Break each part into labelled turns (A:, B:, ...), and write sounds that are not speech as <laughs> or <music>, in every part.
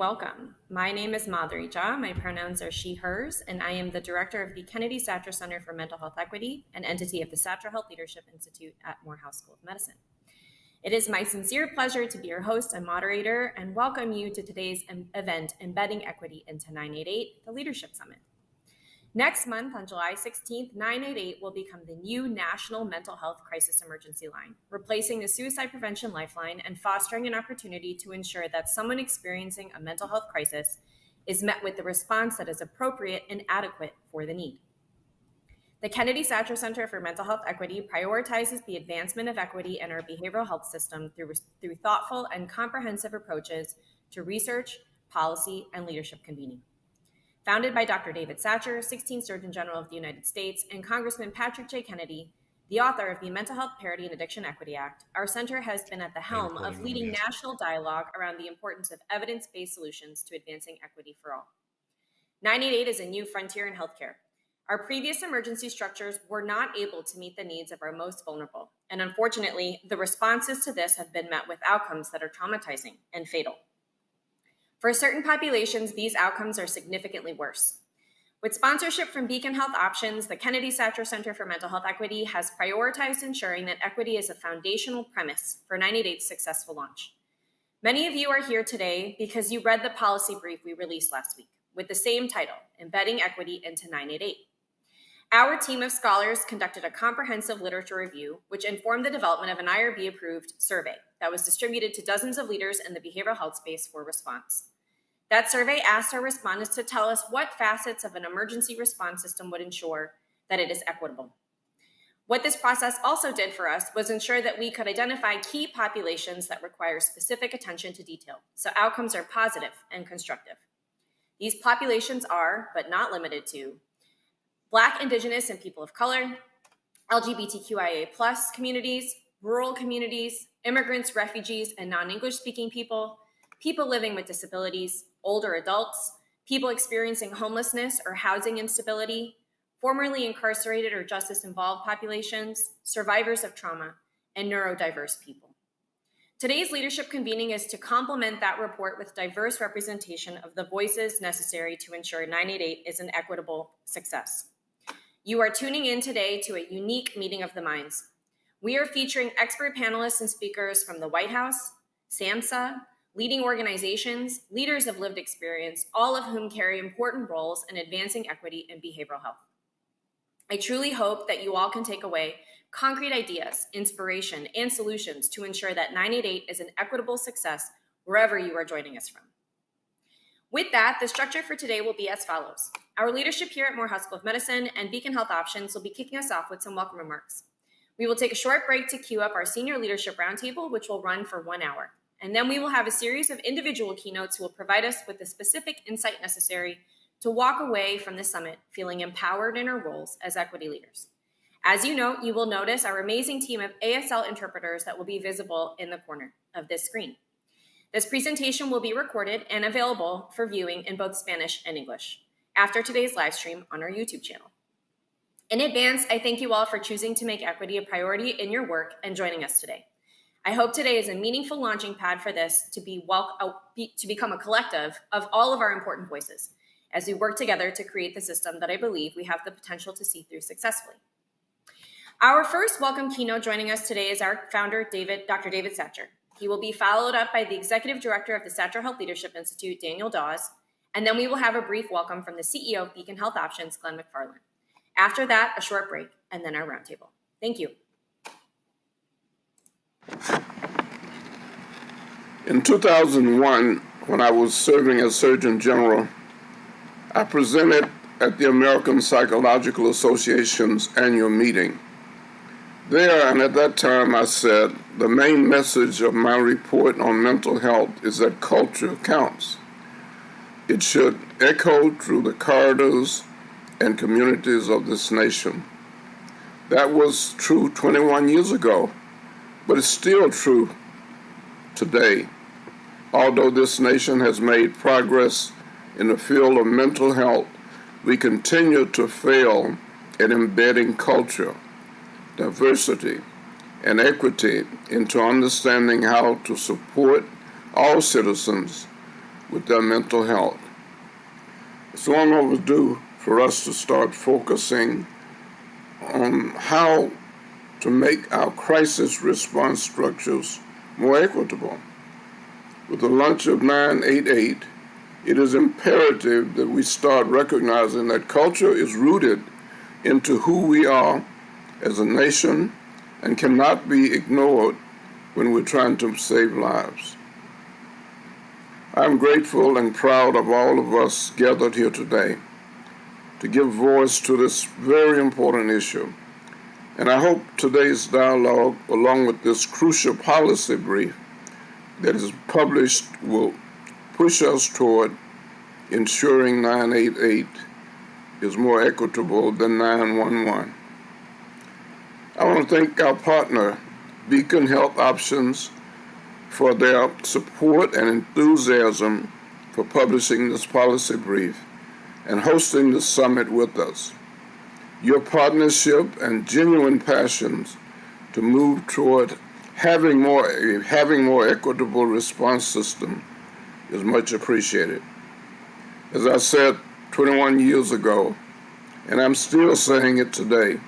A: welcome. My name is Madhuri Jha. My pronouns are she, hers, and I am the director of the Kennedy Satcher Center for Mental Health Equity, an entity of the Satcher Health Leadership Institute at Morehouse School of Medicine. It is my sincere pleasure to be your host and moderator and welcome you to today's event, Embedding Equity into 988, the Leadership Summit. Next month, on July 16th, 988 will become the new National Mental Health Crisis Emergency Line, replacing the Suicide Prevention Lifeline and fostering an opportunity to ensure that someone experiencing a mental health crisis is met with the response that is appropriate and adequate for the need. The Kennedy Satcher Center for Mental Health Equity prioritizes the advancement of equity in our behavioral health system through, through thoughtful and comprehensive approaches to research, policy, and leadership convening. Founded by Dr. David Satcher, 16th Surgeon General of the United States, and Congressman Patrick J. Kennedy, the author of the Mental Health Parity and Addiction Equity Act, our center has been at the helm of leading national dialogue around the importance of evidence based solutions to advancing equity for all. 988 is a new frontier in healthcare. Our previous emergency structures were not able to meet the needs of our most vulnerable, and unfortunately, the responses to this have been met with outcomes that are traumatizing and fatal. For certain populations, these outcomes are significantly worse. With sponsorship from Beacon Health Options, the Kennedy Satcher Center for Mental Health Equity has prioritized ensuring that equity is a foundational premise for 988's successful launch. Many of you are here today because you read the policy brief we released last week with the same title, Embedding Equity into 988. Our team of scholars conducted a comprehensive literature review, which informed the development of an IRB approved survey that was distributed to dozens of leaders in the behavioral health space for response. That survey asked our respondents to tell us what facets of an emergency response system would ensure that it is equitable. What this process also did for us was ensure that we could identify key populations that require specific attention to detail, so outcomes are positive and constructive. These populations are, but not limited to, Black, Indigenous, and people of color, LGBTQIA plus communities, rural communities, immigrants, refugees, and non-English speaking people, people living with disabilities, older adults, people experiencing homelessness or housing instability, formerly incarcerated or justice involved populations, survivors of trauma, and neurodiverse people. Today's leadership convening is to complement that report with diverse representation of the voices necessary to ensure 988 is an equitable success. You are tuning in today to a unique meeting of the minds. We are featuring expert panelists and speakers from the White House, SAMHSA, leading organizations, leaders of lived experience, all of whom carry important roles in advancing equity and behavioral health. I truly hope that you all can take away concrete ideas, inspiration, and solutions to ensure that 988 is an equitable success wherever you are joining us from. With that, the structure for today will be as follows. Our leadership here at Morehouse School of Medicine and Beacon Health Options will be kicking us off with some welcome remarks. We will take a short break to queue up our senior leadership roundtable, which will run for one hour. And then we will have a series of individual keynotes who will provide us with the specific insight necessary to walk away from the summit feeling empowered in our roles as equity leaders. As you note, you will notice our amazing team of ASL interpreters that will be visible in the corner of this screen. This presentation will be recorded and available for viewing in both Spanish and English after today's live stream on our YouTube channel. In advance, I thank you all for choosing to make equity a priority in your work and joining us today. I hope today is a meaningful launching pad for this to be, well, uh, to become a collective of all of our important voices as we work together to create the system that I believe we have the potential to see through successfully. Our first welcome keynote joining us today is our founder, David, Dr. David Satcher. He will be followed up by the executive director of the Satcher Health Leadership Institute, Daniel Dawes, and then we will have a brief welcome from the CEO of Beacon Health Options, Glenn MacFarlane. After that, a short break, and then our roundtable. Thank you.
B: In 2001, when I was serving as Surgeon General, I presented at the American Psychological Association's annual meeting. There and at that time, I said, the main message of my report on mental health is that culture counts. It should echo through the corridors and communities of this nation. That was true 21 years ago but it's still true today. Although this nation has made progress in the field of mental health, we continue to fail at embedding culture, diversity, and equity into understanding how to support all citizens with their mental health. It's long overdue for us to start focusing on how to make our crisis response structures more equitable. With the launch of 988, it is imperative that we start recognizing that culture is rooted into who we are as a nation and cannot be ignored when we're trying to save lives. I'm grateful and proud of all of us gathered here today to give voice to this very important issue. And I hope today's dialogue, along with this crucial policy brief that is published, will push us toward ensuring 988 is more equitable than 911. I want to thank our partner, Beacon Health Options, for their support and enthusiasm for publishing this policy brief and hosting the summit with us. Your partnership and genuine passions to move toward having more, having more equitable response system is much appreciated. As I said 21 years ago, and I'm still saying it today,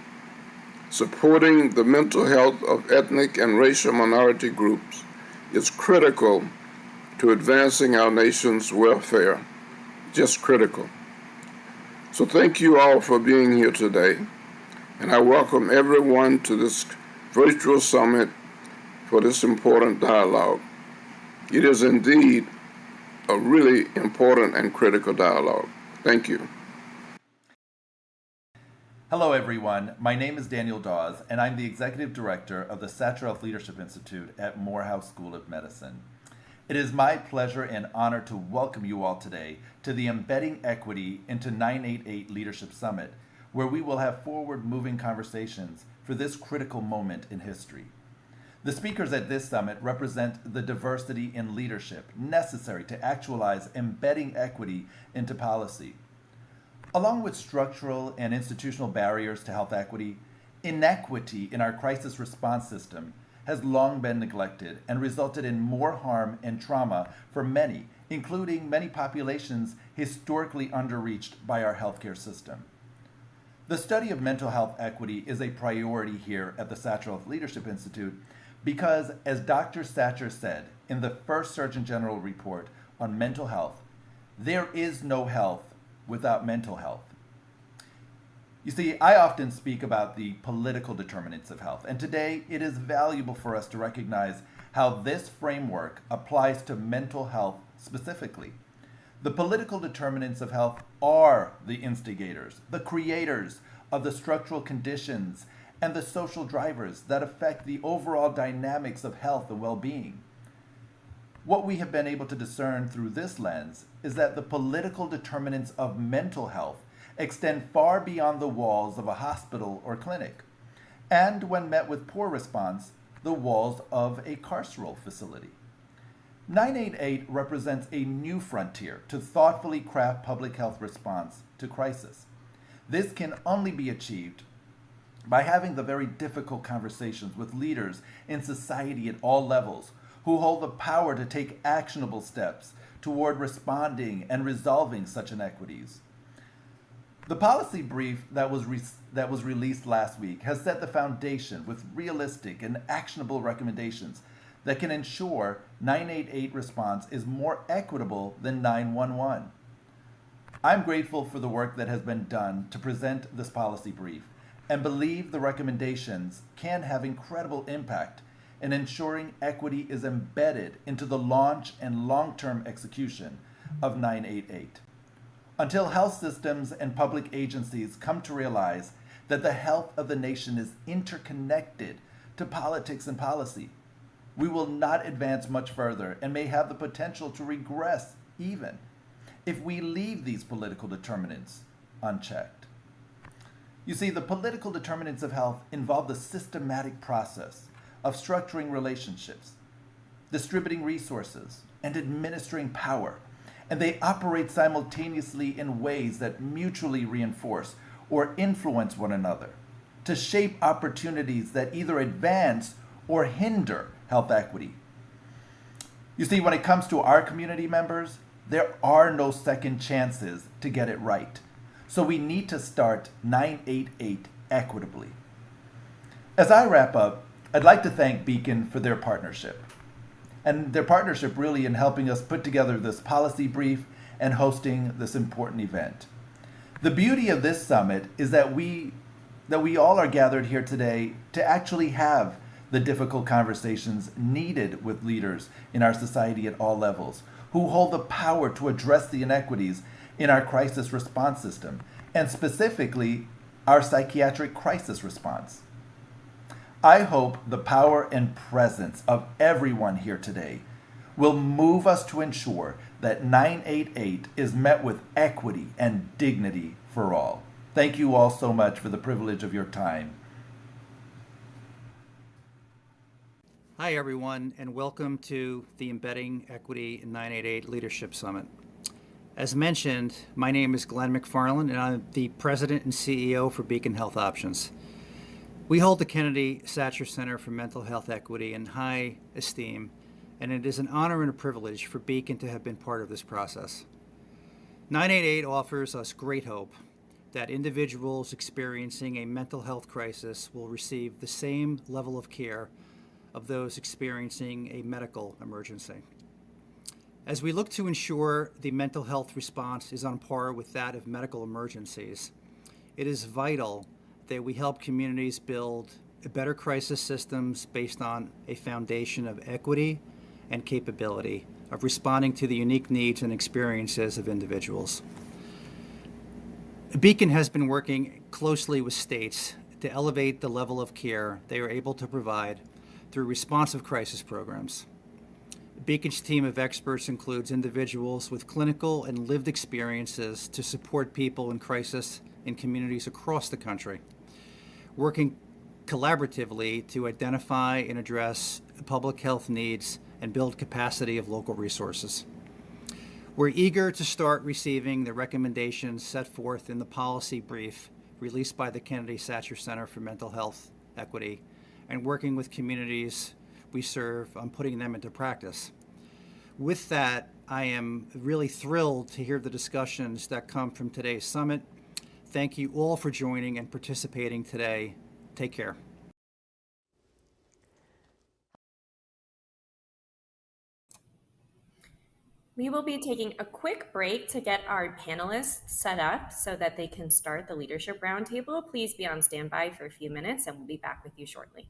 B: supporting the mental health of ethnic and racial minority groups is critical to advancing our nation's welfare. Just critical. So thank you all for being here today, and I welcome everyone to this virtual summit for this important dialogue. It is indeed a really important and critical dialogue. Thank you.
C: Hello, everyone. My name is Daniel Dawes, and I'm the Executive Director of the Satcher Health Leadership Institute at Morehouse School of Medicine. It is my pleasure and honor to welcome you all today to the Embedding Equity into 988 Leadership Summit, where we will have forward moving conversations for this critical moment in history. The speakers at this summit represent the diversity in leadership necessary to actualize embedding equity into policy Along with structural and institutional barriers to health equity, inequity in our crisis response system has long been neglected and resulted in more harm and trauma for many, including many populations historically underreached by our healthcare system. The study of mental health equity is a priority here at the Satcher Health Leadership Institute because, as Dr. Satcher said in the first Surgeon General report on mental health, there is no health without mental health. You see, I often speak about the political determinants of health, and today it is valuable for us to recognize how this framework applies to mental health specifically. The political determinants of health are the instigators, the creators of the structural conditions and the social drivers that affect the overall dynamics of health and well being. What we have been able to discern through this lens is that the political determinants of mental health extend far beyond the walls of a hospital or clinic, and when met with poor response, the walls of a carceral facility. 988 represents a new frontier to thoughtfully craft public health response to crisis. This can only be achieved by having the very difficult conversations with leaders in society at all levels who hold the power to take actionable steps toward responding and resolving such inequities. The policy brief that was, that was released last week has set the foundation with realistic and actionable recommendations that can ensure 988 response is more equitable than 911. I'm grateful for the work that has been done to present this policy brief and believe the recommendations can have incredible impact in ensuring equity is embedded into the launch and long term execution of 988. Until health systems and public agencies come to realize that the health of the nation is interconnected to politics and policy, we will not advance much further and may have the potential to regress even if we leave these political determinants unchecked. You see, the political determinants of health involve the systematic process of structuring relationships, distributing resources, and administering power. And they operate simultaneously in ways that mutually reinforce or influence one another to shape opportunities that either advance or hinder health equity. You see, when it comes to our community members, There are no second chances to get it right. So we need to start 988 equitably. As I wrap up, I'd like to thank Beacon for their partnership. And their partnership really in helping us put together this policy brief and hosting this important event. The beauty of this summit is that we that we all are gathered here today to actually have the difficult conversations needed with leaders in our society at all levels who hold the power to address the inequities in our crisis response system and specifically our psychiatric crisis response. I hope the power and presence of everyone here today will move us to ensure that 988 is met with equity and dignity for all. Thank you all so much for the privilege of your time.
D: Hi, everyone, and welcome to the Embedding Equity in 988 Leadership Summit. As mentioned, my name is Glenn MacFarlane, and I'm the President and CEO for Beacon Health Options. We hold the Kennedy Satcher Center for Mental Health Equity in high esteem, and it is an honor and a privilege for Beacon to have been part of this process. 988 offers us great hope that individuals experiencing a mental health crisis will receive the same level of care of those experiencing a medical emergency. As we look to ensure the mental health response is on par with that of medical emergencies, it is vital that we help communities build better crisis systems based on a foundation of equity and capability of responding to the unique needs and experiences of individuals. Beacon has been working closely with states to elevate the level of care they are able to provide through responsive crisis programs. Beacon's team of experts includes individuals with clinical and lived experiences to support people in crisis in communities across the country, working collaboratively to identify and address public health needs and build capacity of local resources. We're eager to start receiving the recommendations set forth in the policy brief released by the Kennedy Satcher Center for Mental Health Equity and working with communities we serve on putting them into practice. With that, I am really thrilled to hear the discussions that come from today's summit. Thank you all for joining and participating today. Take care.
A: We will be taking a quick break to get our panelists set up so that they can start the leadership roundtable. Please be on standby for a few minutes and we'll be back with you shortly.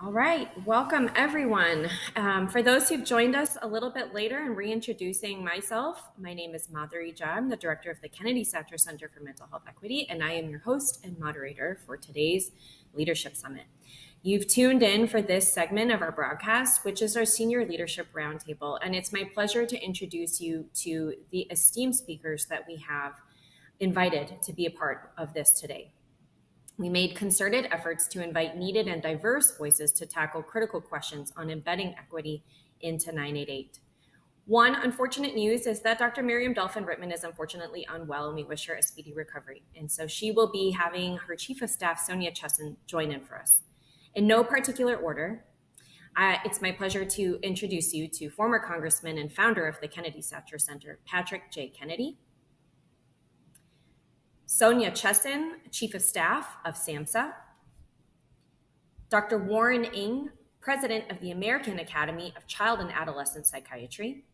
A: All right, welcome everyone. Um, for those who've joined us a little bit later and reintroducing myself, my name is Madhuri Jha. I'm the director of the Kennedy Satcher Center for Mental Health Equity, and I am your host and moderator for today's Leadership Summit. You've tuned in for this segment of our broadcast, which is our Senior Leadership Roundtable, and it's my pleasure to introduce you to the esteemed speakers that we have invited to be a part of this today. We made concerted efforts to invite needed and diverse voices to tackle critical questions on embedding equity into 988. One unfortunate news is that Dr. Miriam Delphin-Rittmon is unfortunately unwell, and we wish her a speedy recovery. And so she will be having her Chief of Staff, Sonia Chessen, join in for us. In no particular order, uh, it's my pleasure to introduce you to former Congressman and founder of the Kennedy Satcher Center, Patrick J. Kennedy, Sonia Chessen, Chief of Staff of SAMHSA, Dr. Warren Ng, President of the American Academy of Child and Adolescent Psychiatry,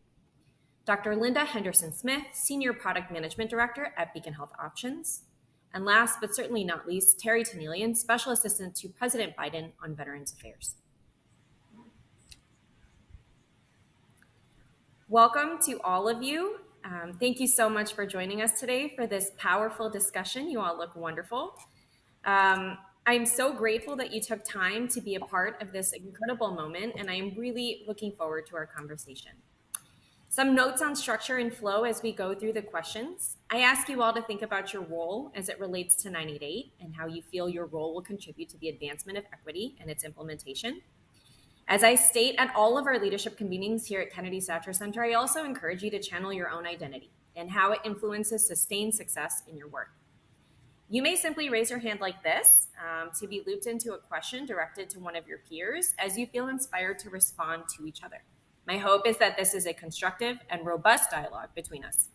A: Dr. Linda Henderson Smith, Senior Product Management Director at Beacon Health Options, and last but certainly not least, Terri Tanielian, Special Assistant to President Biden on Veterans Affairs. Welcome to all of you um, thank you so much for joining us today for this powerful discussion. You all look wonderful. Um, I'm so grateful that you took time to be a part of this incredible moment, and I am really looking forward to our conversation. Some notes on structure and flow as we go through the questions. I ask you all to think about your role as it relates to 988 and how you feel your role will contribute to the advancement of equity and its implementation. As I state at all of our leadership convenings here at Kennedy Satcher Center, I also encourage you to channel your own identity and how it influences sustained success in your work. You may simply raise your hand like this um, to be looped into a question directed to one of your peers as you feel inspired to respond to each other. My hope is that this is a constructive and robust dialogue between us.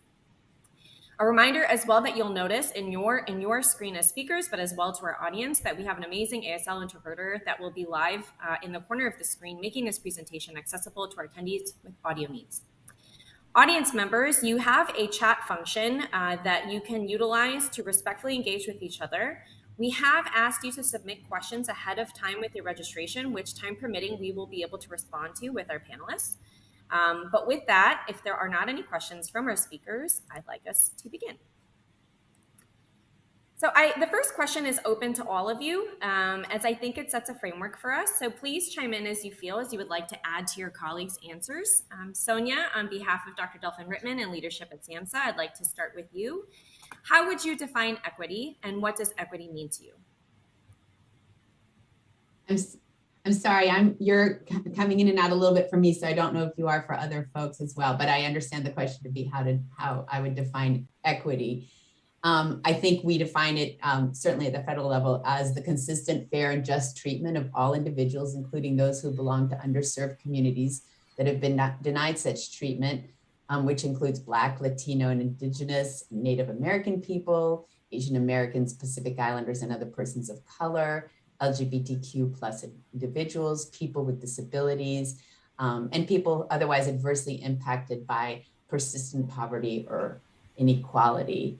A: A reminder as well that you'll notice in your in your screen as speakers, but as well to our audience, that we have an amazing ASL interpreter that will be live uh, in the corner of the screen, making this presentation accessible to our attendees with audio needs. Audience members, you have a chat function uh, that you can utilize to respectfully engage with each other. We have asked you to submit questions ahead of time with your registration, which time permitting, we will be able to respond to with our panelists. Um, but with that, if there are not any questions from our speakers, I'd like us to begin. So I, the first question is open to all of you, um, as I think it sets a framework for us. So please chime in as you feel, as you would like to add to your colleagues' answers. Um, Sonia, on behalf of Dr. Delphin-Rittmon and leadership at SAMHSA, I'd like to start with you. How would you define equity, and what does equity mean to you?
E: I'm sorry, I'm you're coming in and out a little bit for me, so I don't know if you are for other folks as well. But I understand the question to be how to how I would define equity. Um, I think we define it um, certainly at the federal level as the consistent, fair, and just treatment of all individuals, including those who belong to underserved communities that have been denied such treatment, um, which includes Black, Latino, and Indigenous, Native American people, Asian Americans, Pacific Islanders, and other persons of color LGBTQ plus individuals, people with disabilities, um, and people otherwise adversely impacted by persistent poverty or inequality.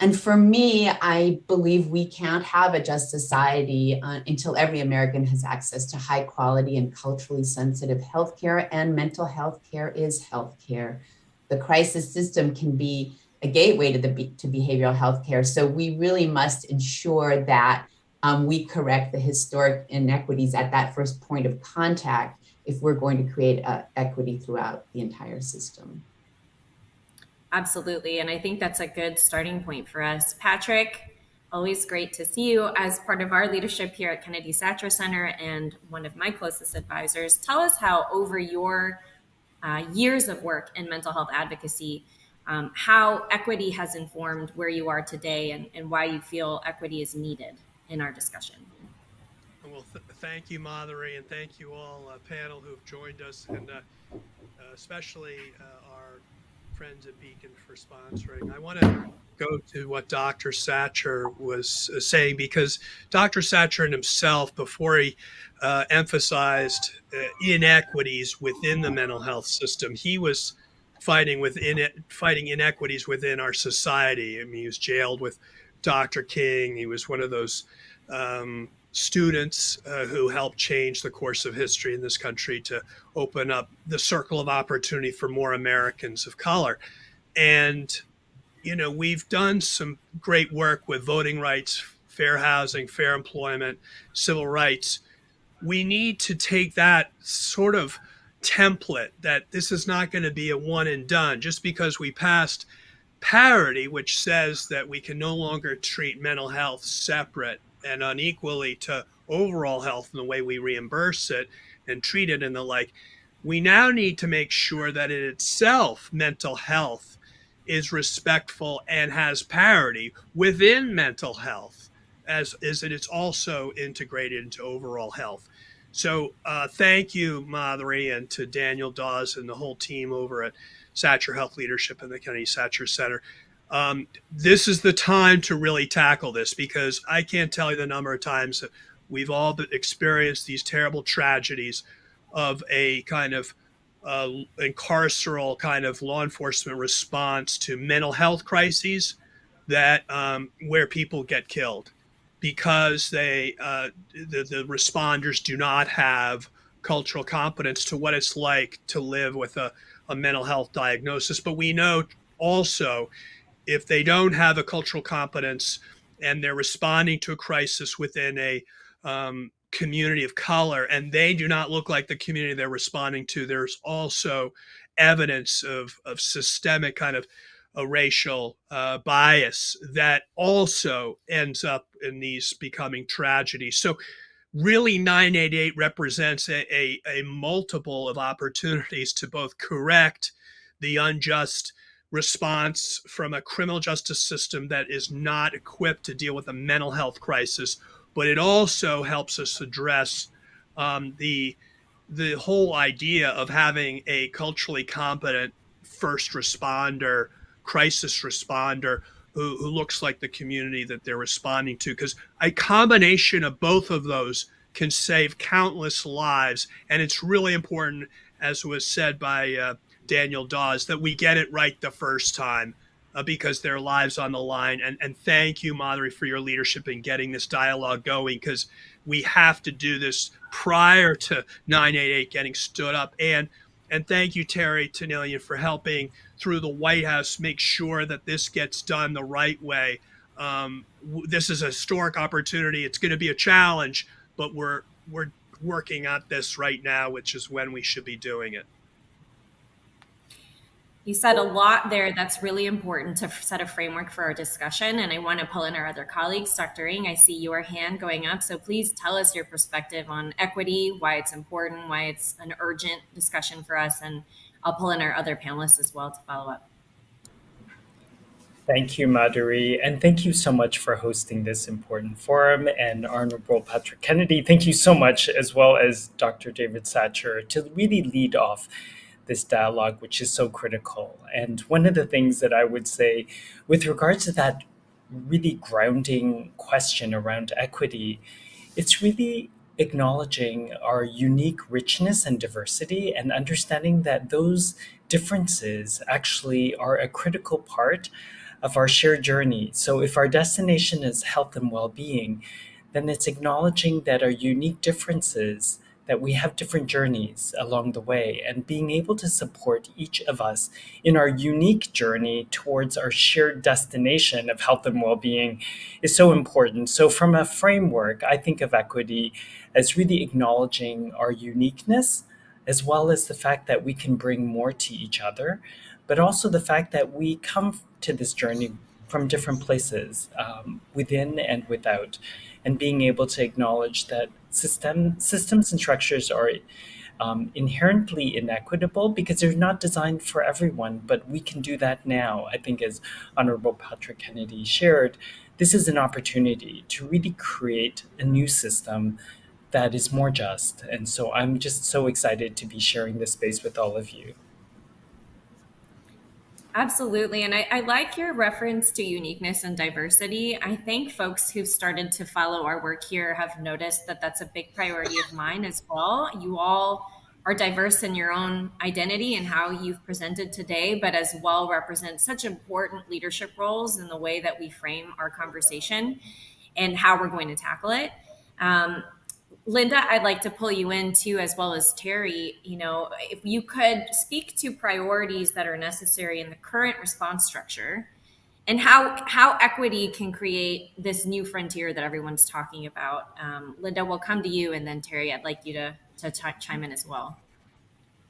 E: And for me, I believe we can't have a just society uh, until every American has access to high quality and culturally sensitive healthcare, and mental health care is healthcare. The crisis system can be a gateway to the to behavioral health care. So we really must ensure that um, we correct the historic inequities at that first point of contact if we're going to create uh, equity throughout the entire system.
A: Absolutely. And I think that's a good starting point for us. Patrick, always great to see you as part of our leadership here at Kennedy Satcher Center and one of my closest advisors. Tell us how, over your uh, years of work in mental health advocacy, um, how equity has informed where you are today and, and why you feel equity is needed in our discussion.
F: Well, th- thank you, Madhuri, and thank you all uh, panel who've joined us, and uh, uh, especially uh, our friends at Beacon for sponsoring. I want to go to what Dr. Satcher was uh, saying because Dr. Satcher himself, before he uh, emphasized inequities within the mental health system, he was fighting within it, fighting inequities within our society. I mean, he was jailed with Dr. King. He was one of those um, students uh, who helped change the course of history in this country to open up the circle of opportunity for more Americans of color. And, you know, we've done some great work with voting rights, fair housing, fair employment, civil rights. We need to take that sort of template that this is not going to be a one and done just because we passed parity, which says that we can no longer treat mental health separate and unequally to overall health in the way we reimburse it and treat it and the like. We now need to make sure that in itself, mental health is respectful and has parity within mental health, as is that it's also integrated into overall health. So uh, thank you, Madhuri, and to Daniel Dawes and the whole team over at Satcher Health Leadership and the Kennedy Satcher Center. Um, this is the time to really tackle this because I can't tell you the number of times that we've all experienced these terrible tragedies of a kind of uh, incarceral kind of law enforcement response to mental health crises that um, where people get killed because they uh, the, the responders do not have cultural competence to what it's like to live with a, a mental health diagnosis but we know also if they don't have a cultural competence and they're responding to a crisis within a um, community of color and they do not look like the community they're responding to, there's also evidence of, of systemic kind of a racial uh, bias that also ends up in these becoming tragedies. So really 988 represents a, a, a multiple of opportunities to both correct the unjust response from a criminal justice system that is not equipped to deal with a mental health crisis, but it also helps us address um, the the whole idea of having a culturally competent first responder, crisis responder who, who looks like the community that they're responding to. Because a combination of both of those can save countless lives. And it's really important, as was said by uh, Daniel Dawes that we get it right the first time uh, because their lives on the line. And, and thank you, Madhuri, for your leadership in getting this dialogue going because we have to do this prior to 988 getting stood up. And and thank you, Terri Tanielian, for helping through the White House make sure that this gets done the right way. Um, this is a historic opportunity. It's going to be a challenge, but we're we're working at this right now, which is when we should be doing it.
A: You said a lot there that's really important to set a framework for our discussion. And I want to pull in our other colleagues. Dr. Ng, I see your hand going up. So please tell us your perspective on equity, why it's important, why it's an urgent discussion for us. And I'll pull in our other panelists as well to follow up.
G: Thank you, Madhuri, and thank you so much for hosting this important forum. And Honorable Patrick Kennedy, thank you so much, as well as Dr. David Satcher, to really lead off this dialogue, which is so critical. And one of the things that I would say with regards to that really grounding question around equity, it's really acknowledging our unique richness and diversity and understanding that those differences actually are a critical part of our shared journey. So if our destination is health and well-being, then it's acknowledging that our unique differences that we have different journeys along the way and being able to support each of us in our unique journey towards our shared destination of health and well-being is so important. So from a framework, I think of equity as really acknowledging our uniqueness as well as the fact that we can bring more to each other, but also the fact that we come to this journey from different places um, within and without and being able to acknowledge that system systems and structures are um, inherently inequitable because they're not designed for everyone, but we can do that now. I think as Honorable Patrick Kennedy shared, this is an opportunity to really create a new system that is more just. And so I'm just so excited to be sharing this space with all of you.
A: Absolutely. And I, I, like your reference to uniqueness and diversity. I think folks who've started to follow our work here have noticed that that's a big priority of mine as well. You all are diverse in your own identity and how you've presented today, but as well represent such important leadership roles in the way that we frame our conversation and how we're going to tackle it. Um, Linda, I'd like to pull you in too, as well as Terri. You know, if you could speak to priorities that are necessary in the current response structure and how how equity can create this new frontier that everyone's talking about. Um, Linda, we'll come to you, and then Terri, I'd like you to to ch- chime in as well.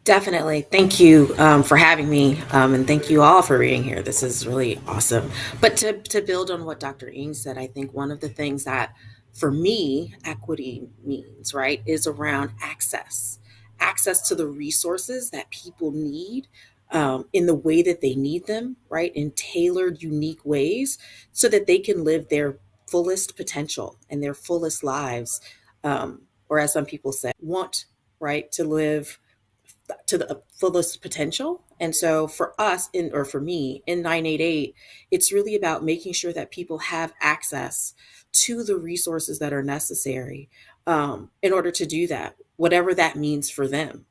H: Definitely. Thank you um, for having me, um, and thank you all for being here. This is really awesome. But to, to build on what Dr. Ng said, I think one of the things that for me equity means, right, is around access access to the resources that people need um, in the way that they need them, right, in tailored, unique ways, so that they can live their fullest potential and their fullest lives. Um, or as some people say, want, right, to live to the fullest potential. And so for us in or for me in 988, it's really about making sure that people have access to the resources that are necessary um, in order to do that, whatever that means for them,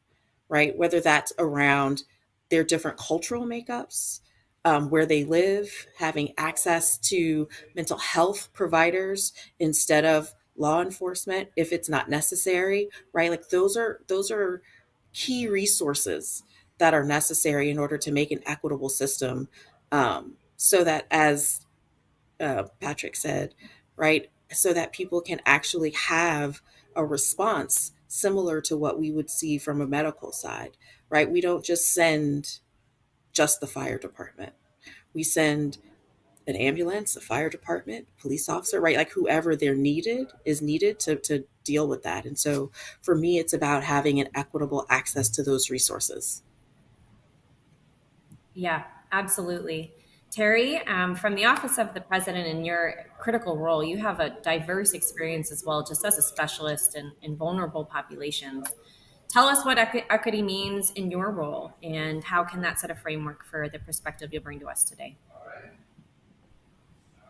H: right? Whether that's around their different cultural makeups, um, where they live, having access to mental health providers instead of law enforcement if it's not necessary, right? Like those are those are key resources that are necessary in order to make an equitable system um, so that as uh, patrick said right so that people can actually have a response similar to what we would see from a medical side right we don't just send just the fire department we send an ambulance, a fire department, police officer, right? Like whoever they're needed is needed to, to deal with that. And so for me, it's about having an equitable access to those resources.
A: Yeah, absolutely. Terri, um, from the Office of the President in your critical role, you have a diverse experience as well, just as a specialist in, in vulnerable populations. Tell us what equity means in your role and how can that set a framework for the perspective you'll bring to us today?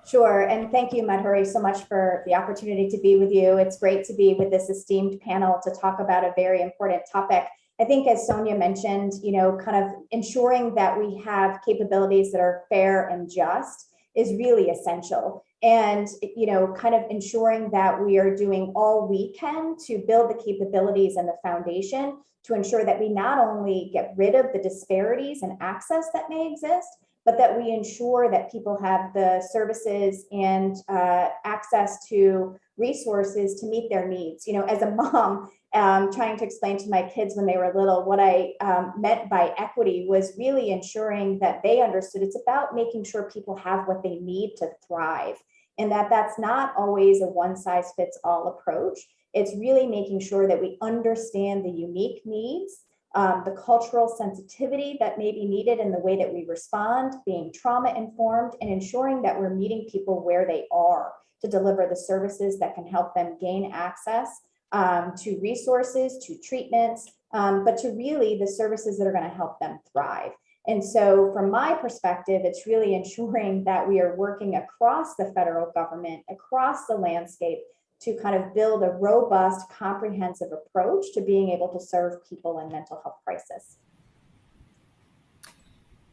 I: Sure. And thank you, Madhuri, so much for the opportunity to be with you. It's great to be with this esteemed panel to talk about a very important topic. I think, as Sonia mentioned, you know, kind of ensuring that we have capabilities that are fair and just is really essential. And, you know, kind of ensuring that we are doing all we can to build the capabilities and the foundation to ensure that we not only get rid of the disparities and access that may exist, but that we ensure that people have the services and uh, access to resources to meet their needs. You know, as a mom, um, trying to explain to my kids when they were little what I um, meant by equity was really ensuring that they understood it's about making sure people have what they need to thrive, and that that's not always a one size fits all approach. It's really making sure that we understand the unique needs um, the cultural sensitivity that may be needed in the way that we respond, being trauma informed, and ensuring that we're meeting people where they are to deliver the services that can help them gain access um, to resources, to treatments, um, but to really the services that are going to help them thrive. And so, from my perspective, it's really <laughs> ensuring that we are working across the federal government, across the landscape to kind of build a robust, comprehensive approach to being able to serve people in mental health crisis.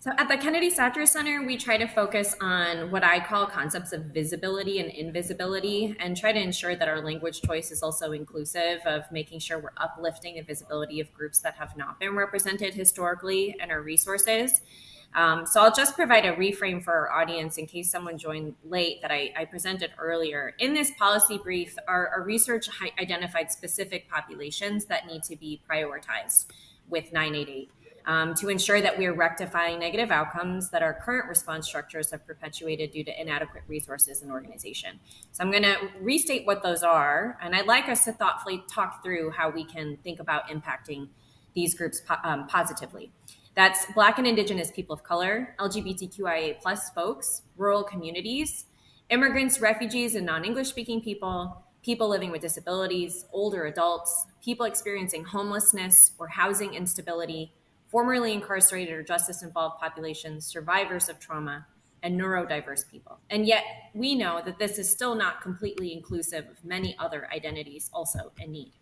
A: So at the Kennedy Satcher Center, we try to focus on what I call concepts of visibility and invisibility and try to ensure that our language choice is also inclusive of making sure we're uplifting the visibility of groups that have not been represented historically in our resources um, so I'll just provide a reframe for our audience in case someone joined late that I, I presented earlier. In this policy brief, our, our research identified specific populations that need to be prioritized with 988. Um, to ensure that we are rectifying negative outcomes that our current response structures have perpetuated due to inadequate resources and organization. So I'm going to restate what those are, and I'd like us to thoughtfully talk through how we can think about impacting these groups po- um, positively. That's Black and Indigenous people of color, LGBTQIA plus folks, rural communities, immigrants, refugees, and non English speaking people, people living with disabilities, older adults, people experiencing homelessness or housing instability, formerly incarcerated or justice involved populations, survivors of trauma, and neurodiverse people. And yet, we know that this is still not completely inclusive of many other identities also in need.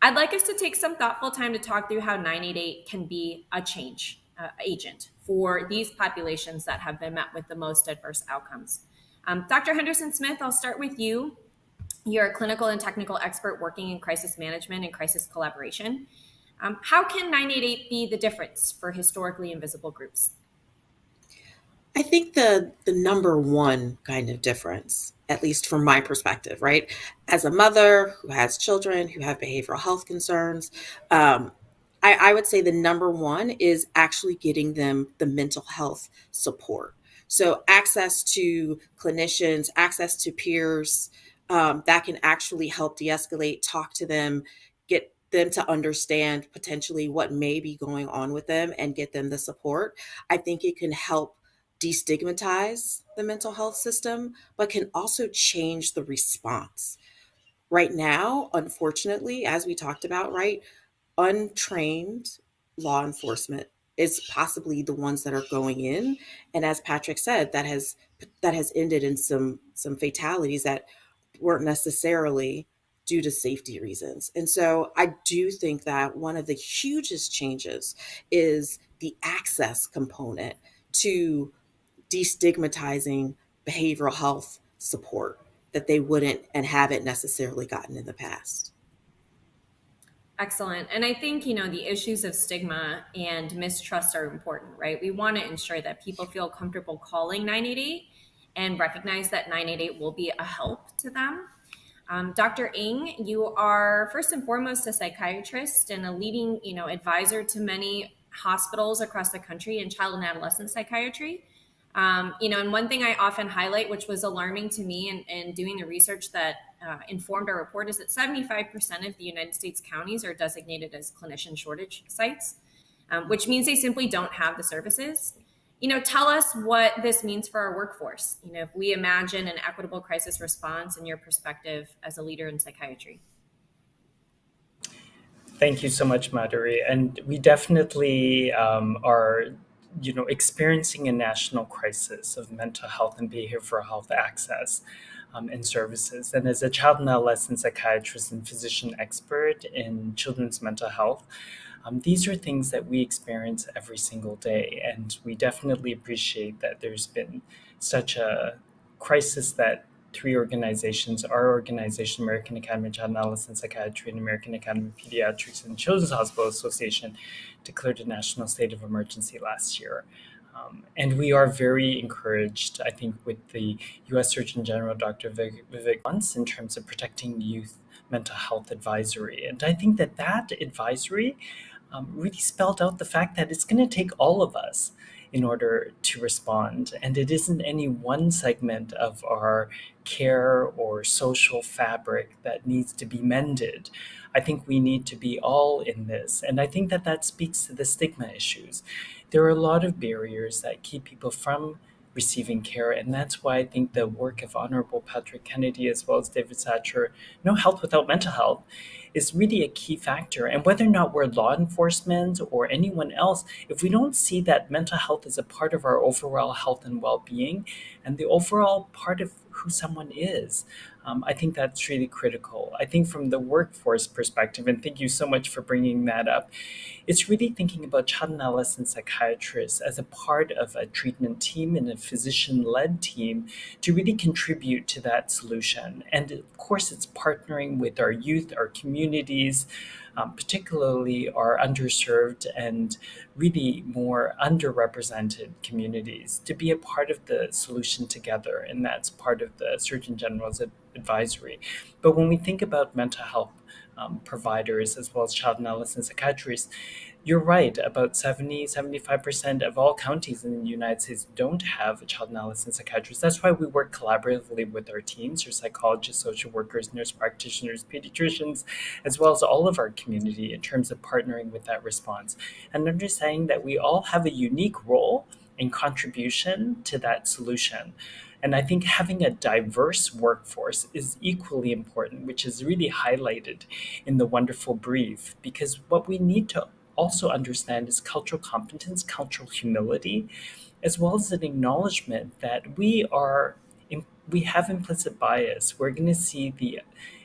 A: I'd like us to take some thoughtful time to talk through how 988 can be a change uh, agent for these populations that have been met with the most adverse outcomes. Um, Dr. Henderson Smith, I'll start with you. You're a clinical and technical expert working in crisis management and crisis collaboration. Um, how can 988 be the difference for historically invisible groups?
H: I think the the number one kind of difference, at least from my perspective, right? As a mother who has children who have behavioral health concerns, um, I, I would say the number one is actually getting them the mental health support. So access to clinicians, access to peers um, that can actually help de-escalate, talk to them, them to understand potentially what may be going on with them and get them the support. I think it can help destigmatize the mental health system, but can also change the response. Right now, unfortunately, as we talked about, right, untrained law enforcement is possibly the ones that are going in and as patrick said that has that has ended in some some fatalities that weren't necessarily due to safety reasons and so i do think that one of the hugest changes is the access component to destigmatizing behavioral health support that they wouldn't and haven't necessarily gotten in the past.
A: Excellent. And I think, you know, the issues of stigma and mistrust are important, right? We want to ensure that people feel comfortable calling 988 and recognize that 988 will be a help to them. Um, Dr. Ng, you are first and foremost a psychiatrist and a leading, you know, advisor to many hospitals across the country in child and adolescent psychiatry. Um, you know, and one thing I often highlight, which was alarming to me in, in doing the research that uh, informed our report, is that 75% of the United States counties are designated as clinician shortage sites, um, which means they simply don't have the services. You know, tell us what this means for our workforce. You know, if we imagine an equitable crisis response in your perspective as a leader in psychiatry.
G: Thank you so much, Madhuri. And we definitely um, are you know, experiencing a national crisis of mental health and behavioral health access um, and services. And as a child and adolescent psychiatrist and physician expert in children's mental health, um, these are things that we experience every single day. And we definitely appreciate that there's been such a crisis that three organizations, our organization, American Academy of Child and Adolescent Psychiatry and American Academy of Pediatrics and Children's Hospital Association declared a national state of emergency last year. Um, and we are very encouraged, I think, with the U.S. Surgeon General, Dr. Vivek Pant, in terms of protecting youth mental health advisory. And I think that that advisory um, really spelled out the fact that it's going to take all of us in order to respond. And it isn't any one segment of our care or social fabric that needs to be mended. I think we need to be all in this. And I think that that speaks to the stigma issues. There are a lot of barriers that keep people from receiving care. And that's why I think the work of Honorable Patrick Kennedy as well as David Satcher, No Health Without Mental Health, is really a key factor. And whether or not we're law enforcement or anyone else, if we don't see that mental health is a part of our overall health and well being and the overall part of who someone is, um, I think that's really critical. I think from the workforce perspective, and thank you so much for bringing that up, it's really thinking about child and adolescent psychiatrists as a part of a treatment team and a physician led team to really contribute to that solution. And of course, it's partnering with our youth, our communities, um, particularly our underserved and really more underrepresented communities to be a part of the solution together. And that's part of the Surgeon General's advisory. But when we think about mental health um, providers as well as child and adolescent psychiatrists, you're right, about 70, 75% of all counties in the United States don't have a child and adolescent psychiatrist. That's why we work collaboratively with our teams, our psychologists, social workers, nurse practitioners, pediatricians, as well as all of our community in terms of partnering with that response and understanding that we all have a unique role and contribution to that solution. And I think having a diverse workforce is equally important, which is really highlighted in the wonderful brief, because what we need to also understand is cultural competence, cultural humility, as well as an acknowledgement that we are we have implicit bias. We're going to see the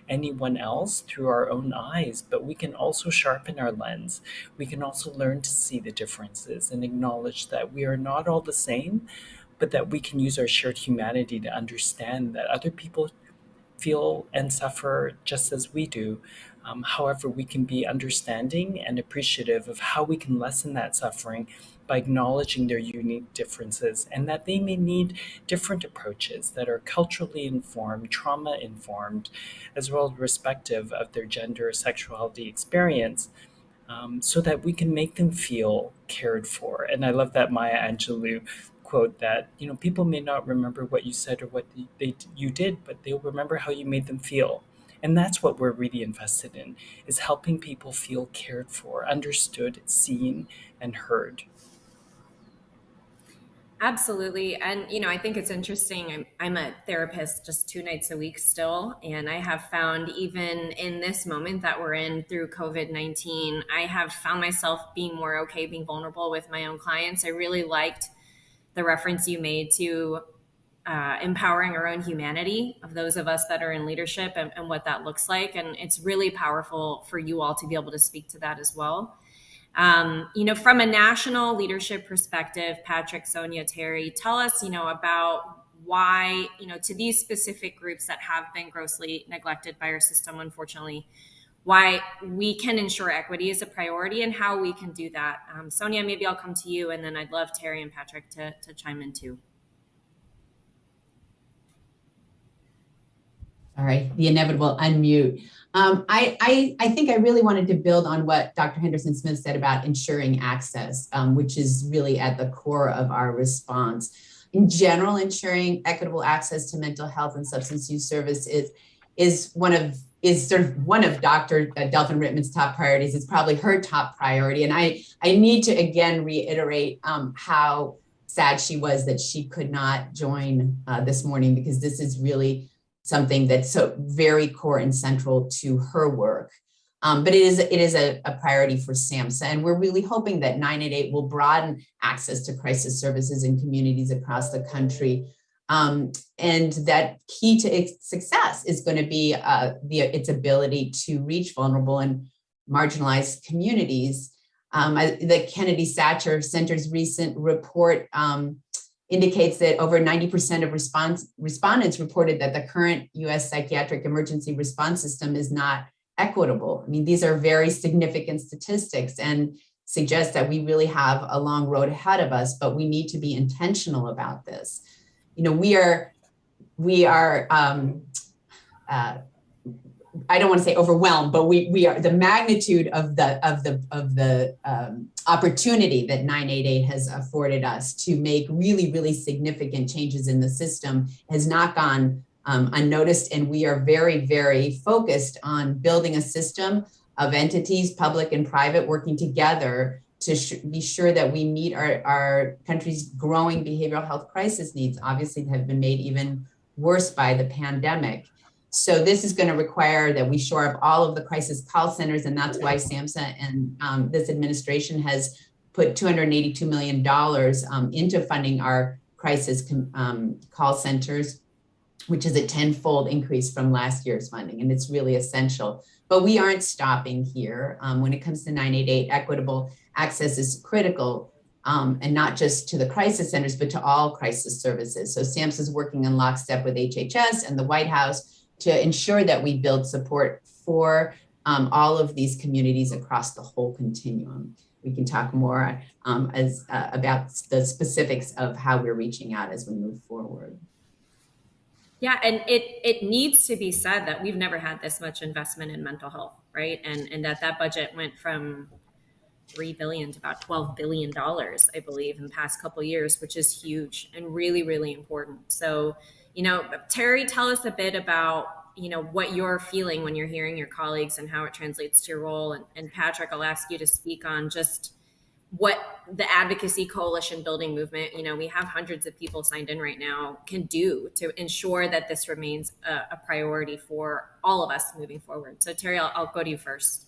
G: anyone else through our own eyes, but we can also sharpen our lens. We can also learn to see the differences and acknowledge that we are not all the same, but that we can use our shared humanity to understand that other people feel and suffer just as we do. Um, however, we can be understanding and appreciative of how we can lessen that suffering by acknowledging their unique differences and that they may need different approaches that are culturally informed, trauma informed, as well as respective of their gender or sexuality experience. Um, so that we can make them feel cared for. And I love that Maya Angelou quote that you know people may not remember what you said or what they you did, but they'll remember how you made them feel. And that's what we're really invested in is helping people feel cared for, understood, seen, and heard.
A: Absolutely. And, you know, I think it's interesting. I'm, I'm a therapist just two nights a week still. And I have found, even in this moment that we're in through COVID 19, I have found myself being more okay being vulnerable with my own clients. I really liked the reference you made to uh, empowering our own humanity of those of us that are in leadership and, and what that looks like. And it's really powerful for you all to be able to speak to that as well. Um, you know, from a national leadership perspective, Patrick, Sonia, Terri, tell us, you know, about why, you know, to these specific groups that have been grossly neglected by our system, unfortunately, why we can ensure equity is a priority and how we can do that. Um, Sonia, maybe I'll come to you, and then I'd love Terri and Patrick to, to chime in too.
E: All right, the inevitable unmute. Um, I, I, I, think I really wanted to build on what Dr. Henderson Smith said about ensuring access, um, which is really at the core of our response. In general, ensuring equitable access to mental health and substance use service is, is one of is sort of one of Dr. Uh, Delphin-Rittmon's top priorities. It's probably her top priority. And I, I need to again reiterate um, how sad she was that she could not join uh, this morning because this is really something that's so very core and central to her work. Um, but it is it is a, a, priority for SAMHSA, and we're really hoping that 988 will broaden access to crisis services in communities across the country. Um, and that key to its success is going to be uh, the, its ability to reach vulnerable and marginalized communities. Um, I, the Kennedy Satcher Center's recent report um, indicates that over 90% of response, respondents reported that the current US psychiatric emergency response system is not equitable. I mean, these are very significant statistics and suggest that we really have a long road ahead of us, but we need to be intentional about this. You know, we are, we are um, uh, I don't want to say overwhelmed, but we we are the magnitude of the of the of the um, opportunity that 988 has afforded us to make really really significant changes in the system has not gone um, unnoticed, and we are very very focused on building a system of entities, public and private, working together to be sure that we meet our, our country's growing behavioral health crisis needs, obviously have been made even worse by the pandemic. So this is going to require that we shore up all of the crisis call centers, and that's why SAMHSA and um, this administration has put $282 million um, into funding our crisis um, call centers, which is a tenfold increase from last year's funding, and it's really essential. But we aren't stopping here. Um, when it comes to 988, equitable access is critical um, and not just to the crisis centers, but to all crisis services. So SAMHSA is working in lockstep with HHS and the White House to ensure that we build support for um, all of these communities across the whole continuum. We can talk more um, as uh, about the specifics of how we're reaching out as we move forward.
A: Yeah, and it it needs to be said that we've never had this much investment in mental health, right? And and that that budget went from three billion to about twelve billion dollars, I believe, in the past couple years, which is huge and really really important. So you know, Terri, tell us a bit about you know what you're feeling when you're hearing your colleagues and how it translates to your role. And, and Patrick, I'll ask you to speak on just what the advocacy coalition building movement you know we have hundreds of people signed in right now can do to ensure that this remains a, a priority for all of us moving forward so terri I'll, I'll, go to you first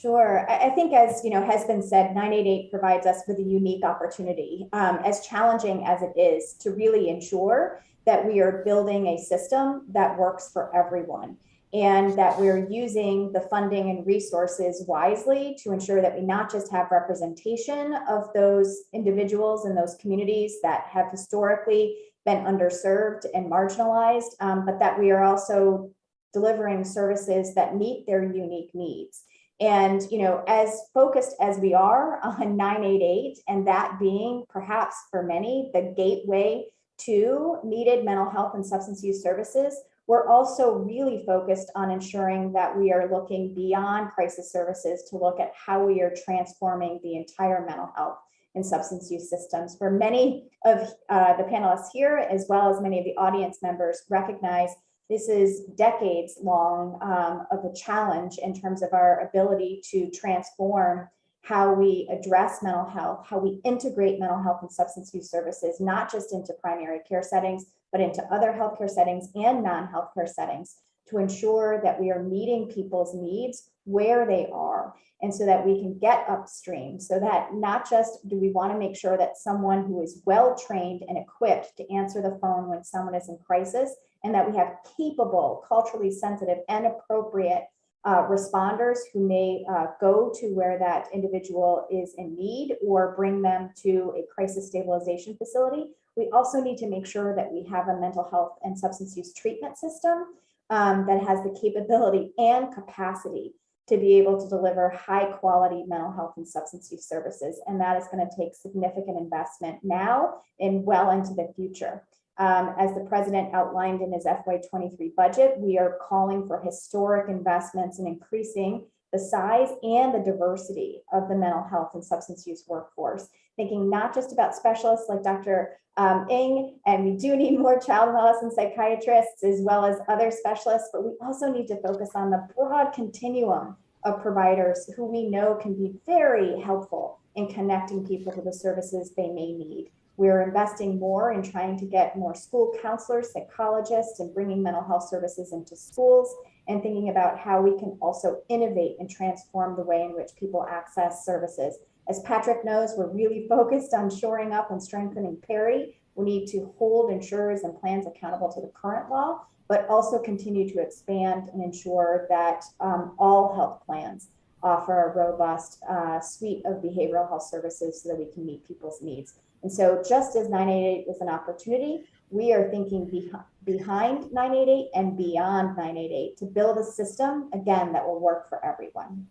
I: Sure. I think, as you know, has been said, 988 provides us with a unique opportunity, um, as challenging as it is, to really ensure that we are building a system that works for everyone and that we're using the funding and resources wisely to ensure that we not just have representation of those individuals and those communities that have historically been underserved and marginalized, um, but that we are also delivering services that meet their unique needs. And, you know, as focused as we are on <laughs> 988, and that being perhaps for many the gateway to needed mental health and substance use services, we're also really focused on ensuring that we are looking beyond crisis services to look at how we are transforming the entire mental health and substance use systems. For many of uh, the panelists here, as well as many of the audience members, recognize this is decades long um, of a challenge in terms of our ability to transform how we address mental health, how we integrate mental health and substance use services, not just into primary care settings, but into other healthcare settings and non-healthcare settings to ensure that we are meeting people's needs where they are and so that we can get upstream. So that not just do we want to make sure that someone who is well trained and equipped to answer the phone when someone is in crisis and that we have capable culturally sensitive and appropriate uh, responders who may uh, go to where that individual is in need or bring them to a crisis stabilization facility. We also need to make sure that we have a mental health and substance use treatment system um, that has the capability and capacity to be able to deliver high quality mental health and substance use services. And that is going to take significant investment now and well into the future. Um, as the president outlined in his FY23 budget, we are calling for historic investments in increasing the size and the diversity of the mental health and substance use workforce, thinking not just about specialists like Dr. Um, Ng, and we do <laughs> need more child and adolescent psychiatrists as well as other specialists, but we also need to focus on the broad continuum of providers who we know can be very helpful in connecting people to the services they may need. We're investing more in trying to get more school counselors, psychologists, and bringing mental health services into schools and thinking about how we can also innovate and transform the way in which people access services. As Patrick knows, we're really <laughs> focused on shoring up and strengthening parity. We need to hold insurers and plans accountable to the current law, but also continue to expand and ensure that um, all health plans offer a robust uh, suite of behavioral health services so that we can meet people's needs. And so just as 988 is an opportunity, we are thinking beh behind 988 and beyond 988 to build a system, again, that will work for everyone.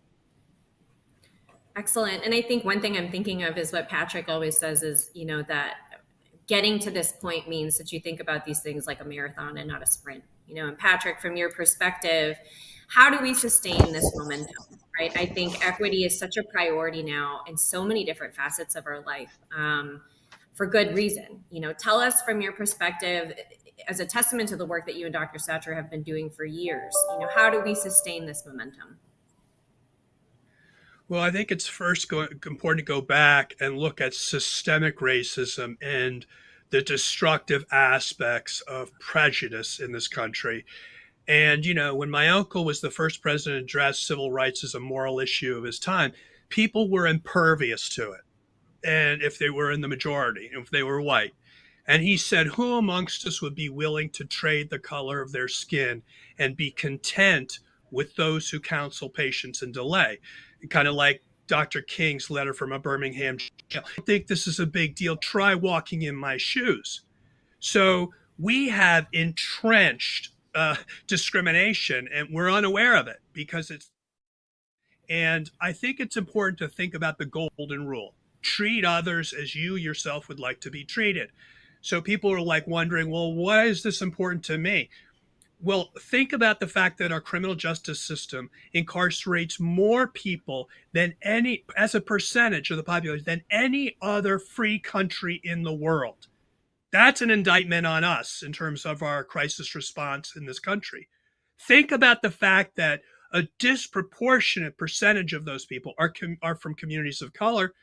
A: Excellent. And I think one thing I'm thinking of is what Patrick always says is, you know, that getting to this point means that you think about these things like a marathon and not a sprint. You know, and Patrick, from your perspective, how do we sustain this momentum? Right. I think equity is such a priority now in so many different facets of our life. Um, for good reason. You know, tell us from your perspective, as a testament to the work that you and Dr. Satcher have been doing for years, you know, how do we sustain this momentum?
F: Well, I think it's first important to go back and look at systemic racism and the destructive aspects of prejudice in this country. And, you know, when my uncle was the first president to address civil rights as a moral issue of his time, people were impervious to it and if they were in the majority, if they were white. And he said, Who amongst us would be willing to trade the color of their skin and be content with those who counsel patience and delay? Kind of like Dr. King's letter from a Birmingham jail. I think this is a big deal. Try walking in my shoes. So we have entrenched uh, discrimination and we're unaware of it because it's. And I think it's important to think about the golden rule treat others as you yourself would like to be treated. So people are like wondering, well, why is this important to me? Well, think about the fact that our criminal justice system incarcerates more people than any, as a percentage of the population, than any other free country in the world. That's an indictment on us in terms of our crisis response in this country. Think about the fact that a disproportionate percentage of those people are, are from communities of color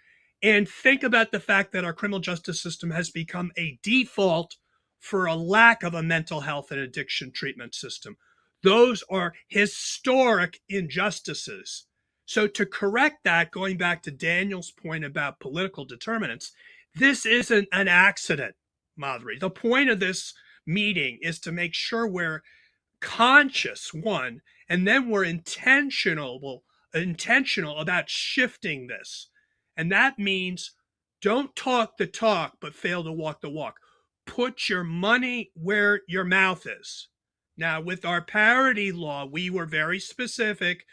F: and think about the fact that our criminal justice system has become a default for a lack of a mental health and addiction treatment system. Those are historic injustices. So, to correct that, going back to Daniel's point about political determinants, this isn't an accident, Madhuri. The point of this meeting is to make sure we're conscious, one, and then we're intentional, intentional about shifting this. And that means don't talk the talk, but fail to walk the walk. put your money where your mouth is. Now, with our parity law, we were very specific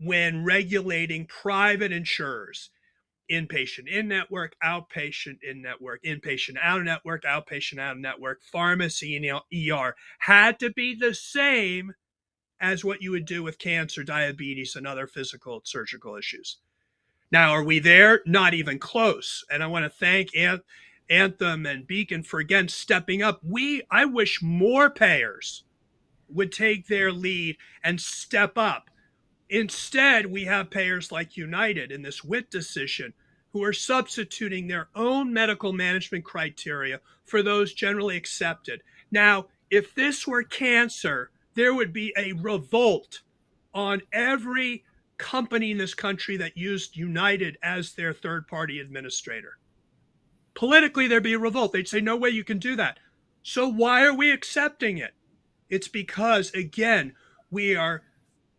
F: when regulating private insurers inpatient in network, outpatient in network, inpatient out of network, outpatient out of network, pharmacy and ER had to be the same as what you would do with cancer, diabetes, and other physical surgical issues. Now, are we there? Not even close. And I want to thank Anthem and Beacon for again stepping up. We, I wish more payers would take their lead and step up. Instead, we have payers like United in this WIT decision who are substituting their own medical management criteria for those generally accepted. Now, if this were cancer, there would be a revolt on every company in this country that used United as their third party administrator. Politically, there'd be a revolt. They'd say, no way you can do that. So why are we accepting it? It's because, again, we are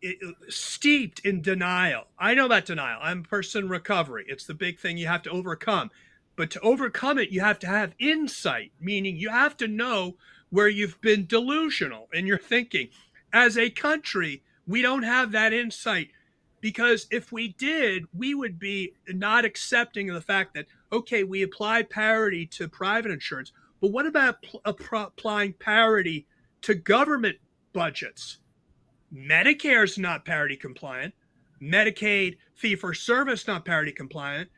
F: eh, eh, steeped in denial. I know that denial. I'm a person recovery. It's the big thing you have to overcome. But to overcome it, you have to have insight, meaning you have to know where you've been delusional in your thinking. As a country, we don't have that insight because if we did, we would be not accepting the fact that, okay, we apply parity to private insurance, but what about uh, applying parity to government budgets? Medicare is not parity compliant. Medicaid fee for service not parity compliant.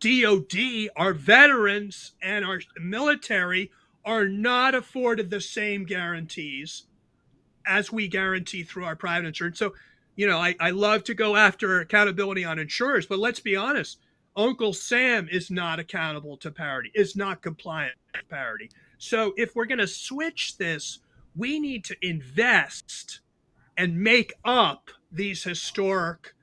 F: DOD, our veterans and our military are not afforded the same guarantees as we guarantee through our private insurance. So, you know, I, I love to go after accountability on insurers, but let's be honest. Uncle Sam is not accountable to parity, is not compliant to parity. So if we're going to switch this, we need to invest and make up these historic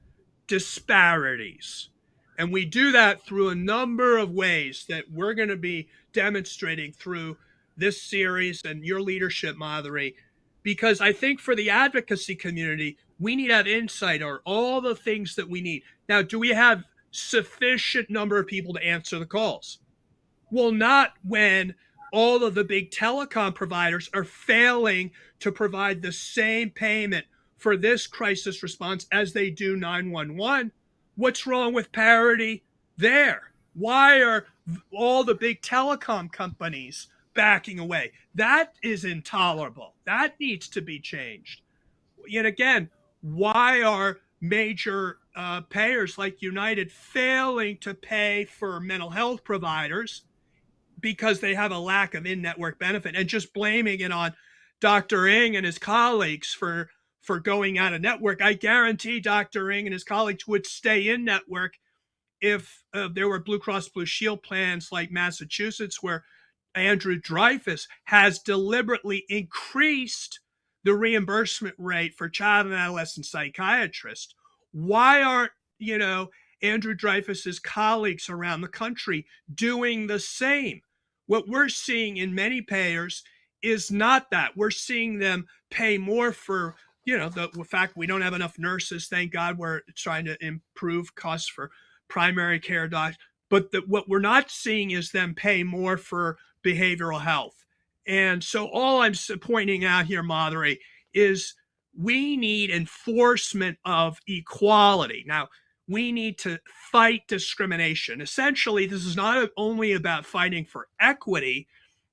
F: disparities. And we do that through a number of ways that we're going to be demonstrating through this series and your leadership, Madhuri, because I think for the advocacy community, we need to have insight or all the things that we need. Now, do we have sufficient number of people to answer the calls? Well, not when all of the big telecom providers are failing to provide the same payment for this crisis response as they do 911. What's wrong with parity there? Why are all the big telecom companies backing away? That is intolerable. That needs to be changed. Yet again, why are major uh, payers like United failing to pay for mental health providers because they have a lack of in-network benefit and just blaming it on Dr. Ng and his colleagues for for going out of network. I guarantee Dr. Ng and his colleagues would stay in network if uh, there were Blue Cross Blue Shield plans like Massachusetts, where Andrew Dreyfus has deliberately increased the reimbursement rate for child and adolescent psychiatrists. Why aren't, you know, Andrew Dreyfus's colleagues around the country doing the same? What we're seeing in many payers is not that. We're seeing them pay more for, you know, the, the fact we don't have enough nurses. Thank God we're trying to improve costs for primary care docs. But the, what we're not seeing is them pay more for behavioral health. And so all I'm pointing out here, Madhuri, is we need enforcement of equality. Now, we need to fight discrimination. Essentially, this is not only about fighting for equity,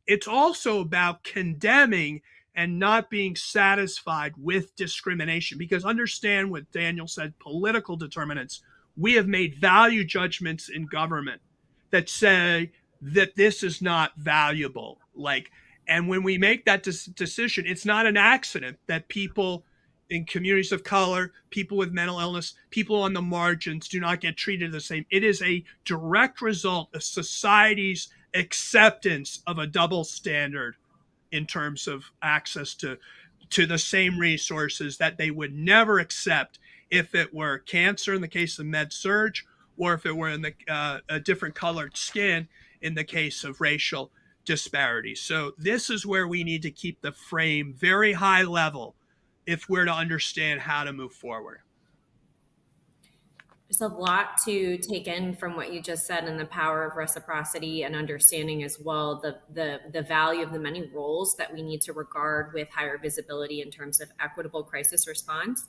F: it's also about condemning and not being satisfied with discrimination. Because understand what Daniel said political determinants. We have made value judgments in government that say that this is not valuable. Like, and when we make that decision, it's not an accident that people in communities of color, people with mental illness, people on the margins do not get treated the same. It is a direct result of society's acceptance of a double standard in terms of access to to the same resources that they would never accept if it were cancer in the case of med surg or if it were in the uh, a different colored skin in the case of racial disparities. So this is where we need to keep the frame very high level if we're to understand how to move forward.
A: There's a lot to take in from what you just said and the power of reciprocity and understanding as well the, the, the value of the many roles that we need to regard with higher visibility in terms of equitable crisis response.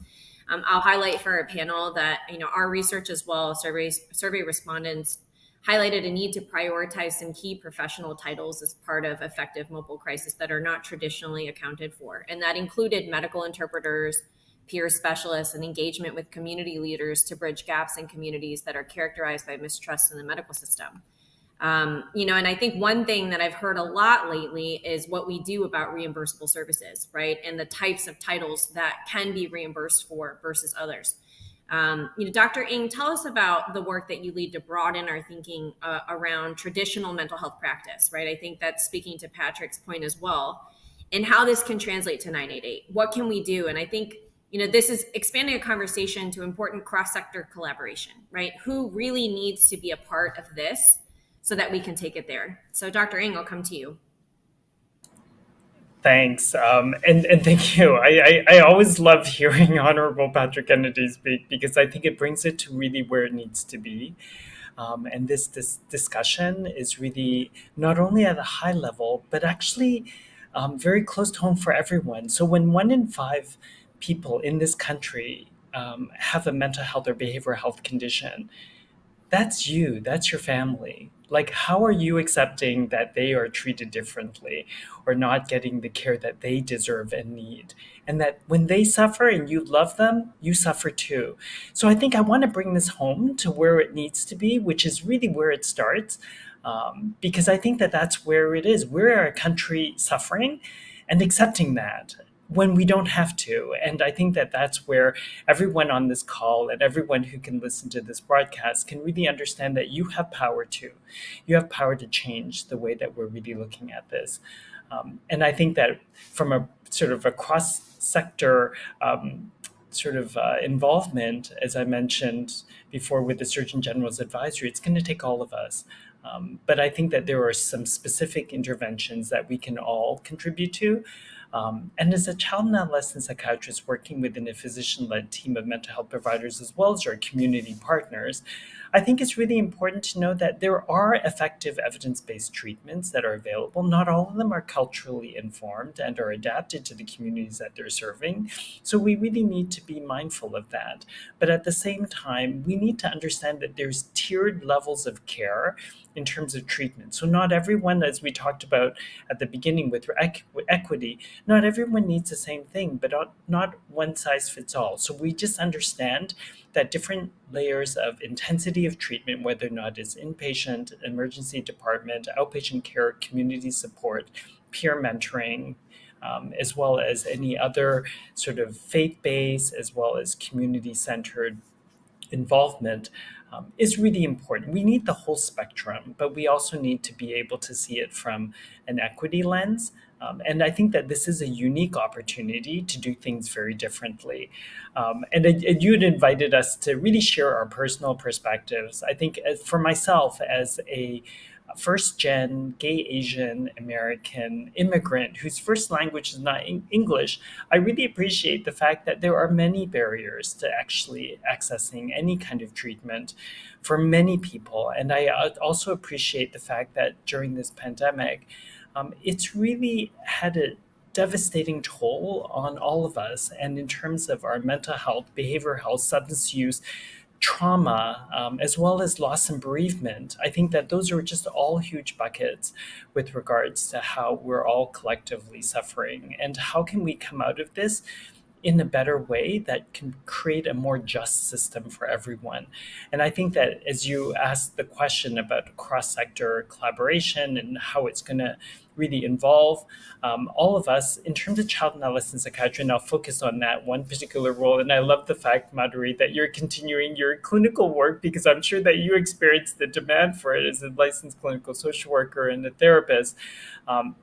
A: Um, I'll highlight for our panel that you know our research as well, surveys, survey respondents highlighted a need to prioritize some key professional titles as part of effective mobile crisis that are not traditionally accounted for. And that included medical interpreters, peer specialists, and engagement with community leaders to bridge gaps in communities that are characterized by mistrust in the medical system. Um, you know, and I think one thing that I've heard a lot lately is what we do about reimbursable services, right? And the types of titles that can be reimbursed for versus others. Um, you know, Dr. Ng, tell us about the work that you lead to broaden our thinking uh, around traditional mental health practice, right? I think that's speaking to Patrick's point as well, and how this can translate to 988. What can we do? And I think, you know, this is expanding a conversation to important cross-sector collaboration, right? Who really needs to be a part of this so that we can take it there? So, Dr. Ng, I'll come to you.
G: Thanks, um, and and thank you. I, I, I always love hearing <laughs> Honorable Patrick Kennedy speak because I think it brings it to really where it needs to be. Um, and this this discussion is really not only at a high level, but actually um, very close to home for everyone. So when one in five people in this country um, have a mental health or behavioral health condition, that's you, that's your family like how are you accepting that they are treated differently or not getting the care that they deserve and need? And that when they suffer and you love them you suffer too. So i think i want to bring this home to where it needs to be which is really where it starts um, because i think that that's where it is. We're a country suffering and accepting that when we don't have to. And I think that that's where everyone on this call and everyone who can listen to this broadcast can really understand that you have power too. You have power to change the way that we're really looking at this. Um, and I think that from a sort of a cross sector um, sort of uh, involvement, as I mentioned before with the Surgeon General's advisory, it's going to take all of us. Um, but I think that there are some specific interventions that we can all contribute to. Um, and as a child and adolescent psychiatrist working within a physician-led team of mental health providers as well as our community partners, I think it's really important to know that there are effective evidence-based treatments that are available. Not all of them are culturally informed and are adapted to the communities that they're serving. So we really need to be mindful of that. But at the same time, we need to understand that there's tiered levels of care in terms of treatment. So not everyone, as we talked about at the beginning with equity, not everyone needs the same thing, but not one size fits all. So we just understand that different layers of intensity of treatment, whether or not it's inpatient, emergency department, outpatient care, community support, peer mentoring, um, as well as any other sort of faith-based as well as community-centered involvement um, is really important. We need the whole spectrum, but we also need to be able to see it from an equity lens. Um, and I think that this is a unique opportunity to do things very differently. Um, and, and you had invited us to really share our personal perspectives. I think as, for myself as a first gen gay Asian American immigrant whose first language is not English, I really appreciate the fact that there are many barriers to actually accessing any kind of treatment for many people. And I also appreciate the fact that during this pandemic, um, it's really had a devastating toll on all of us. And in terms of our mental health, behavioral health, substance use, trauma, um, as well as loss and bereavement. I think that those are just all huge buckets with regards to how we're all collectively suffering and how can we come out of this in a better way that can create a more just system for everyone. And I think that as you asked the question about cross-sector collaboration and how it's going to really involve um, all of us in terms of child and adolescent psychiatry, and I'll focus on that one particular role. And I love the fact, Madhuri, that you're continuing your clinical work because I'm sure that you experienced the demand for it as a licensed clinical social worker and a therapist. Um,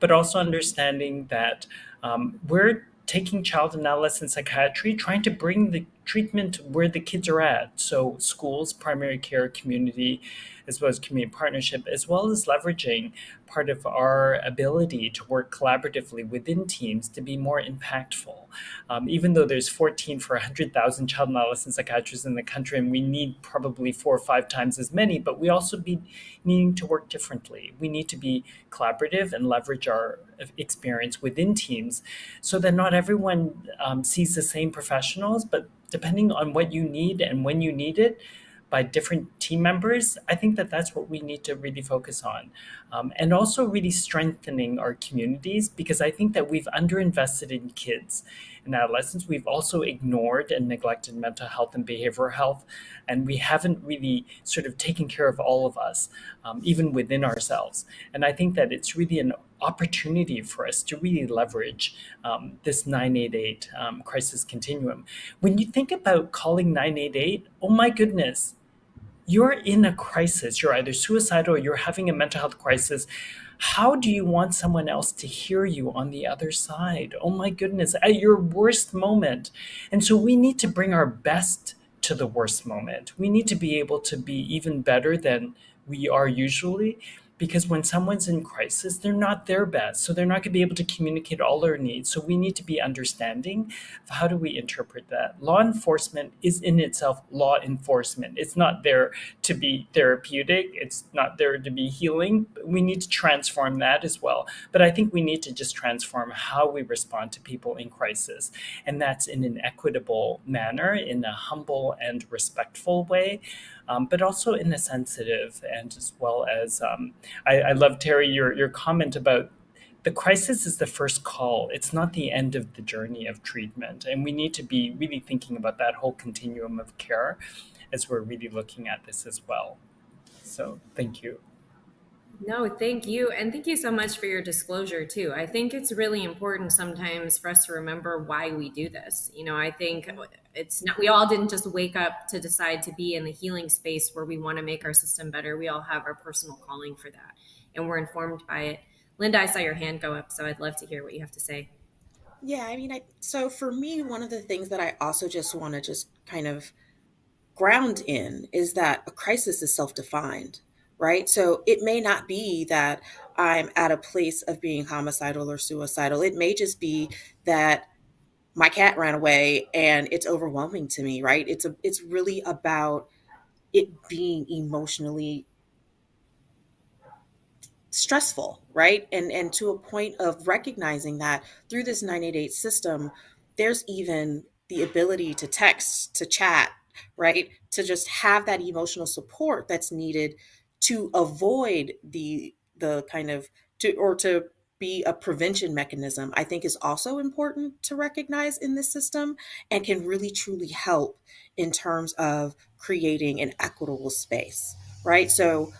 G: but also understanding that um, we're taking child and adolescent psychiatry, trying to bring the treatment where the kids are at. So schools, primary care, community, as well as community partnership, as well as leveraging part of our ability to work collaboratively within teams to be more impactful. Um, even though there's 14 for 100,000 child and adolescent psychiatrists in the country, and we need probably four or five times as many, but we also be needing to work differently. We need to be collaborative and leverage our experience within teams so that not everyone um, sees the same professionals, but depending on what you need and when you need it, by different team members, I think that that's what we need to really focus on. Um, and also really strengthening our communities because I think that we've underinvested in kids and adolescents. We've also ignored and neglected mental health and behavioral health. And we haven't really sort of taken care of all of us, um, even within ourselves. And I think that it's really an opportunity for us to really leverage um, this 988 um, crisis continuum. When you think about calling 988, oh my goodness, you're in a crisis. You're either suicidal or you're having a mental health crisis. How do you want someone else to hear you on the other side? Oh my goodness, at your worst moment. And so we need to bring our best to the worst moment. We need to be able to be even better than we are usually because when someone's in crisis, they're not their best. So they're not going to be able to communicate all their needs. So we need to be understanding how do we interpret that. Law enforcement is in itself law enforcement. It's not there to be therapeutic. It's not there to be healing. We need to transform that as well. But I think we need to just transform how we respond to people in crisis. And that's in an equitable manner, in a humble and respectful way um, but also in a sensitive and as well as um, I, I love Terri your your comment about the crisis is the first call. It's not the end of the journey of treatment. And we need to be really thinking about that whole continuum of care as we're really looking at this as well. So thank you.
A: No, thank you. And thank you so much for your disclosure, too. I think it's really important sometimes for us to remember why we do this. You know, I think it's not, we all didn't just wake up to decide to be in the healing space where we want to make our system better. We all have our personal calling for that, and we're informed by it. Linda, I saw your hand go up, so I'd love to hear what you have to say.
H: Yeah, I mean, I, so for me, one of the things that I also just want to just kind of ground in is that a crisis is self defined right? So it may not be that I'm at a place of being homicidal or suicidal. It may just be that my cat ran away and it's overwhelming to me, right? It's a it's really about it being emotionally stressful, right? And and to a point of recognizing that through this 988 system, there's even the ability to text, to chat, right? To just have that emotional support that's needed to avoid the the kind of to or to be a prevention mechanism i think is also important to recognize in this system and can really truly help in terms of creating an equitable space right? So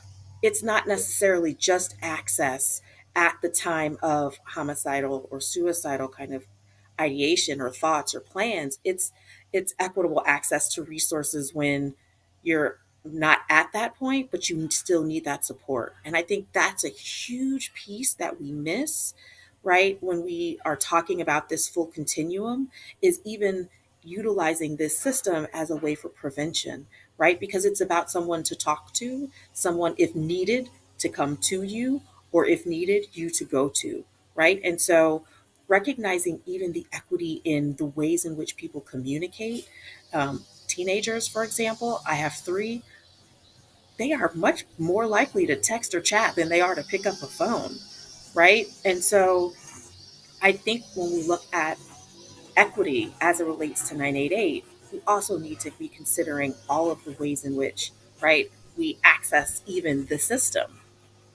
H: it's not necessarily just access at the time of homicidal or suicidal kind of ideation or thoughts or plans. It's it's equitable access to resources when you're not at that point, but you still need that support. And I think that's a huge piece that we miss, right? When we are talking about this full continuum, is even utilizing this system as a way for prevention, right? Because it's about someone to talk to, someone, if needed, to come to you, or if needed, you to go to, right? And so recognizing even the equity in the ways in which people communicate. Um, teenagers, for example, I have three, they are much more likely to text or chat than they are to pick up a phone, right? And so I think when we look at equity as it relates to 988, we also need to be considering all of the ways in which, right, we access even the system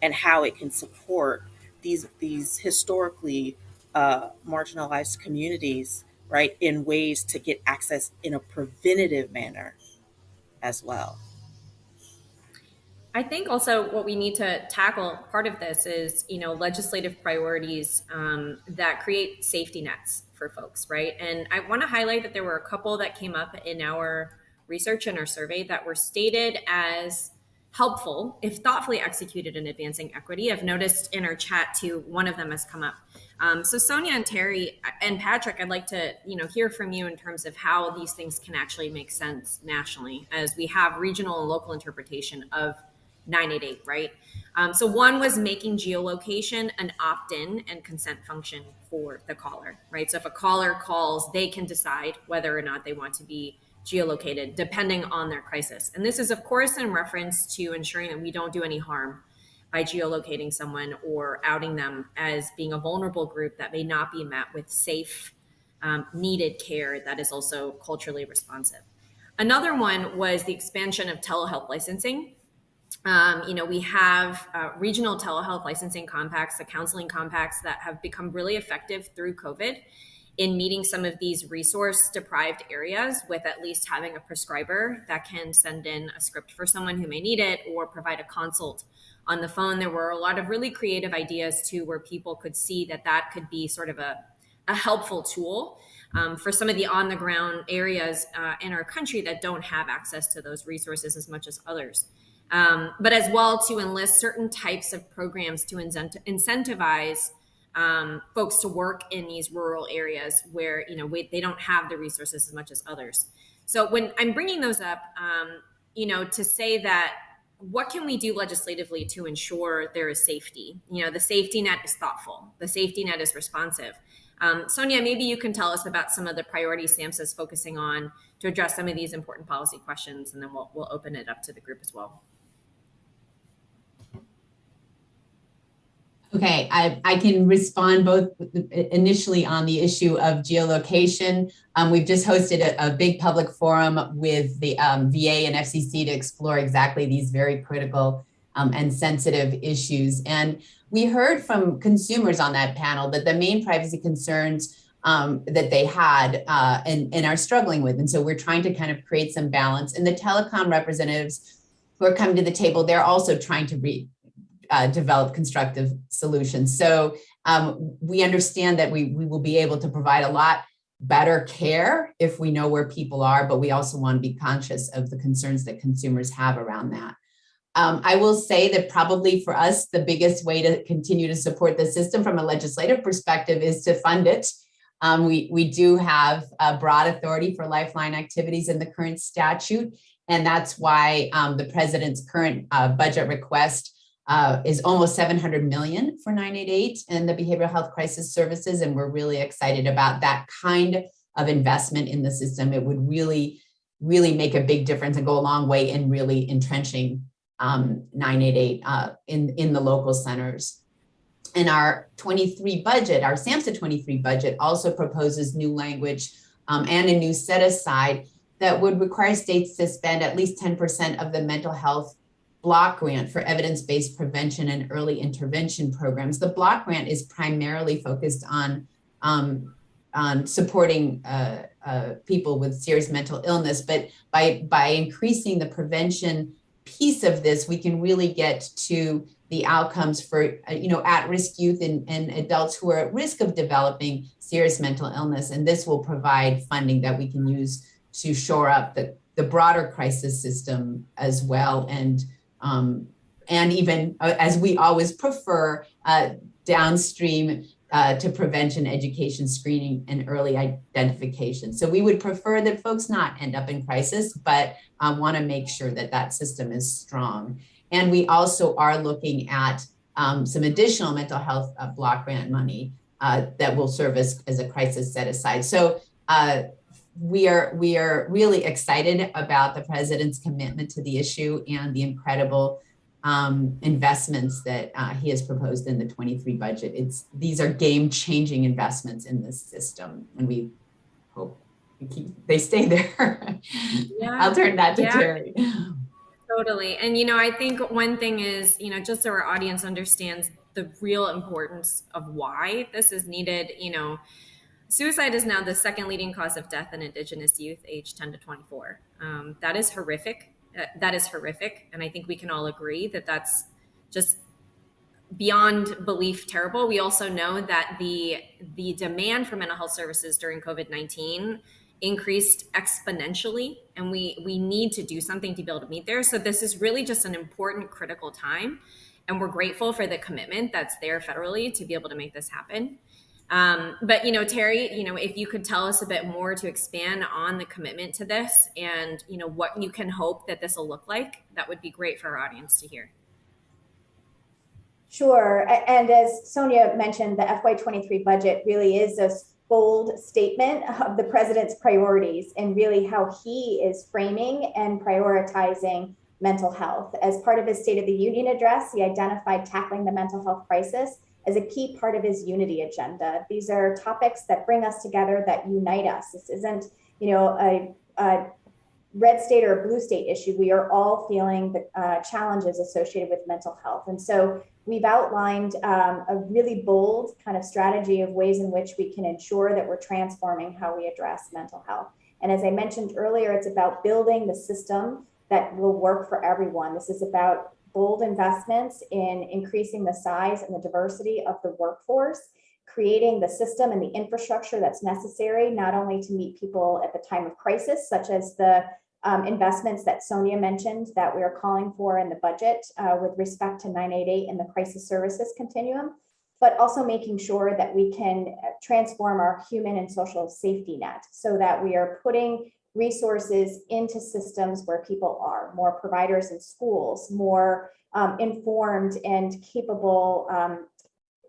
H: and how it can support these these historically uh, marginalized communities, right, in ways to get access in a preventative manner as well.
A: I think also what we need to tackle part of this is, you know, legislative priorities um, that create safety nets for folks, right? And I want to highlight that there were a couple that came up in our research and our survey that were stated as helpful if thoughtfully executed in advancing equity. I've noticed in our chat too, one of them has come up. Um, so Sonia and Terri and Patrick, I'd like to you know hear from you in terms of how these things can actually make sense nationally, as we have regional and local interpretation of 988, right? Um, so one was making geolocation an opt-in and consent function for the caller, right? So if a caller calls, they can decide whether or not they want to be geolocated depending on their crisis. And this is of course in reference to ensuring that we don't do any harm by geolocating someone or outing them as being a vulnerable group that may not be met with safe, um, needed care that is also culturally responsive. Another one was the expansion of telehealth licensing um, you know, we have uh, regional telehealth licensing compacts, the counseling compacts that have become really effective through COVID in meeting some of these resource deprived areas with at least having a prescriber that can send in a script for someone who may need it or provide a consult on the phone. There were a lot of really creative ideas too, where people could see that that could be sort of a, a helpful tool um, for some of the on the ground areas uh, in our country that don't have access to those resources as much as others um, but as well to enlist certain types of programs to incentivize um, folks to work in these rural areas where you know we, they don't have the resources as much as others. So when I'm bringing those up, um, you know, to say that what can we do legislatively to ensure there is safety? You know, the safety net is thoughtful, the safety net is responsive. Um, Sonia, maybe you can tell us about some of the priorities SAMHSA is focusing on to address some of these important policy questions, and then we'll, we'll open it up to the group as well.
E: Okay, I, I can respond both initially on the issue of geolocation. Um, we've just hosted a, a, big public forum with the um, VA and FCC to explore exactly these very critical um, and sensitive issues. And we heard from consumers on that panel that the main privacy concerns um, that they had uh, and, and are struggling with. And so we're trying to kind of create some balance. And the telecom representatives who are coming to the table, they're also trying to read uh, develop constructive solutions. So um, we understand that we, we will be able to provide a lot better care if we know where people are, but we also want to be conscious of the concerns that consumers have around that. Um, I will say that probably for us, the biggest way to continue to support the system from a legislative perspective is to fund it. Um, we, we do have a broad authority for lifeline activities in the current statute, and that's why um, the president's current uh, budget request uh, is almost 700 million for 988 and the behavioral health crisis services. And we're really excited about that kind of investment in the system. It would really, really make a big difference and go a long way in really entrenching um, 988 uh, in, in the local centers. And our 23 budget, our SAMHSA 23 budget also proposes new language um, and a new set aside that would require states to spend at least 10% of the mental health block grant for evidence-based prevention and early intervention programs. The block grant is primarily focused on, um, on supporting uh, uh, people with serious mental illness, but by, by increasing the prevention piece of this, we can really get to the outcomes for, uh, you know, at-risk youth and, and adults who are at risk of developing serious mental illness. And this will provide funding that we can use to shore up the, the broader crisis system as well and um, and even uh, as we always prefer uh, downstream uh, to prevention, education, screening, and early identification. So we would prefer that folks not end up in crisis, but um, want to make sure that that system is strong. And we also are looking at um, some additional mental health uh, block grant money uh, that will serve as, as a crisis set aside. So we are we are really excited about the president's commitment to the issue and the incredible um, investments that uh, he has proposed in the 23 budget. It's these are game-changing investments in this system, and we hope we keep, they stay <laughs> there. Yeah. I'll turn that to yeah. Terri.
A: Totally, and you know, I think one thing is, you know, just so our audience understands the real importance of why this is needed. You know Suicide is now the second leading cause of death in Indigenous youth aged 10 to 24. Um, that is horrific. Uh, that is horrific. And I think we can all agree that that's just beyond belief terrible. We also know that the, the demand for mental health services during COVID 19 increased exponentially and we we need to do something to be able to meet there so this is really just an important critical time and we're grateful for the commitment that's there federally to be able to make this happen um, but you know terri you know if you could tell us a bit more to expand on the commitment to this and you know what you can hope that this will look like that would be great for our audience to hear
I: Sure. And as Sonia mentioned, the FY23 budget really is a bold statement of the president's priorities and really how he is framing and prioritizing mental health. As part of his State of the Union address, he identified tackling the mental health crisis as a key part of his unity agenda. These are topics that bring us together, that unite us. This isn't, you know, a, a red state or a blue state issue. We are all feeling the uh, challenges associated with mental health. And so we've outlined um, a really bold kind of strategy of ways in which we can ensure that we're transforming how we address mental health. And as I mentioned earlier, it's about building the system that will work for everyone. This is about bold investments in increasing the size and the diversity of the workforce, creating the system and the infrastructure that's necessary, not only to meet people at the time of crisis, such as the um, investments that Sonia mentioned that we are calling for in the budget uh, with respect to 988 and the crisis services continuum, but also making sure that we can transform our human and social safety net so that we are putting resources into systems where people are, more providers in schools, more um, informed and capable um,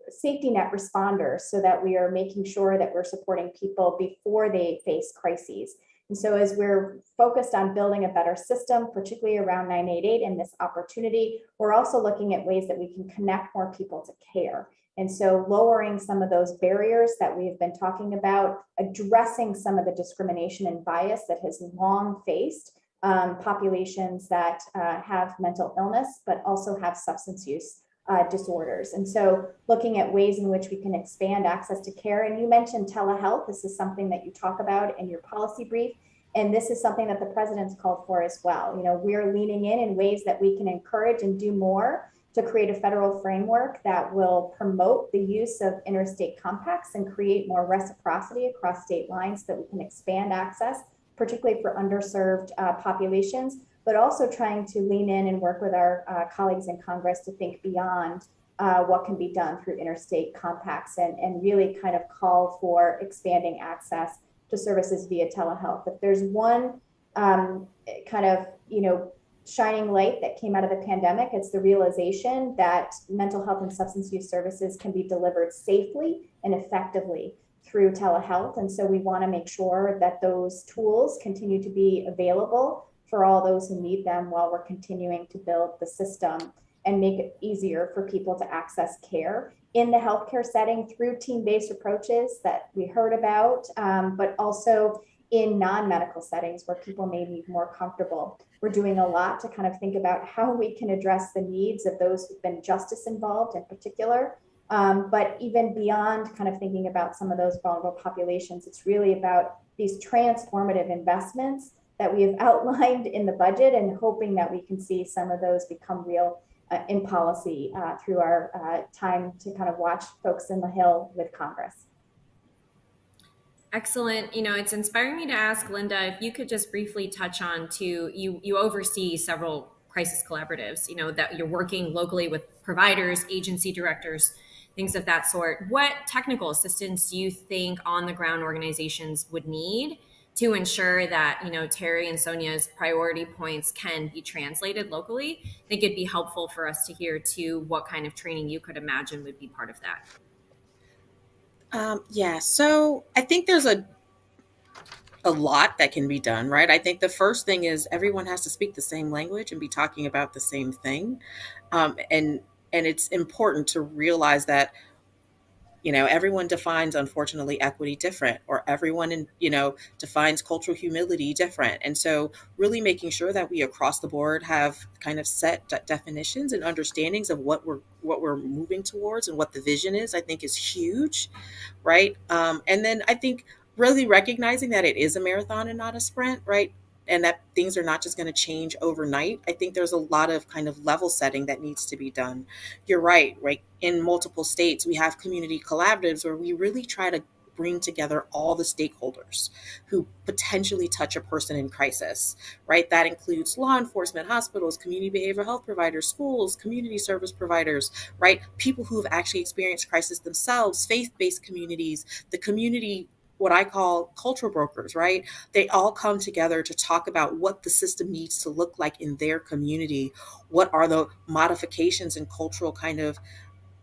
I: safety net responders so that we are making sure that we're supporting people before they face crises. And so as we're focused on building a better system, particularly around 988 and this opportunity, we're also looking at ways that we can connect more people to care. And so lowering some of those barriers that we've been talking about, addressing some of the discrimination and bias that has long faced um, populations that uh, have mental illness, but also have substance use uh, disorders. And so looking at ways in which we can expand access to care. And you mentioned telehealth. This is something that you talk about in your policy brief. And this is something that the president's called for as well. You know, we're leaning in in ways that we can encourage and do more to create a federal framework that will promote the use of interstate compacts and create more reciprocity across state lines so that we can expand access, particularly for underserved uh, populations, but also trying to lean in and work with our uh, colleagues in Congress to think beyond uh, what can be done through interstate compacts and, and really kind of call for expanding access to services via telehealth. If there's one um, kind of, you know, shining light that came out of the pandemic, it's the realization that mental health and substance use services can be delivered safely and effectively through telehealth. And so we want to make sure that those tools continue to be available for all those who need them while we're continuing to build the system and make it easier for people to access care in the healthcare setting through team-based approaches that we heard about, um, but also in non-medical settings where people may be more comfortable. We're doing a lot to kind of think about how we can address the needs of those who've been justice involved in particular. Um, but even beyond kind of thinking about some of those vulnerable populations, it's really about these transformative investments that we have <laughs> outlined in the budget and hoping that we can see some of those become real uh, in policy uh, through our uh, time to kind of watch folks in the Hill with Congress.
A: Excellent. You know, it's inspiring me to ask Linda if you could just briefly touch on to you. You oversee several crisis collaboratives. You know that you're working locally with providers, agency directors, things of that sort. What technical assistance do you think on the ground organizations would need to ensure that you know Terri and Sonia's priority points can be translated locally. I think it'd be helpful for us to hear too what kind of training you could imagine would be part of that.
H: Um, yeah, so I think there's a a lot that can be done, right? I think the first thing is everyone has to speak the same language and be talking about the same thing, um, and and it's important to realize that you know everyone defines unfortunately equity different or everyone in you know defines cultural humility different. And so really making sure that we across the board have kind of set de- definitions and understandings of what we're what we're moving towards and what the vision is i think is huge right? Um, and then i think really recognizing that it is a marathon and not a sprint right and that things are not just going to change overnight. I think there's a lot of kind of level setting that needs to be done. You're right, right? In multiple states, we have community collaboratives where we really try to bring together all the stakeholders who potentially touch a person in crisis, right? That includes law enforcement, hospitals, community behavioral health providers, schools, community service providers, right? People who have actually experienced crisis themselves, faith based communities, the community what I call cultural brokers, right? They all come together to talk about what the system needs to look like in their community. What are the modifications and cultural kind of,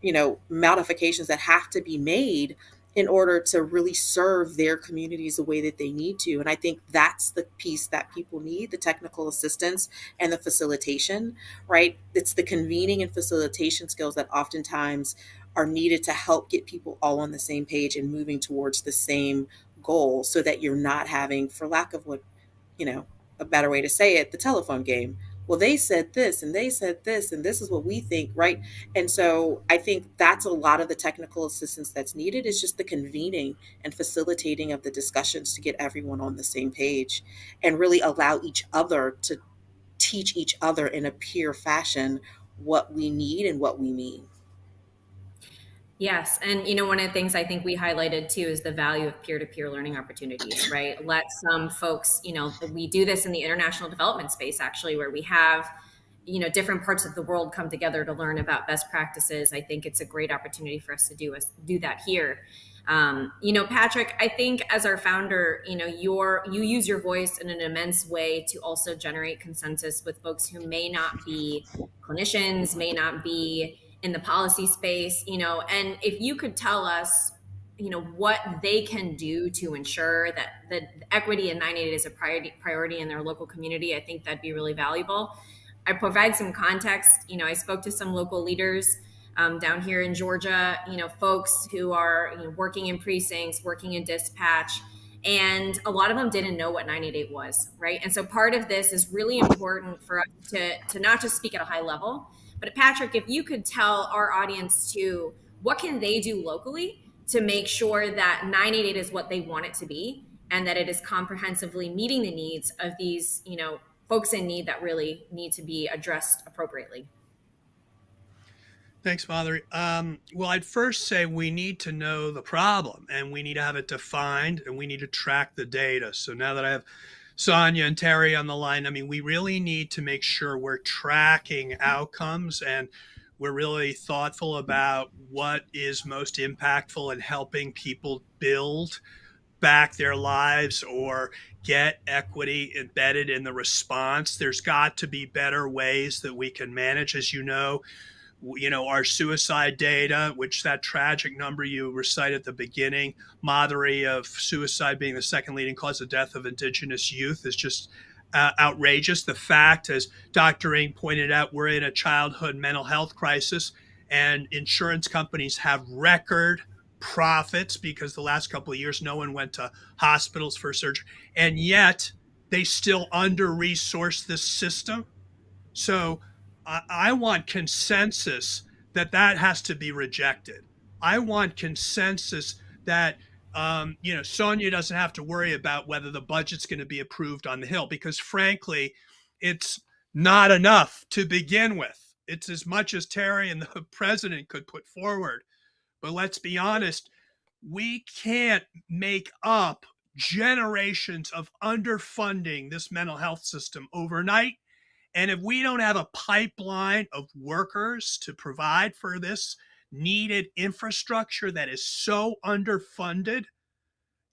H: you know, modifications that have to be made in order to really serve their communities the way that they need to. And I think that's the piece that people need the technical assistance and the facilitation, right? It's the convening and facilitation skills that oftentimes are needed to help get people all on the same page and moving towards the same goal so that you're not having, for lack of what, you know, a better way to say it, the telephone game. Well, they said this and they said this, and this is what we think, right? And so I think that's a lot of the technical assistance that's needed is just the convening and facilitating of the discussions to get everyone on the same page and really allow each other to teach each other in a peer fashion what we need and what we mean.
A: Yes. And, you know, one of the things I think we highlighted too is the value of peer to peer learning opportunities, <clears throat> right? Let some folks, you know, we do this in the international development space actually, where we have, you know, different parts of the world come together to learn about best practices. I think it's a great opportunity for us to do us do that here. Um, you know, Patrick, I think as our founder, you know, your you use your voice in an immense way to also generate consensus with folks who may not be clinicians, may not be in the policy space, you know, and if you could tell us, you know, what they can do to ensure that the equity in 988 is a priority priority in their local community, I think that'd be really valuable. I provide some context. You know, I spoke to some local leaders um, down here in Georgia. You know, folks who are you know, working in precincts, working in dispatch, and a lot of them didn't know what 988 was, right? And so part of this is really important for us to to not just speak at a high level, but Patrick, if you could tell our audience to what can they do locally to make sure that 988 is what they want it to be and that it is comprehensively meeting the needs of these, you know, folks in need that really need to be addressed appropriately.
F: Thanks, Madhuri. Um, well, I'd first say we need to know the problem and we need to have it defined and we need to track the data. So now that I have Sonia and Terri on the line. I mean, we really need to make sure we're tracking outcomes and we're really thoughtful about what is most impactful in helping people build back their lives or get equity embedded in the response. There's got to be better ways that we can manage. As you know, you know, our suicide data, which that tragic number you recite at the beginning, Madhuri of suicide being the second leading cause of death of indigenous youth is just uh, outrageous. The fact, as Dr. Ng pointed out, we're in a childhood mental health crisis, and insurance companies have record profits because the last couple of years no one went to hospitals for surgery, and yet they still under resource this system. So I, want consensus that that has to be rejected. I want consensus that um, you know Sonia doesn't have to worry about whether the budget's going to be approved on the Hill because frankly, it's not enough to begin with. It's as much as Terri and the <laughs> president could put forward. But let's be honest, we can't make up generations of underfunding this mental health system overnight and if we don't have a pipeline of workers to provide for this needed infrastructure that is so underfunded,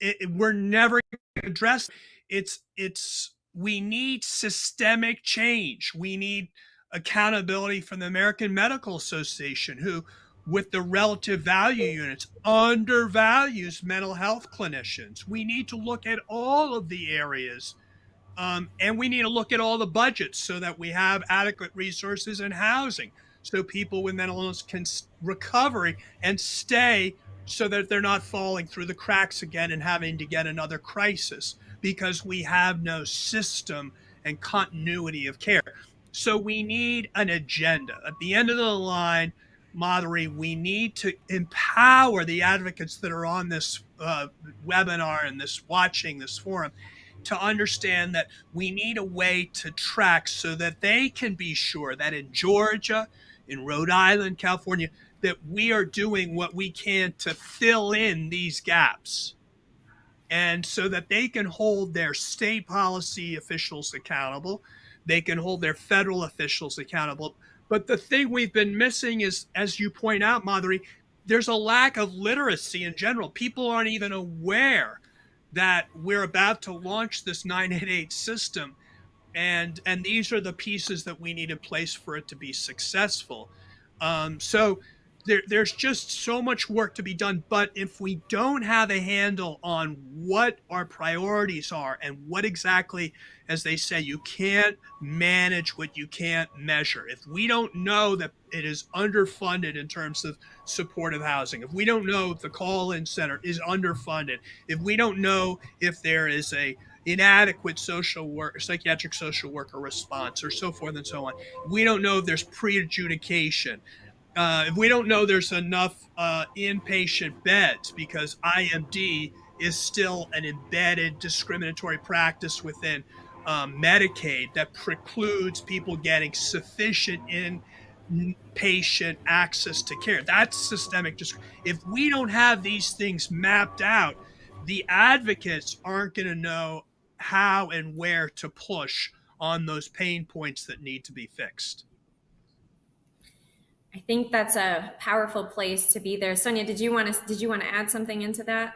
F: it, it, we're never addressed. It's it's we need systemic change. We need accountability from the American Medical Association, who, with the relative value units, undervalues mental health clinicians. We need to look at all of the areas um, and we need to look at all the budgets so that we have adequate resources and housing so people with mental illness can recover and stay so that they're not falling through the cracks again and having to get another crisis because we have no system and continuity of care. So we need an agenda. At the end of the line, Madhuri, we need to empower the advocates that are on this uh, webinar and this watching this forum to understand that we need a way to track so that they can be sure that in Georgia, in Rhode Island, California, that we are doing what we can to fill in these gaps. And so that they can hold their state policy officials accountable, they can hold their federal officials accountable. But the thing we've been missing is, as you point out, Madhuri, there's a lack of literacy in general. People aren't even aware that we're about to launch this 988 system and and these are the pieces that we need in place for it to be successful. Um, so there, there's just so much work to be done but if we don't have a handle on what our priorities are and what exactly as they say you can't manage what you can't measure. If we don't know that it is underfunded in terms of supportive housing if we don't know if the call-in center is underfunded if we don't know if there is a inadequate social work psychiatric social worker response or so forth and so on we don't know if there's pre-adjudication uh, if we don't know there's enough uh, inpatient beds because IMD is still an embedded discriminatory practice within um, Medicaid that precludes people getting sufficient inpatient access to care. That's systemic. Disc- if we don't have these things mapped out, the advocates aren't going to know how and where to push on those pain points that need to be fixed.
A: I think that's a powerful place to be there. Sonia, did you want to did you want to add something into that?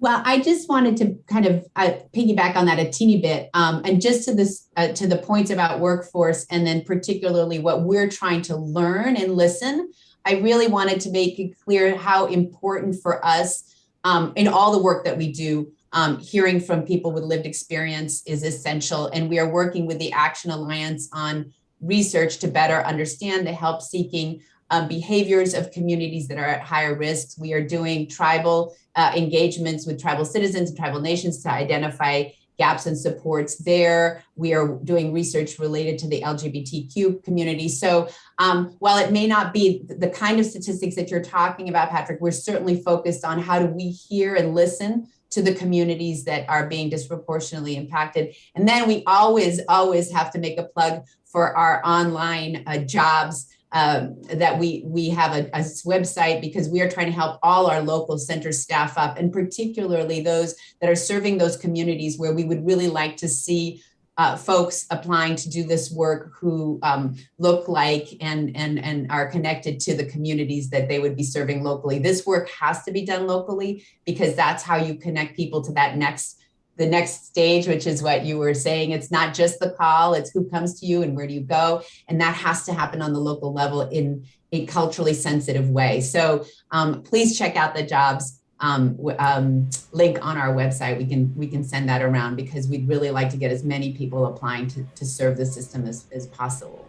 E: Well, I just wanted to kind of uh, piggyback on that a teeny bit, um, and just to this uh, to the points about workforce, and then particularly what we're trying to learn and listen. I really wanted to make it clear how important for us um, in all the work that we do. Um, hearing from people with lived experience is essential, and we are working with the Action Alliance on research to better understand the help seeking um, behaviors of communities that are at higher risks. We are doing tribal uh, engagements with tribal citizens and tribal nations to identify gaps and supports there. We are doing research related to the LGBTQ community. So um, while it may not be the kind of statistics that you're talking about, Patrick, we're certainly focused on how do we hear and listen to the communities that are being disproportionately impacted. And then we always, always have to make a plug for our online uh, jobs um, that we we have a, a, website because we are trying to help all our local center staff up and particularly those that are serving those communities where we would really like to see uh, folks applying to do this work who um, look like and and and are connected to the communities that they would be serving locally. This work has to be done locally because that's how you connect people to that next the next stage, which is what you were saying. It's not just the call, it's who comes to you and where do you go. And that has to happen on the local level in a culturally sensitive way. So um, please check out the jobs um, um, link on our website. We can we can send that around because we'd really like to get as many people applying to, to serve the system as, as possible.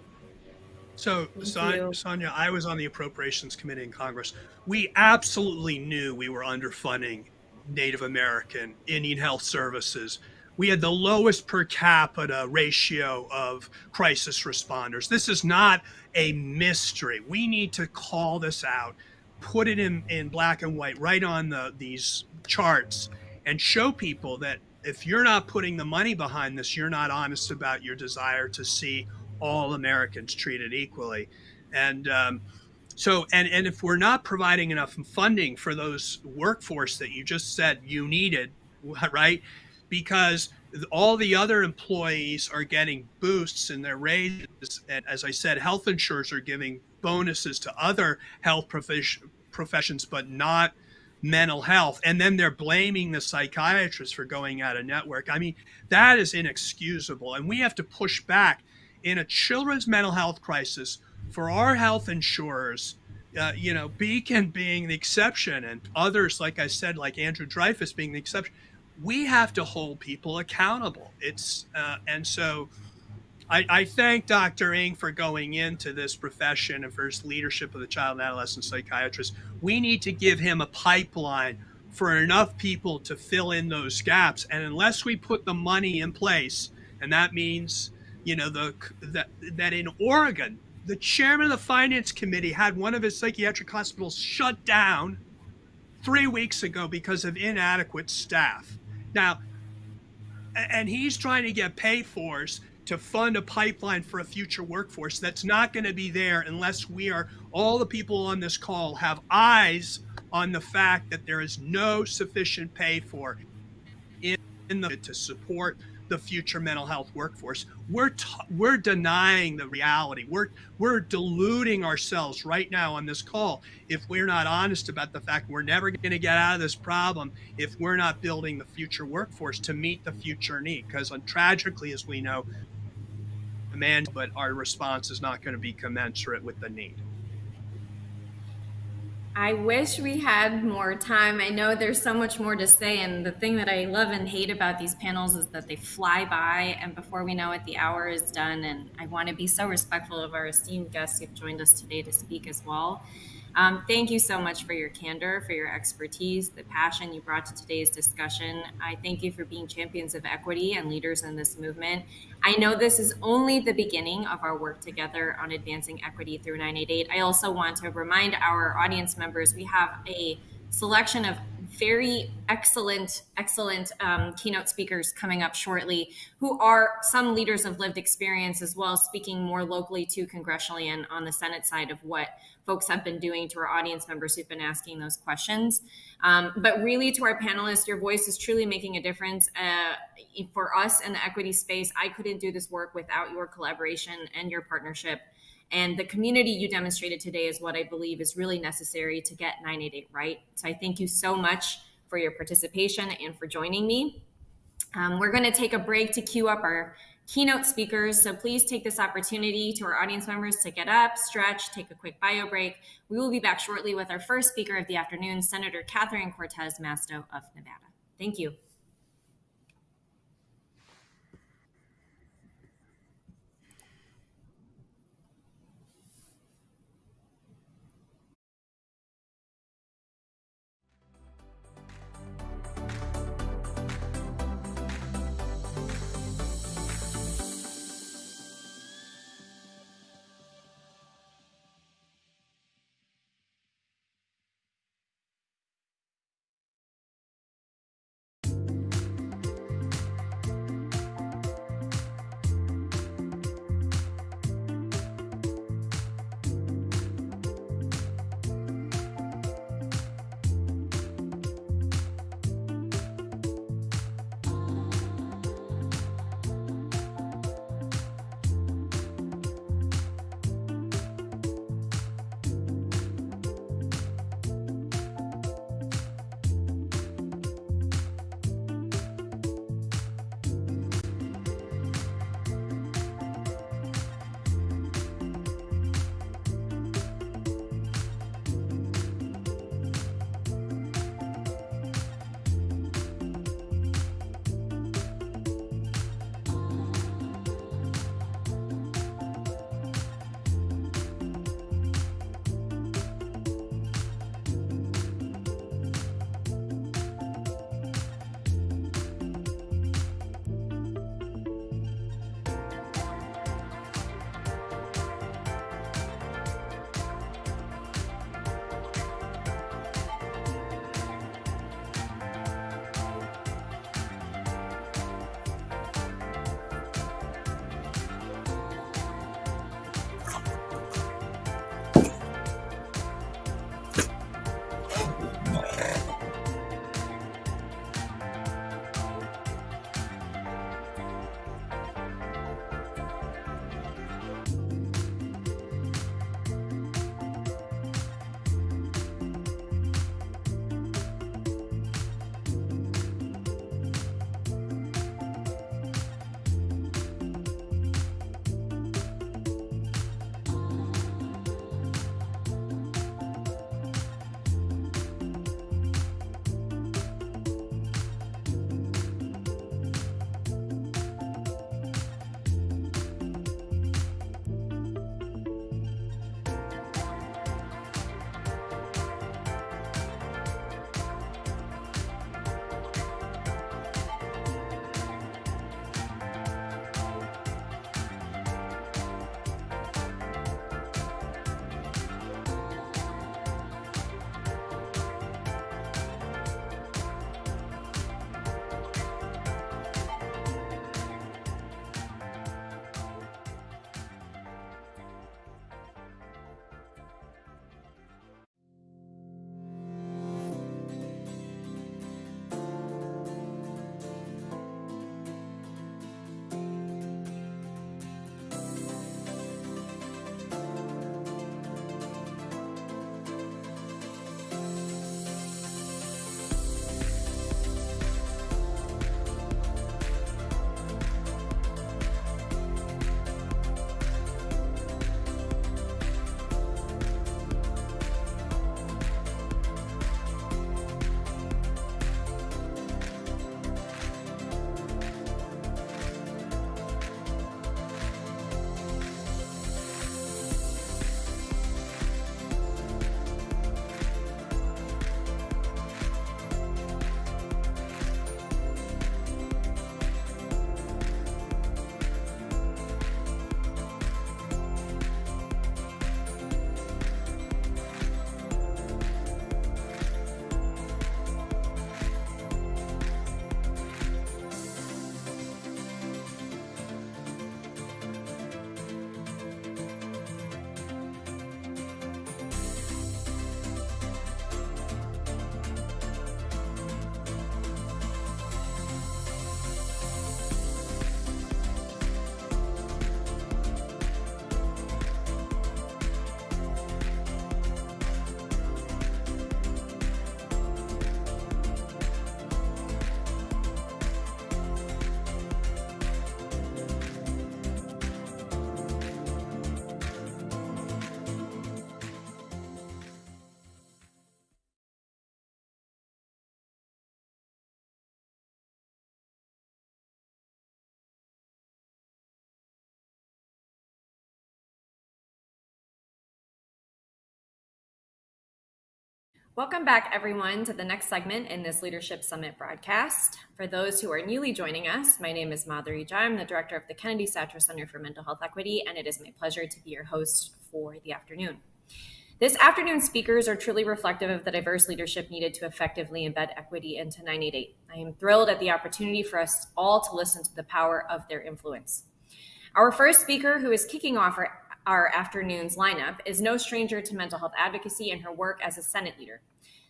F: So, Sonia, I was on the Appropriations Committee in Congress. We absolutely knew we were underfunding Native American, Indian Health Services. We had the lowest per capita ratio of crisis responders. This is not a mystery. We need to call this out, put it in, in black and white right on the, these charts, and show people that if you're not putting the money behind this, you're not honest about your desire to see all Americans treated equally. And um, so, and, and if we're not providing enough funding for those workforce that you just said you needed, <laughs> right? Because all the other employees are getting boosts in their raises. And as I said, health insurers are giving bonuses to other health professions, but not mental health. And then they're blaming the psychiatrists for going out of network. I mean, that is inexcusable. And we have to push back in a children's mental health crisis for our health insurers, uh, you know, Beacon being the exception and others, like I said, like Andrew Dreyfus being the exception, we have to hold people accountable. It's uh, and so I, I, thank Dr. Ng for going into this profession and for his leadership of the child and adolescent psychiatrist. We need to give him a pipeline for enough people to fill in those gaps. And unless we put the money in place, and that means, you know, the that that in Oregon the chairman of the finance committee had one of his psychiatric hospitals shut down three weeks ago because of inadequate staff. Now, And he's trying to get pay-fors to fund a pipeline for a future workforce that's not going to be there unless we are, all the people on this call have eyes on the fact that there is no sufficient pay for in, in the to support the future mental health workforce. We're we're denying the reality. We're we're deluding ourselves right now on this call if we're not honest about the fact we're never going to get out of this problem if we're not building the future workforce to meet the future need. Because tragically, as we know, demand, but our response is not going to be commensurate with the need.
A: I wish we had more time. I know there's so much more to say, and the thing that I love and hate about these panels is that they fly by, and before we know it, the hour is done. And I want to be so respectful of our esteemed guests who've joined us today to speak as well. Um, thank you so much for your candor, for your expertise, the passion you brought to today's discussion. I thank you for being champions of equity and leaders in this movement. I know this is only the beginning of our work together on advancing equity through 988. I also want to remind our audience members we have a selection of very excellent, excellent um, keynote speakers coming up shortly, who are some leaders of lived experience as well, speaking more locally to congressionally and on the Senate side of what folks have been doing to our audience members who've been asking those questions. Um, but really, to our panelists, your voice is truly making a difference uh, for us in the equity space. I couldn't do this work without your collaboration and your partnership. And the community you demonstrated today is what I believe is really necessary to get 988 right. So I thank you so much for your participation and for joining me. Um, we're going to take a break to queue up our keynote speakers. So please take this opportunity to our audience members to get up, stretch, take a quick bio break. We will be back shortly with our first speaker of the afternoon, Senator Catherine Cortez Masto of Nevada. Thank you. Welcome back, everyone, to the next segment in this Leadership Summit broadcast. For those who are newly joining us, my name is Madhuri Jha. I'm the director of the Kennedy Satcher Center for Mental Health Equity, and it is my pleasure to be your host for the afternoon. This afternoon's speakers are truly reflective of the diverse leadership needed to effectively embed equity into 988. I am thrilled at the opportunity for us all to listen to the power of their influence. Our first speaker, who is kicking off our our afternoon's lineup, is no stranger to mental health advocacy and her work as a Senate leader.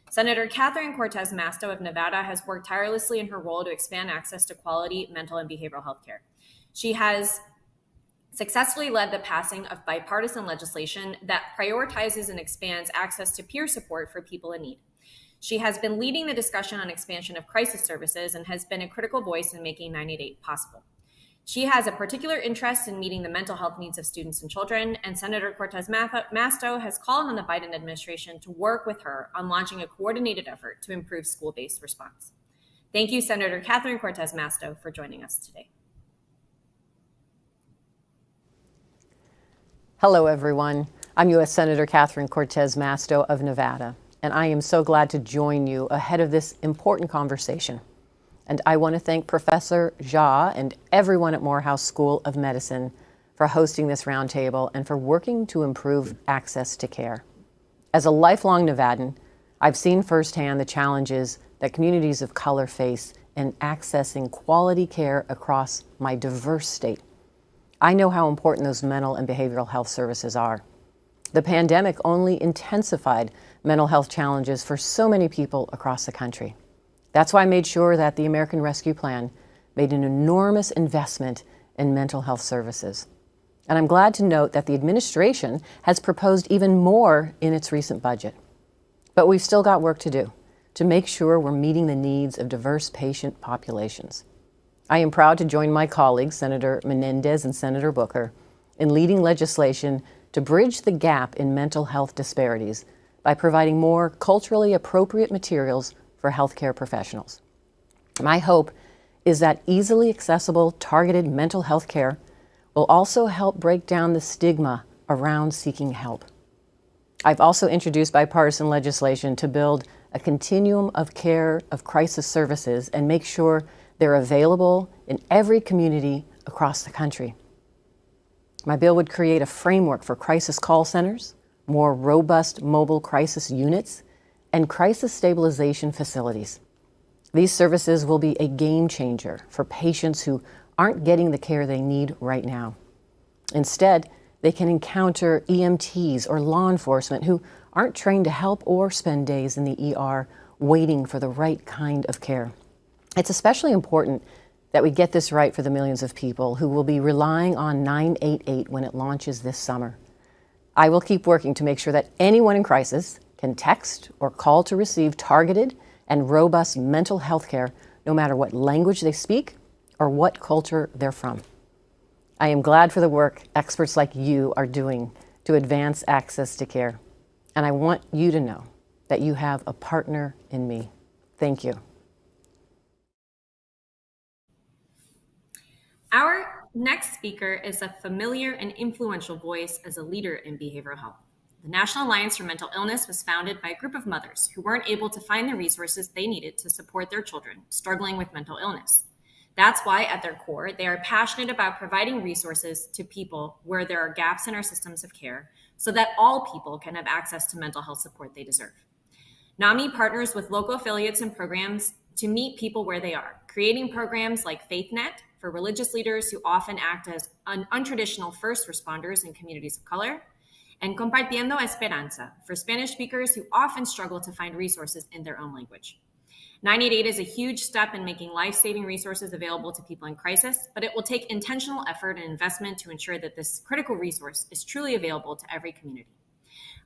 A: Senator Catherine Cortez Masto of Nevada has worked tirelessly in her role to expand access to quality mental and behavioral health care. She has successfully led the passing of bipartisan legislation that prioritizes and expands access to peer support for people in need. She has been leading the discussion on expansion of crisis services and has been a critical voice in making 988 possible. She has a particular interest in meeting the mental health needs of students and children, and Senator Cortez Masto has called on the Biden administration to work with her on launching a coordinated effort to improve school based response. Thank you, Senator Catherine Cortez Masto, for joining us today.
J: Hello, everyone. I'm U.S. Senator Catherine Cortez Masto of Nevada, and I am so glad to join you ahead of this important conversation. And I want to thank Professor Jha and everyone at Morehouse School of Medicine for hosting this roundtable and for working to improve access to care. As a lifelong Nevadan, I've seen firsthand the challenges that communities of color face in accessing quality care across my diverse state. I know how important those mental and behavioral health services are. The pandemic only intensified mental health challenges for so many people across the country. That's why I made sure that the American Rescue Plan made an enormous investment in mental health services. And I'm glad to note that the administration has proposed even more in its recent budget. But we've still got work to do to make sure we're meeting the needs of diverse patient populations. I am proud to join my colleagues, Senator Menendez and Senator Booker, in leading legislation to bridge the gap in mental health disparities by providing more culturally appropriate materials for healthcare professionals. My hope is that easily accessible, targeted mental health care will also help break down the stigma around seeking help. I've also introduced bipartisan legislation to build a continuum of care of crisis services and make sure they're available in every community across the country. My bill would create a framework for crisis call centers, more robust mobile crisis units, and crisis stabilization facilities. These services will be a game changer for patients who aren't getting the care they need right now. Instead, they can encounter EMTs or law enforcement who aren't trained to help or spend days in the ER waiting for the right kind of care. It's especially important that we get this right for the millions of people who will be relying on 988 when it launches this summer. I will keep working to make sure that anyone in crisis can text or call to receive targeted and robust mental health care no matter what language they speak or what culture they're from. I am glad for the work experts like you are doing to advance access to care. And I want you to know that you have a partner in me. Thank you.
A: Our next speaker is a familiar and influential voice as a leader in behavioral health. The National Alliance for Mental Illness was founded by a group of mothers who weren't able to find the resources they needed to support their children struggling with mental illness. That's why, at their core, they are passionate about providing resources to people where there are gaps in our systems of care so that all people can have access to mental health support they deserve. NAMI partners with local affiliates and programs to meet people where they are, creating programs like FaithNet for religious leaders who often act as un- untraditional first responders in communities of color, and Compartiendo Esperanza for Spanish speakers who often struggle to find resources in their own language. 988 is a huge step in making life saving resources available to people in crisis, but it will take intentional effort and investment to ensure that this critical resource is truly available to every community.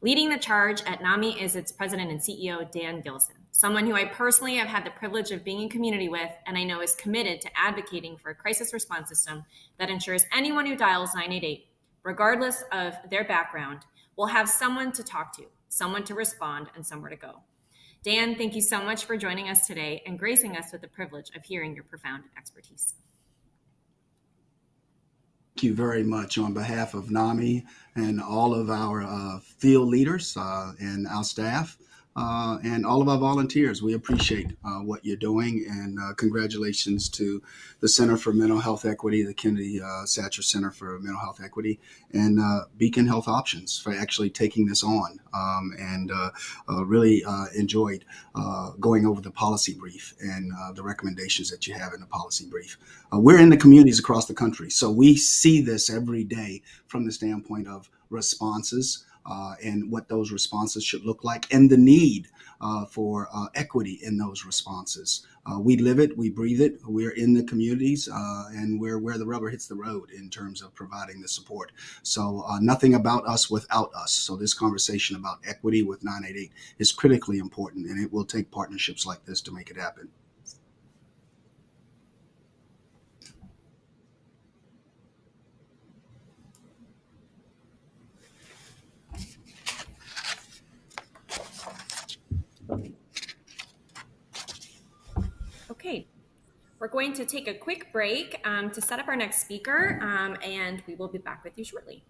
A: Leading the charge at NAMI is its president and CEO, Dan Gillison, someone who I personally have had the privilege of being in community with and I know is committed to advocating for a crisis response system that ensures anyone who dials 988 regardless of their background, will have someone to talk to, someone to respond, and somewhere to go. Dan, thank you so much for joining us today and gracing us with the privilege of hearing your profound expertise.
K: Thank you very much on behalf of NAMI and all of our uh, field leaders uh, and our staff. Uh, and all of our volunteers. We appreciate uh, what you're doing, and uh, congratulations to the Center for Mental Health Equity, the Kennedy uh, Satcher Center for Mental Health Equity, and uh, Beacon Health Options for actually taking this on. Um, and uh, really enjoyed going over the policy brief and the recommendations that you have in the policy brief. we're in the communities across the country, so we see this every day from the standpoint of responses uh, and what those responses should look like and the need uh, for uh, equity in those responses. Uh, we live it, we breathe it, we're in the communities, uh, and we're where the rubber hits the road in terms of providing the support. So, uh, nothing about us without us. So, this conversation about equity with 988 is critically important, and it will take partnerships like this to make it happen.
A: Okay, we're going to take a quick break um, to set up our next speaker, um, and we will be back with you shortly.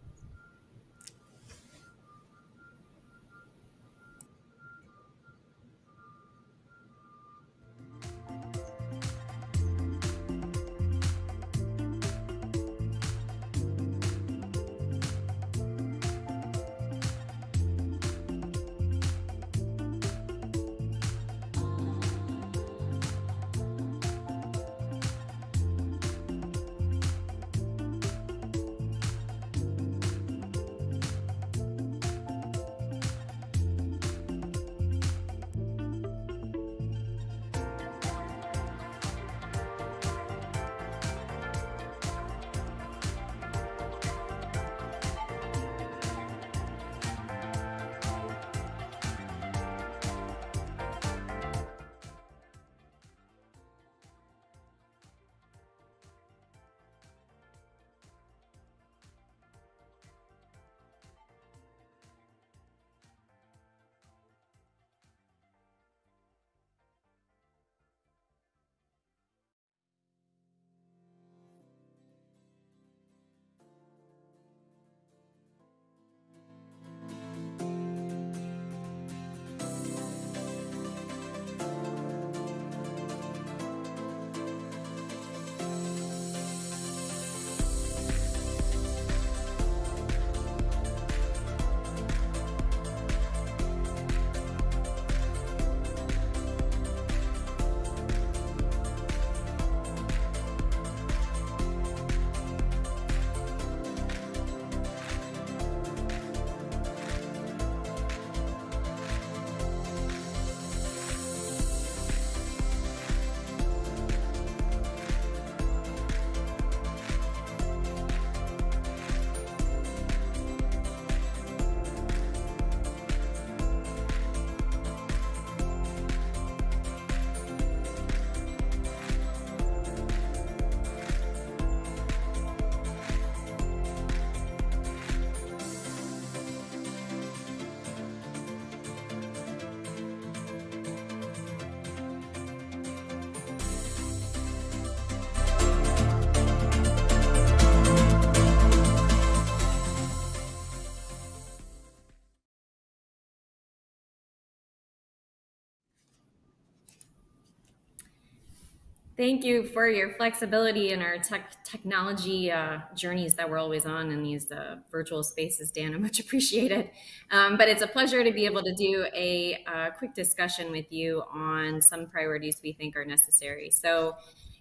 A: Thank you for your flexibility in our tech technology uh, journeys that we're always on in these uh, virtual spaces, Dan. <laughs> I much appreciate it. Um, but it's a pleasure to be able to do a, a quick discussion with you on some priorities we think are necessary. So,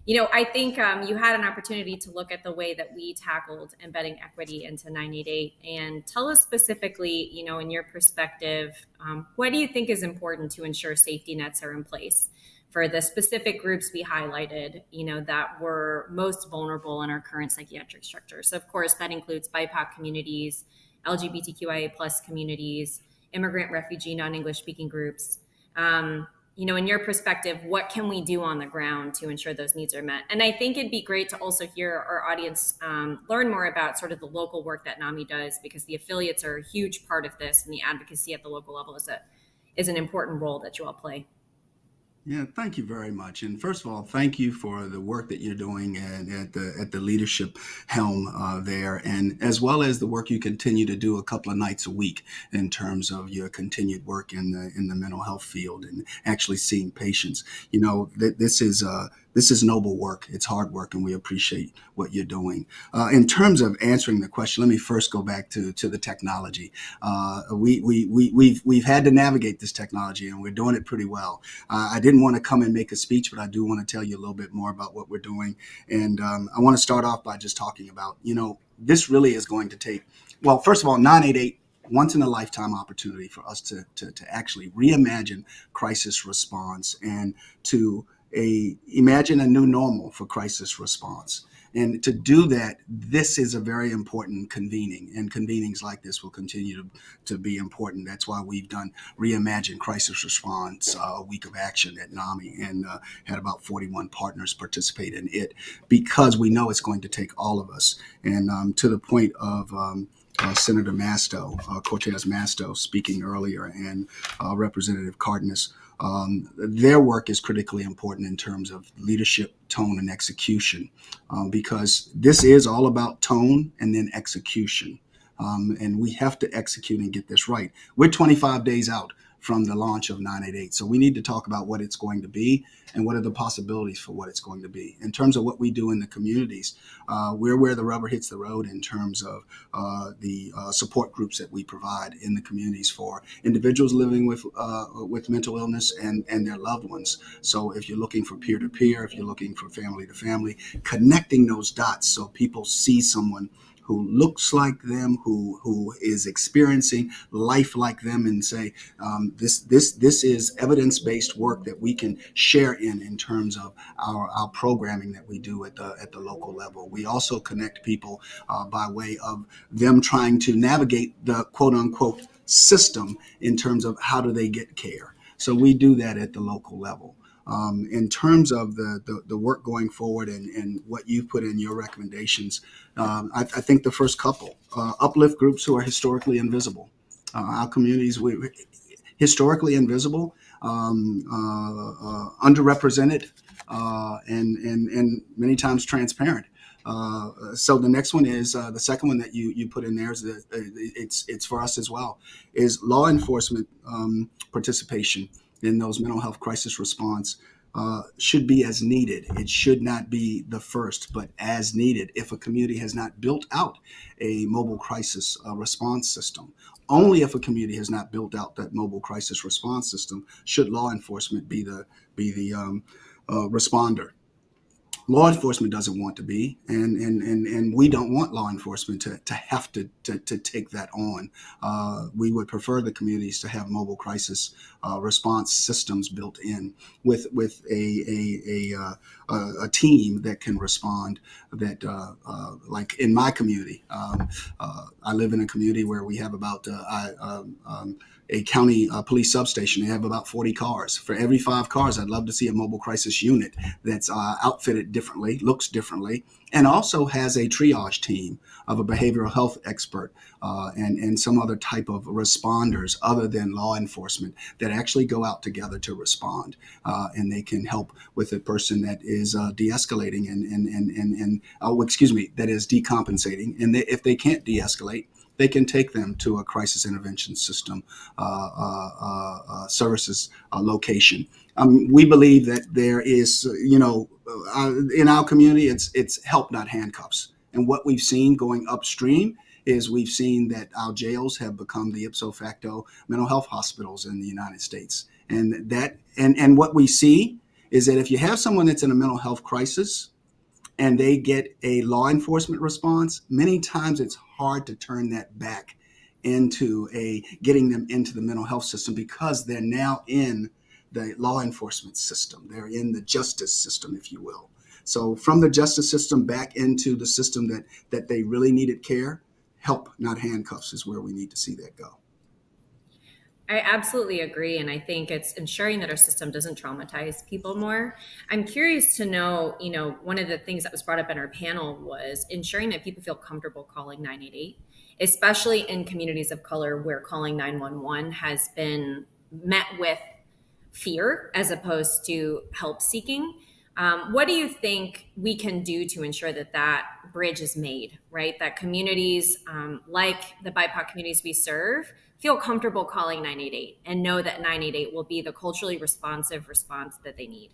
A: you know, I think um, you had an opportunity to look at the way that we tackled embedding equity into 988 and tell us specifically, you know, in your perspective, um, what do you think is important to ensure safety nets are in place? For the specific groups we highlighted, you know, that were most vulnerable in our current psychiatric structure. So of course, that includes BIPOC communities, LGBTQIA plus communities, immigrant, refugee, non-English speaking groups. Um, you know, in your perspective, what can we do on the ground to ensure those needs are met? And I think it'd be great to also hear our audience um, learn more about sort of the local work that NAMI does, because the affiliates are a huge part of this, and the advocacy at the local level is a is an important role that you all play.
K: Yeah, thank you very much. And first of all, thank you for the work that you're doing at, at the at the leadership helm uh, there, and as well as the work you continue to do a couple of nights a week in terms of your continued work in the in the mental health field and actually seeing patients. You know, th- this is uh, this is noble work. It's hard work, and we appreciate what you're doing. Uh, in terms of answering the question, let me first go back to to the technology. Uh, we we we we've we've had to navigate this technology, and we're doing it pretty well. Uh, I didn't want to come and make a speech, but I do want to tell you a little bit more about what we're doing. And um, I want to start off by just talking about, you know, this really is going to take. Well, first of all, 988 once in a lifetime opportunity for us to, to, to actually reimagine crisis response and to a imagine a new normal for crisis response. And to do that, this is a very important convening, and convenings like this will continue to, to be important. That's why we've done Reimagine Crisis Response, uh, a week of action at NAMI, and uh, had about 41 partners participate in it because we know it's going to take all of us. And um, to the point of um, uh, Senator Masto, uh, Cortez Masto, speaking earlier, and uh, Representative Cardenas um, their work is critically important in terms of leadership, tone, and execution, um, because this is all about tone and then execution. Um, and we have to execute and get this right. We're 25 days out from the launch of 988. So we need to talk about what it's going to be and what are the possibilities for what it's going to be. In terms of what we do in the communities, uh, we're where the rubber hits the road in terms of uh, the uh, support groups that we provide in the communities for individuals living with uh, with mental illness and, and their loved ones. So if you're looking for peer to peer, if you're looking for family to family, connecting those dots so people see someone who looks like them, who who is experiencing life like them, and say um, this this this is evidence based work that we can share in in terms of our our programming that we do at the at the local level. We also connect people uh, by way of them trying to navigate the quote unquote system in terms of how do they get care. So we do that at the local level. Um, in terms of the, the, the, work going forward and, and what you put in your recommendations, um, I, I, think the first couple uh, uplift groups who are historically invisible. Uh, our communities, we historically invisible, um, uh, uh underrepresented, uh, and, and, and many times transparent. Uh, so the next one is uh, the second one that you you put in there is that it's it's for us as well is law enforcement um, participation in those mental health crisis response uh, should be as needed. It should not be the first, but as needed. If a community has not built out a mobile crisis uh, response system, only if a community has not built out that mobile crisis response system should law enforcement be the be the um, uh, responder law enforcement doesn't want to be, and and and, and we don't want law enforcement to, to have to, to, to take that on. Uh, we would prefer the communities to have mobile crisis uh, response systems built in with with a a, a, uh, a team that can respond. That uh, uh, like in my community, um, uh, I live in a community where we have about I, um, um, a county uh, police substation. They have about 40 cars. For every five cars, I'd love to see a mobile crisis unit that's uh, outfitted differently, looks differently, and also has a triage team of a behavioral health expert uh, and, and some other type of responders other than law enforcement that actually go out together to respond. Uh, and they can help with a person that is uh, de escalating and, and, and, and, and oh, excuse me, that is decompensating. And they, if they can't de escalate, they can take them to a crisis intervention system uh, uh, uh, services location. Um, we believe that there is, you know, in our community, it's it's help, not handcuffs. And what we've seen going upstream is we've seen that our jails have become the ipso facto mental health hospitals in the United States. And that and and what we see is that if you have someone that's in a mental health crisis, and they get a law enforcement response, many times it's hard to turn that back into a getting them into the mental health system because they're now in the law enforcement system. They're in the justice system, if you will. So from the justice system back into the system that that they really needed care, help, not handcuffs, is where we need to see that go.
A: I absolutely agree. And I think it's ensuring that our system doesn't traumatize people more. I'm curious to know, you know, one of the things that was brought up in our panel was ensuring that people feel comfortable calling 988, especially in communities of color where calling 911 has been met with fear as opposed to help seeking. Um, what do you think we can do to ensure that that bridge is made, right? That communities um, like the BIPOC communities we serve feel comfortable calling 988 and know that 988 will be the culturally responsive response that they need.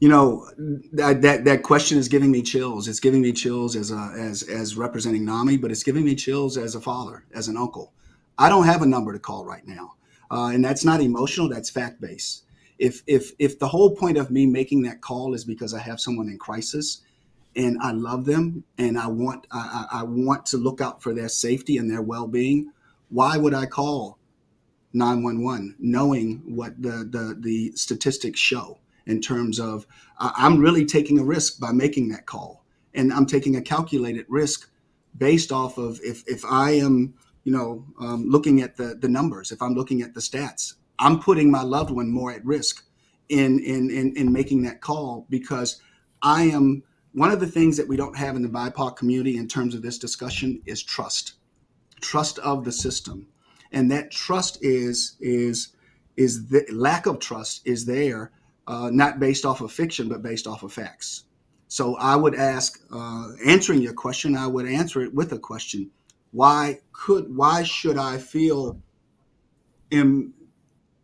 K: You know that, that that question is giving me chills. It's giving me chills as a as as representing NAMI, but it's giving me chills as a father, as an uncle. I don't have a number to call right now, uh, and that's not emotional. That's fact based. If if if the whole point of me making that call is because I have someone in crisis, and I love them, and I want I, I want to look out for their safety and their well being, why would I call 911 knowing what the the the statistics show? in terms of uh, I'm really taking a risk by making that call, and I'm taking a calculated risk based off of if if I am you know um, looking at the the numbers, if I'm looking at the stats, I'm putting my loved one more at risk in in in, in making that call because I am one of the things that we don't have in the BIPOC community in terms of this discussion is trust, trust of the system, and that trust is is is the lack of trust is there uh, not based off of fiction, but based off of facts. So I would ask, uh, answering your question, I would answer it with a question: Why could, why should I feel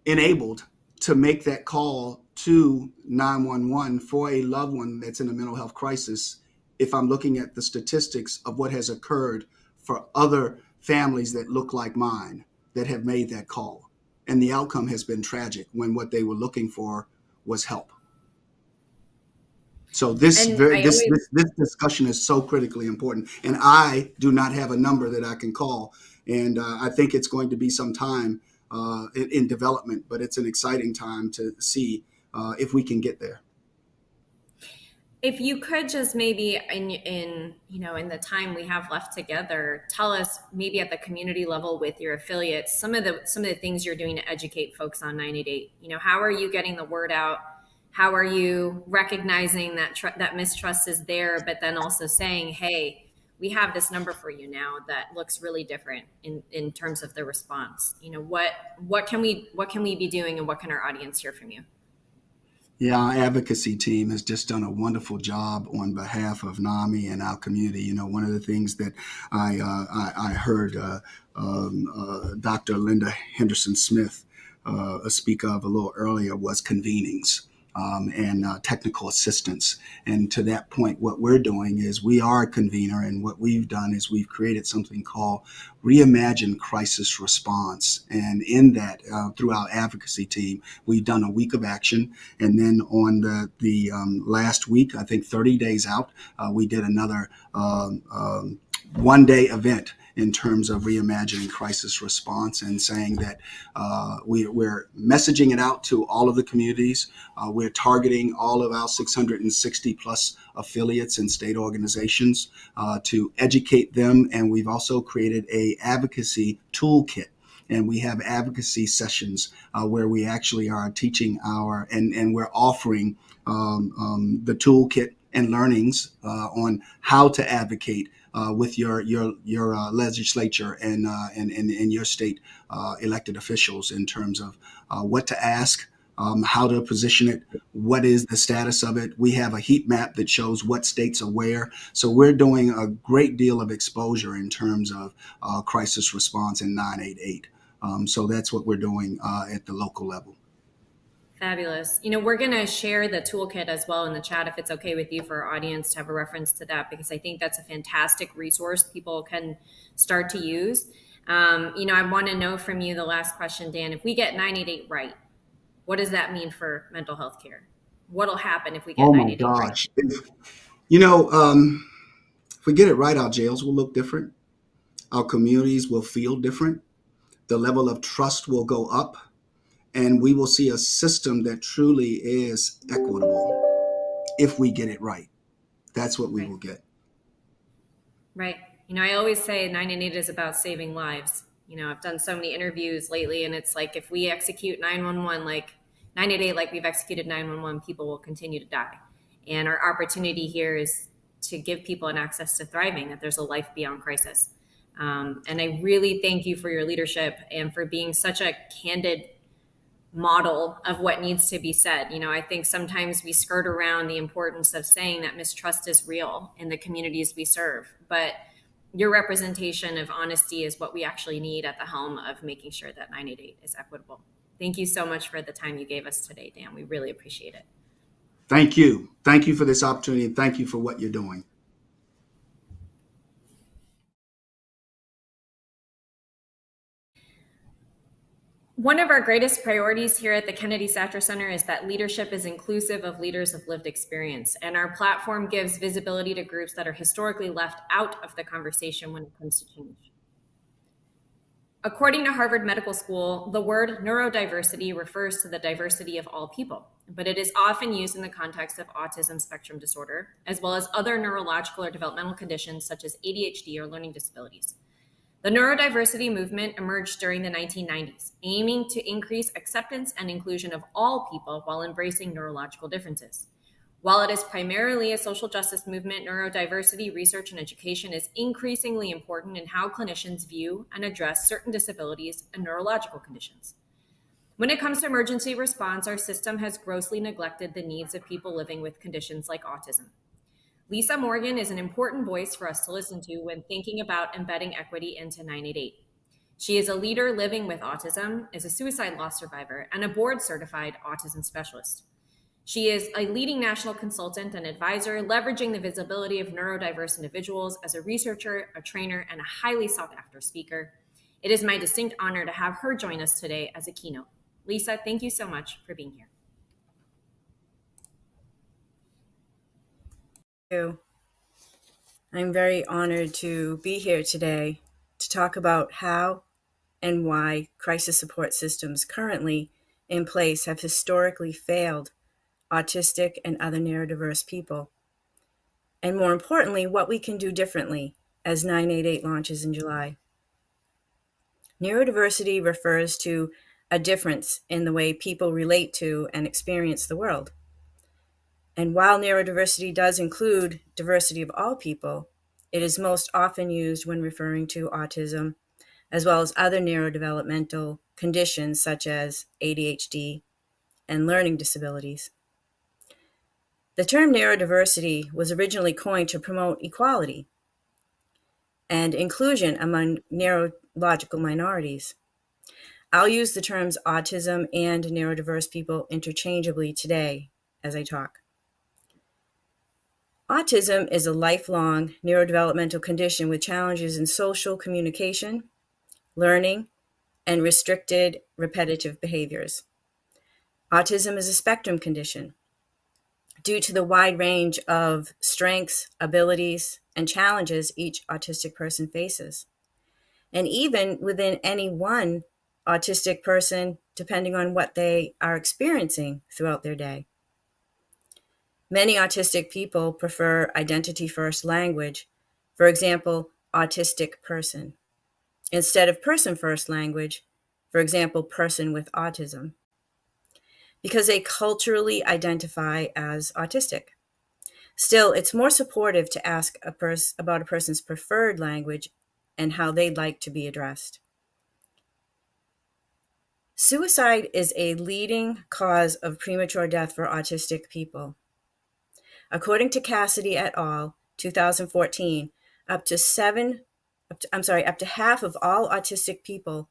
K: enabled to make that call to 911 for a loved one that's in a mental health crisis if I'm looking at the statistics of what has occurred for other families that look like mine that have made that call? And the outcome has been tragic when what they were looking for was help. So this very, this, always, this this discussion is so critically important, and I do not have a number that I can call, and uh, I think it's going to be some time uh, in, in, development, but it's an exciting time to see uh, if we can get there.
A: If you could just maybe in in you know in the time we have left together, tell us maybe at the community level with your affiliates some of the some of the things you're doing to educate folks on 988. You know, how are you getting the word out? How are you recognizing that tr- that mistrust is there, but then also saying, hey, we have this number for you now that looks really different in in terms of the response. You know, what what can we what can we be doing, and what can our audience hear from you?
K: Yeah, our advocacy team has just done a wonderful job on behalf of NAMI and our community. You know, one of the things that I uh, I, I, heard uh, um, uh, Dr. Linda Henderson Smith uh, speak of a little earlier was convenings um, and uh, technical assistance. And to that point, what we're doing is we are a convener, and what we've done is we've created something called Reimagine Crisis Response. And in that, uh, through our advocacy team, we've done a week of action. And then on the, the um, last week, I think 30 days out, uh, we did another um, um one day event in terms of reimagining crisis response and saying that uh, we, are messaging it out to all of the communities. Uh, we're targeting all of our 660 plus affiliates and state organizations uh, to educate them. And we've also created a advocacy toolkit and we have advocacy sessions uh, where we actually are teaching our and, and we're offering um, um, the toolkit and learnings uh, on how to advocate uh, with your your your uh, legislature and, uh, and, and and your state uh, elected officials in terms of uh, what to ask, um, how to position it, what is the status of it. We have a heat map that shows what states are where. So we're doing a great deal of exposure in terms of crisis response in 988. Um, so that's what we're doing at the local level.
A: Fabulous. You know, we're going to share the toolkit as well in the chat if it's okay with you for our audience to have a reference to that because I think that's a fantastic resource people can start to use. Um, you know, I want to know from you the last question, Dan. If we get 988 right, what does that mean for mental health care? What'll happen if we get oh 988 gosh. right?
K: You know, um, if we get it right, our jails will look different. Our communities will feel different. The level of trust will go up and we will see a system that truly is equitable if we get it right. That's what we right. will get.
A: Right. You know, I always say 988 is about saving lives. You know, I've done so many interviews lately, and it's like if we execute 911 like 988, like we've executed 911, people will continue to die. And our opportunity here is to give people an access to thriving, that there's a life beyond crisis. Um, and I really thank you for your leadership and for being such a candid model of what needs to be said. You know, I think sometimes we skirt around the importance of saying that mistrust is real in the communities we serve, but your representation of honesty is what we actually need at the helm of making sure that 988 is equitable. Thank you so much for the time you gave us today, Dan. We really appreciate it.
K: Thank you. Thank you for this opportunity and thank you for what you're doing.
A: One of our greatest priorities here at the Kennedy Satcher Center is that leadership is inclusive of leaders of lived experience, and our platform gives visibility to groups that are historically left out of the conversation when it comes to change. According to Harvard Medical School, the word neurodiversity refers to the diversity of all people, but it is often used in the context of autism spectrum disorder, as well as other neurological or developmental conditions such as ADHD or learning disabilities. The neurodiversity movement emerged during the 1990s, aiming to increase acceptance and inclusion of all people while embracing neurological differences. While it is primarily a social justice movement, neurodiversity research and education is increasingly important in how clinicians view and address certain disabilities and neurological conditions. When it comes to emergency response, our system has grossly neglected the needs of people living with conditions like autism. Lisa Morgan is an important voice for us to listen to when thinking about embedding equity into 988. She is a leader living with autism, is a suicide loss survivor, and a board certified autism specialist. She is a leading national consultant and advisor, leveraging the visibility of neurodiverse individuals as a researcher, a trainer, and a highly sought after speaker. It is my distinct honor to have her join us today as a keynote. Lisa, thank you so much for being here.
L: You. I'm very honored to be here today to talk about how and why crisis support systems currently in place have historically failed autistic and other neurodiverse people. And more importantly, what we can do differently as 988 launches in July. Neurodiversity refers to a difference in the way people relate to and experience the world. And while neurodiversity does include diversity of all people, it is most often used when referring to autism, as well as other neurodevelopmental conditions such as ADHD and learning disabilities. The term neurodiversity was originally coined to promote equality and inclusion among neurological minorities. I'll use the terms autism and neurodiverse people interchangeably today as I talk. Autism is a lifelong neurodevelopmental condition with challenges in social communication, learning, and restricted repetitive behaviors. Autism is a spectrum condition. Due to the wide range of strengths, abilities, and challenges each autistic person faces. And even within any one autistic person, depending on what they are experiencing throughout their day. Many autistic people prefer identity first language, for example, autistic person, instead of person first language, for example, person with autism, because they culturally identify as autistic. Still, it's more supportive to ask a pers- about a person's preferred language and how they'd like to be addressed. Suicide is a leading cause of premature death for autistic people. According to Cassidy et al., 2014, up to seven, up to, I'm sorry, up to half of all autistic people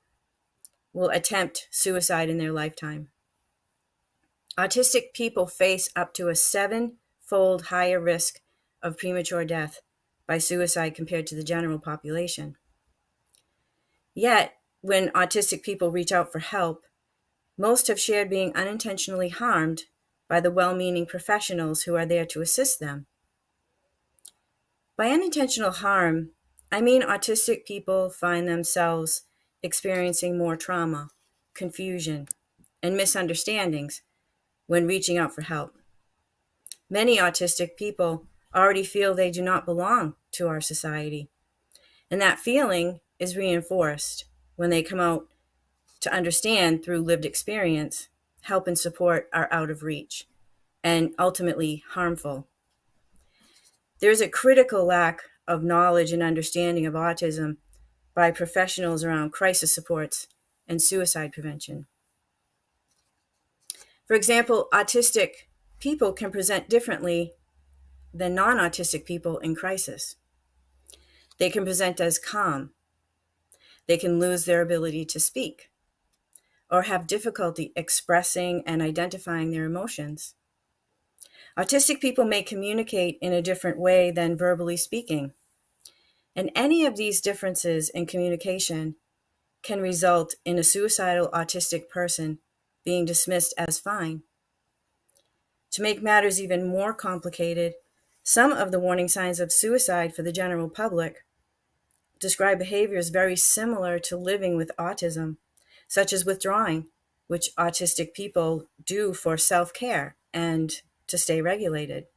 L: will attempt suicide in their lifetime. Autistic people face up to a seven fold higher risk of premature death by suicide compared to the general population. Yet, when autistic people reach out for help, most have shared being unintentionally harmed by the well meaning professionals who are there to assist them. By unintentional harm, I mean autistic people find themselves experiencing more trauma, confusion, and misunderstandings when reaching out for help. Many autistic people already feel they do not belong to our society, and that feeling is reinforced when they come out to understand through lived experience help and support are out of reach and ultimately harmful. There's a critical lack of knowledge and understanding of autism by professionals around crisis supports and suicide prevention. For example, autistic people can present differently than non autistic people in crisis. They can present as calm. They can lose their ability to speak or have difficulty expressing and identifying their emotions. Autistic people may communicate in a different way than verbally speaking. And any of these differences in communication can result in a suicidal autistic person being dismissed as fine. To make matters even more complicated, some of the warning signs of suicide for the general public describe behaviors very similar to living with autism, such as withdrawing, which autistic people do for self care and to stay regulated,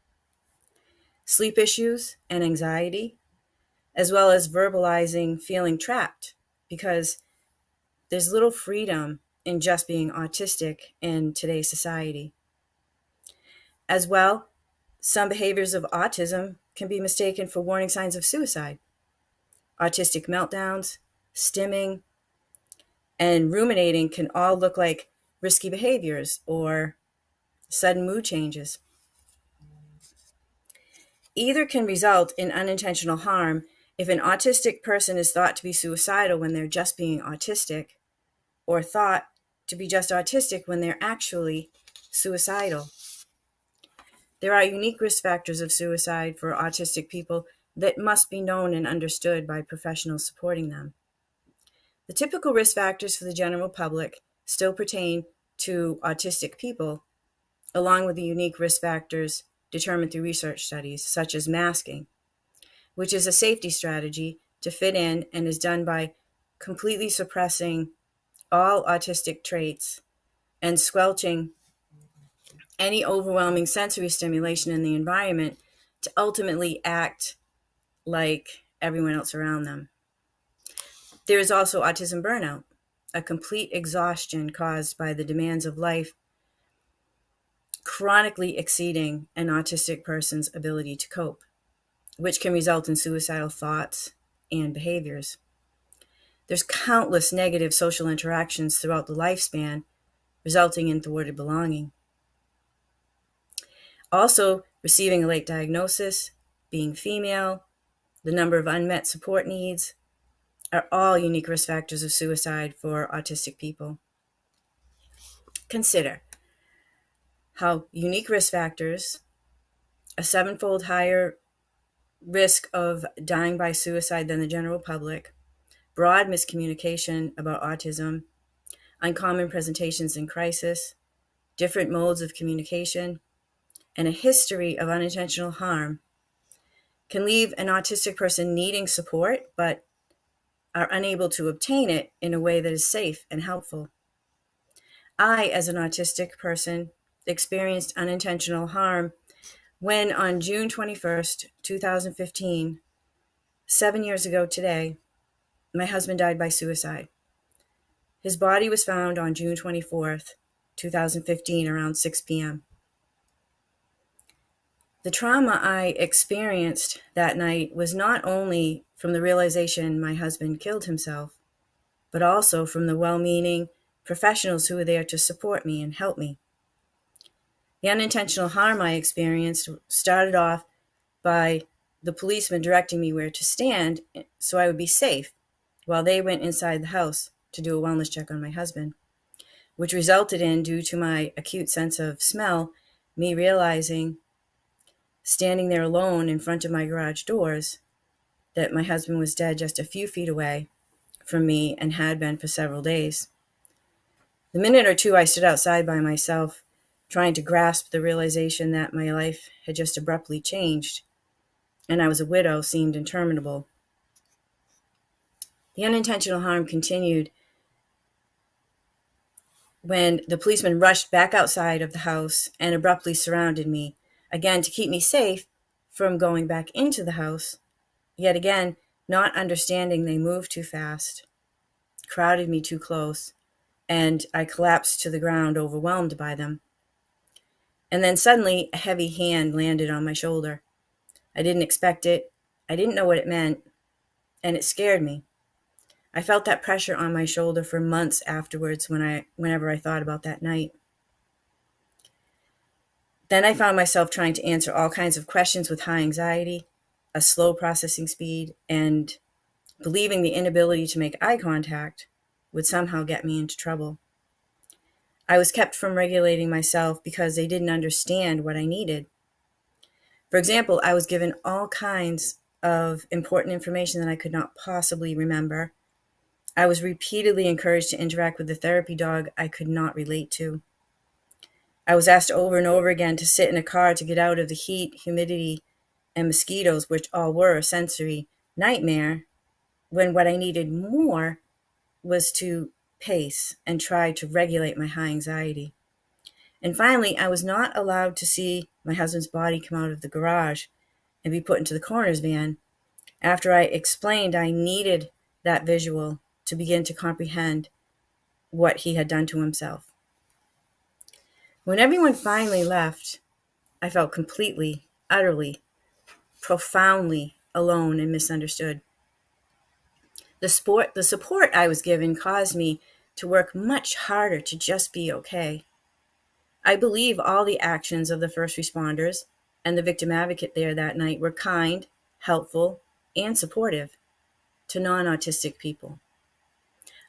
L: sleep issues and anxiety, as well as verbalizing feeling trapped because there's little freedom in just being autistic in today's society. As well, some behaviors of autism can be mistaken for warning signs of suicide. Autistic meltdowns, stimming, and ruminating can all look like risky behaviors or sudden mood changes. Either can result in unintentional harm if an autistic person is thought to be suicidal when they're just being autistic, or thought to be just autistic when they're actually suicidal. There are unique risk factors of suicide for autistic people that must be known and understood by professionals supporting them. The typical risk factors for the general public still pertain to autistic people, along with the unique risk factors determined through research studies, such as masking, which is a safety strategy to fit in and is done by completely suppressing all autistic traits and squelching any overwhelming sensory stimulation in the environment to ultimately act like everyone else around them. There is also autism burnout, a complete exhaustion caused by the demands of life chronically exceeding an autistic person's ability to cope, which can result in suicidal thoughts and behaviors. There's countless negative social interactions throughout the lifespan, resulting in thwarted belonging. Also, receiving a late diagnosis, being female, the number of unmet support needs are all unique risk factors of suicide for autistic people. Consider how unique risk factors, a sevenfold higher risk of dying by suicide than the general public, broad miscommunication about autism, uncommon presentations in crisis, different modes of communication, and a history of unintentional harm can leave an autistic person needing support but are unable to obtain it in a way that is safe and helpful. I, as an autistic person, experienced unintentional harm when on June 21st, 2015, seven years ago today, my husband died by suicide. His body was found on June 24th, 2015, around 6 p.m. The trauma I experienced that night was not only from the realization my husband killed himself, but also from the well meaning professionals who were there to support me and help me. The unintentional harm I experienced started off by the policeman directing me where to stand so I would be safe while they went inside the house to do a wellness check on my husband, which resulted in, due to my acute sense of smell, me realizing standing there alone in front of my garage doors, that my husband was dead just a few feet away from me and had been for several days. The minute or two I stood outside by myself, trying to grasp the realization that my life had just abruptly changed and I was a widow seemed interminable. The unintentional harm continued when the policeman rushed back outside of the house and abruptly surrounded me, again to keep me safe from going back into the house. Yet again, not understanding they moved too fast, crowded me too close, and I collapsed to the ground, overwhelmed by them. And then suddenly, a heavy hand landed on my shoulder. I didn't expect it. I didn't know what it meant, and it scared me. I felt that pressure on my shoulder for months afterwards when I whenever I thought about that night. Then I found myself trying to answer all kinds of questions with high anxiety, a slow processing speed, and believing the inability to make eye contact would somehow get me into trouble. I was kept from regulating myself because they didn't understand what I needed. For example, I was given all kinds of important information that I could not possibly remember. I was repeatedly encouraged to interact with the therapy dog I could not relate to. I was asked over and over again to sit in a car to get out of the heat, humidity, and mosquitoes, which all were a sensory nightmare, when what I needed more was to pace and try to regulate my high anxiety. And finally, I was not allowed to see my husband's body come out of the garage and be put into the coroner's van after I explained I needed that visual to begin to comprehend what he had done to himself. When everyone finally left, I felt completely, utterly, profoundly alone and misunderstood. The, sport, the support I was given caused me to work much harder to just be okay. I believe all the actions of the first responders and the victim advocate there that night were kind, helpful, and supportive to non autistic people.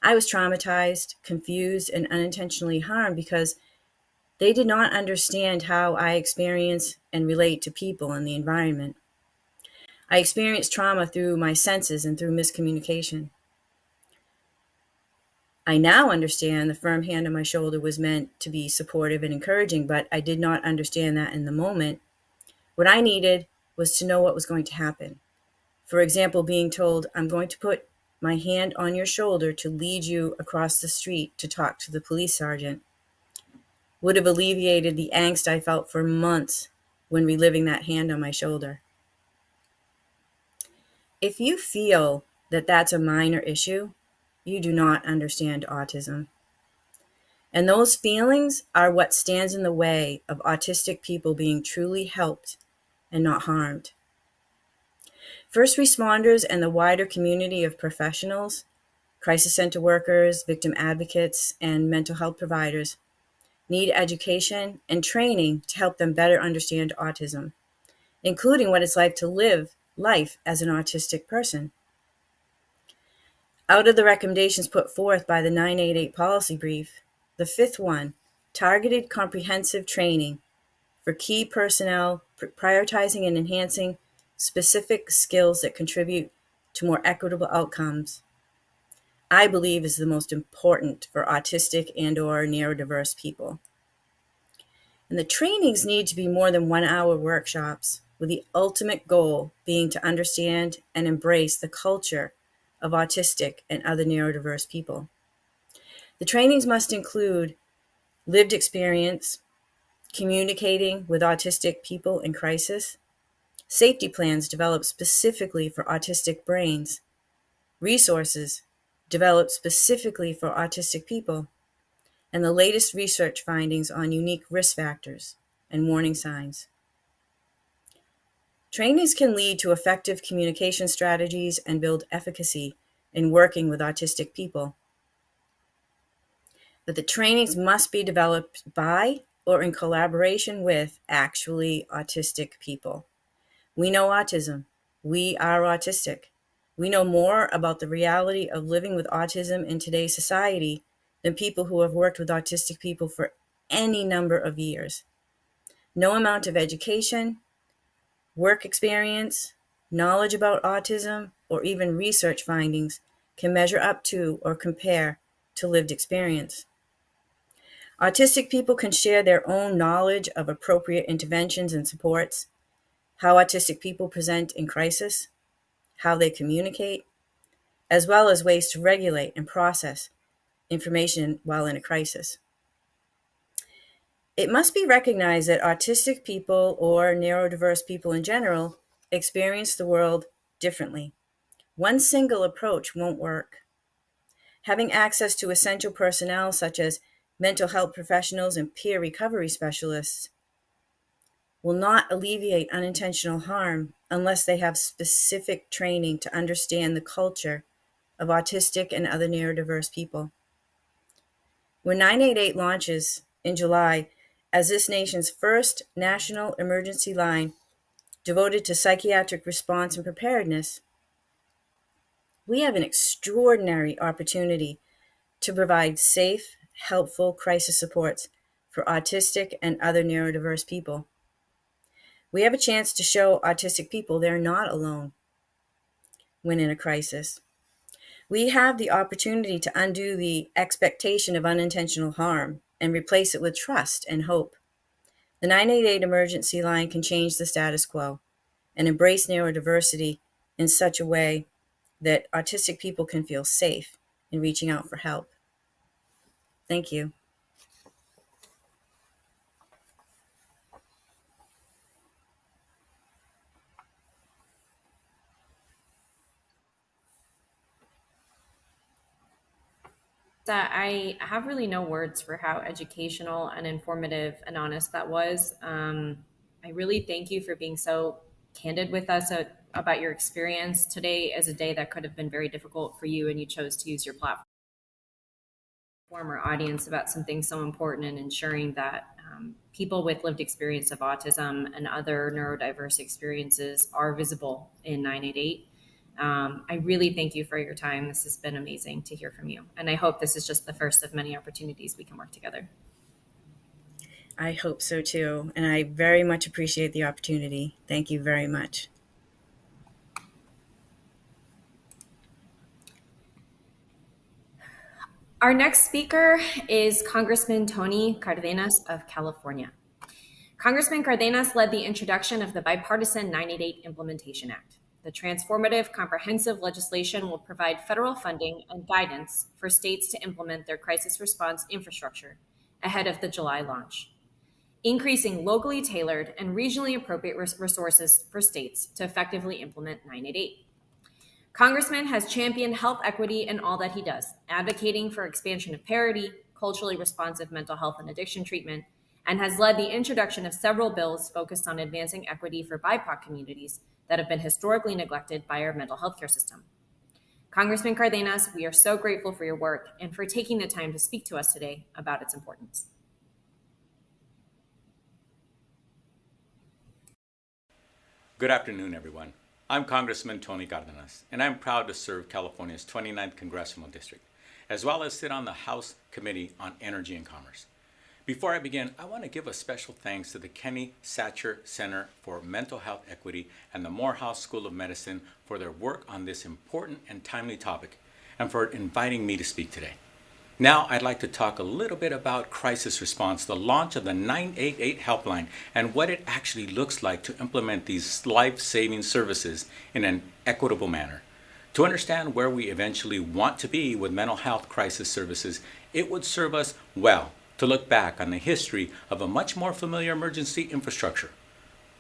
L: I was traumatized, confused, and unintentionally harmed because they did not understand how I experience and relate to people and the environment. I experienced trauma through my senses and through miscommunication. I now understand the firm hand on my shoulder was meant to be supportive and encouraging, but I did not understand that in the moment. What I needed was to know what was going to happen. For example, being told, I'm going to put my hand on your shoulder to lead you across the street to talk to the police sergeant would have alleviated the angst I felt for months when reliving that hand on my shoulder. If you feel that that's a minor issue, you do not understand autism. And those feelings are what stands in the way of autistic people being truly helped and not harmed. First responders and the wider community of professionals, crisis center workers, victim advocates, and mental health providers need education and training to help them better understand autism, including what it's like to live life as an autistic person. Out of the recommendations put forth by the 988 policy brief, the fifth one, targeted comprehensive training for key personnel, prioritizing and enhancing specific skills that contribute to more equitable outcomes, I believe is the most important for autistic and or neurodiverse people. And the trainings need to be more than one hour workshops with the ultimate goal being to understand and embrace the culture of autistic and other neurodiverse people. The trainings must include lived experience, communicating with autistic people in crisis, safety plans developed specifically for autistic brains, resources developed specifically for autistic people, and the latest research findings on unique risk factors and warning signs. Trainings can lead to effective communication strategies and build efficacy in working with autistic people. But the trainings must be developed by or in collaboration with actually autistic people. We know autism. We are autistic. We know more about the reality of living with autism in today's society than people who have worked with autistic people for any number of years. No amount of education, work experience, knowledge about autism, or even research findings can measure up to or compare to lived experience. Autistic people can share their own knowledge of appropriate interventions and supports, how autistic people present in crisis, how they communicate, as well as ways to regulate and process information while in a crisis. It must be recognized that autistic people or neurodiverse people in general experience the world differently. One single approach won't work. Having access to essential personnel such as mental health professionals and peer recovery specialists will not alleviate unintentional harm unless they have specific training to understand the culture of autistic and other neurodiverse people. When 988 launches in July, as this nation's first national emergency line devoted to psychiatric response and preparedness, we have an extraordinary opportunity to provide safe, helpful crisis supports for autistic and other neurodiverse people. We have a chance to show autistic people they're not alone when in a crisis. We have the opportunity to undo the expectation of unintentional harm and replace it with trust and hope. The 988 emergency line can change the status quo and embrace neurodiversity in such a way that autistic people can feel safe in reaching out for help. Thank you.
A: That I have really no words for how educational and informative and honest that was. Um, I really thank you for being so candid with us at, about your experience. Today is a day that could have been very difficult for you, and you chose to use your platform our audience about something so important in ensuring that um, people with lived experience of autism and other neurodiverse experiences are visible in 988 um, I really thank you for your time. This has been amazing to hear from you. And I hope this is just the first of many opportunities we can work together.
L: I hope so too. And I very much appreciate the opportunity. Thank you very much.
A: Our next speaker is Congressman Tony Cardenas of California. Congressman Cardenas led the introduction of the bipartisan 988 Implementation Act. The transformative, comprehensive legislation will provide federal funding and guidance for states to implement their crisis response infrastructure ahead of the July launch, increasing locally tailored and regionally appropriate resources for states to effectively implement 988. Congressman has championed health equity in all that he does, advocating for expansion of parity, culturally responsive mental health and addiction treatment, and has led the introduction of several bills focused on advancing equity for BIPOC communities that have been historically neglected by our mental health care system. Congressman Cardenas, we are so grateful for your work and for taking the time to speak to us today about its importance.
M: Good afternoon, everyone. I'm Congressman Tony Cardenas, and I'm proud to serve California's 29th Congressional District, as well as sit on the House Committee on Energy and Commerce. Before I begin, I want to give a special thanks to the Kennedy Satcher Center for Mental Health Equity and the Morehouse School of Medicine for their work on this important and timely topic and for inviting me to speak today. Now I'd like to talk a little bit about crisis response, the launch of the 988 helpline, and what it actually looks like to implement these life-saving services in an equitable manner. To understand where we eventually want to be with mental health crisis services, it would serve us well to look back on the history of a much more familiar emergency infrastructure.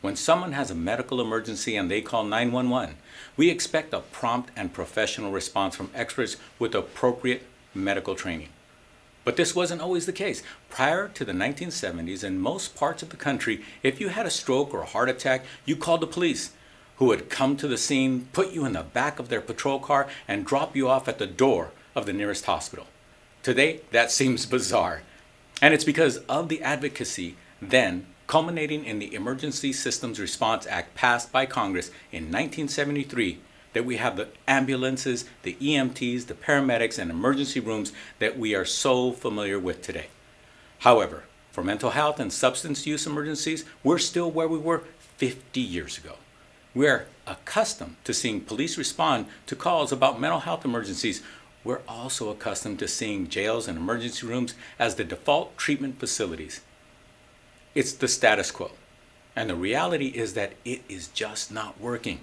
M: When someone has a medical emergency and they call 911, we expect a prompt and professional response from experts with appropriate medical training. But this wasn't always the case. Prior to the 1970s, in most parts of the country, if you had a stroke or a heart attack, you called the police, who would come to the scene, put you in the back of their patrol car, and drop you off at the door of the nearest hospital. Today, that <laughs> seems bizarre. And it's because of the advocacy then culminating in the Emergency Systems Response Act passed by Congress in 1973 that we have the ambulances, the EMTs, the paramedics, and emergency rooms that we are so familiar with today. However, for mental health and substance use emergencies, we're still where we were 50 years ago. We're accustomed to seeing police respond to calls about mental health emergencies we're also accustomed to seeing jails and emergency rooms as the default treatment facilities. It's the status quo. And the reality is that it is just not working.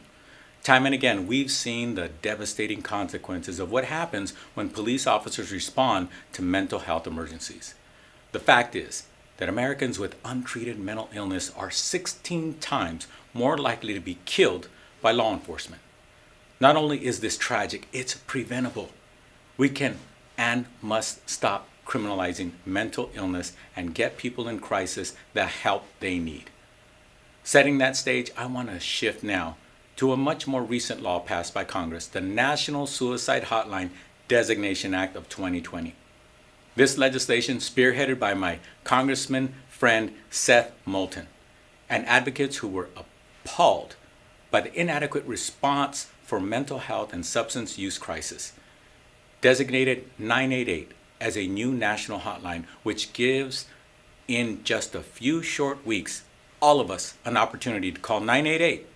M: Time and again, we've seen the devastating consequences of what happens when police officers respond to mental health emergencies. The fact is that Americans with untreated mental illness are 16 times more likely to be killed by law enforcement. Not only is this tragic, it's preventable. We can and must stop criminalizing mental illness and get people in crisis the help they need. Setting that stage, I want to shift now to a much more recent law passed by Congress, the National Suicide Hotline Designation Act of 2020. This legislation, spearheaded by my congressman friend Seth Moulton, and advocates who were appalled by the inadequate response for mental health and substance use crisis, designated 988 as a new national hotline, which gives, in just a few short weeks, all of us an opportunity to call 988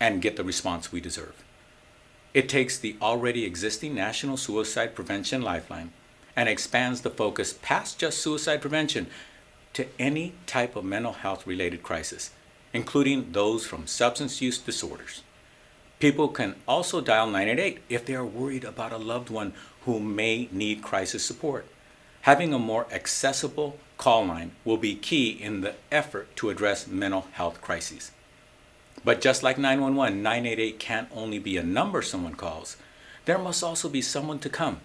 M: and get the response we deserve. It takes the already existing National Suicide Prevention Lifeline and expands the focus past just suicide prevention to any type of mental health related crisis, including those from substance use disorders. People can also dial 988 if they are worried about a loved one who may need crisis support. Having a more accessible call line will be key in the effort to address mental health crises. But just like 911, 988 can't only be a number someone calls. There must also be someone to come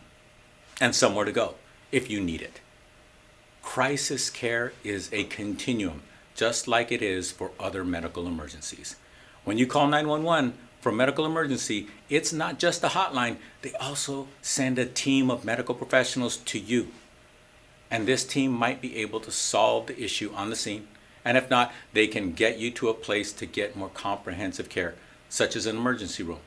M: and somewhere to go if you need it. Crisis care is a continuum, just like it is for other medical emergencies. When you call 911 for medical emergency, it's not just a hotline, they also send a team of medical professionals to you. And this team might be able to solve the issue on the scene and if not, they can get you to a place to get more comprehensive care, such as an emergency room.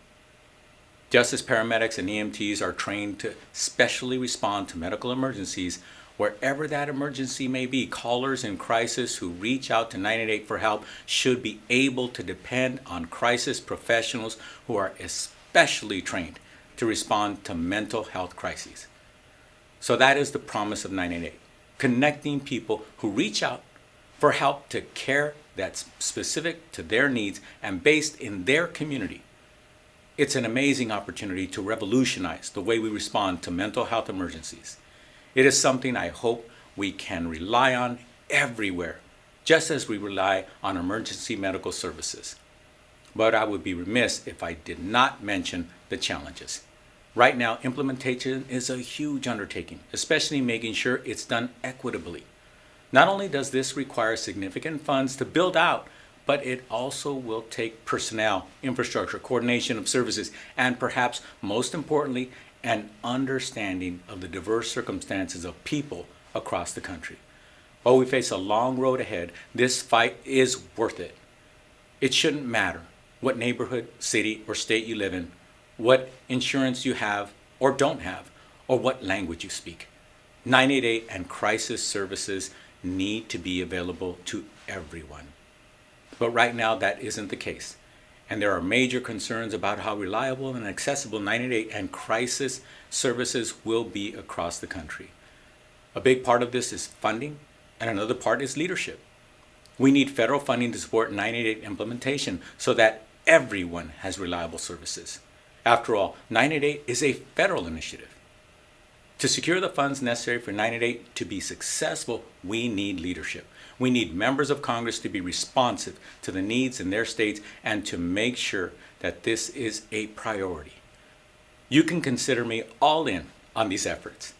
M: Just as paramedics and EMTs are trained to specially respond to medical emergencies, wherever that emergency may be, callers in crisis who reach out to 988 for help should be able to depend on crisis professionals who are especially trained to respond to mental health crises. So that is the promise of 988, connecting people who reach out for help to care that's specific to their needs and based in their community. It's an amazing opportunity to revolutionize the way we respond to mental health emergencies. It is something I hope we can rely on everywhere, just as we rely on emergency medical services. But I would be remiss if I did not mention the challenges. Right now, implementation is a huge undertaking, especially making sure it's done equitably. Not only does this require significant funds to build out, but it also will take personnel, infrastructure, coordination of services, and perhaps most importantly, an understanding of the diverse circumstances of people across the country. While we face a long road ahead, this fight is worth it. It shouldn't matter what neighborhood, city, or state you live in, what insurance you have or don't have, or what language you speak. 988 and crisis services need to be available to everyone. But right now, that isn't the case. And there are major concerns about how reliable and accessible 988 and crisis services will be across the country. A big part of this is funding, and another part is leadership. We need federal funding to support 988 implementation so that everyone has reliable services. After all, 988 is a federal initiative. To secure the funds necessary for 988 to be successful, we need leadership. We need members of Congress to be responsive to the needs in their states and to make sure that this is a priority. You can consider me all in on these efforts.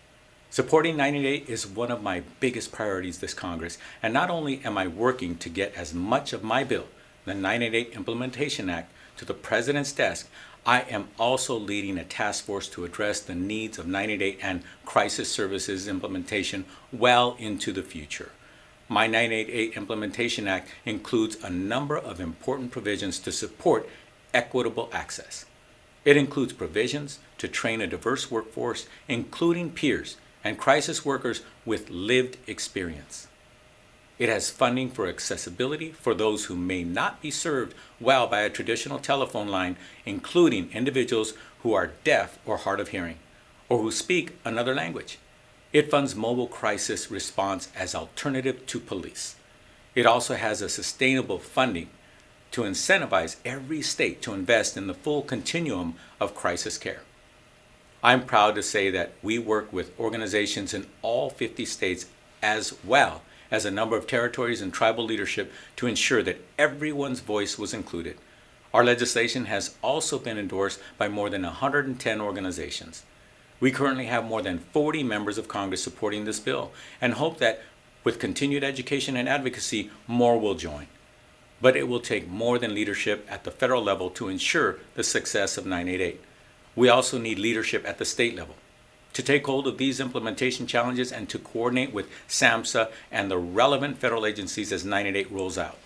M: Supporting 988 is one of my biggest priorities this Congress, and not only am I working to get as much of my bill, the 988 Implementation Act, to the President's desk, I am also leading a task force to address the needs of 988 and crisis services implementation well into the future. My 988 Implementation Act includes a number of important provisions to support equitable access. It includes provisions to train a diverse workforce, including peers and crisis workers with lived experience. It has funding for accessibility for those who may not be served well by a traditional telephone line, including individuals who are deaf or hard of hearing, or who speak another language. It funds mobile crisis response as alternative to police. It also has a sustainable funding to incentivize every state to invest in the full continuum of crisis care. I'm proud to say that we work with organizations in all 50 states as well as a number of territories and tribal leadership to ensure that everyone's voice was included. Our legislation has also been endorsed by more than 110 organizations. We currently have more than 40 members of Congress supporting this bill and hope that with continued education and advocacy, more will join. But it will take more than leadership at the federal level to ensure the success of 988. We also need leadership at the state level. to take hold of these implementation challenges and to coordinate with SAMHSA and the relevant federal agencies as 988 rolls out.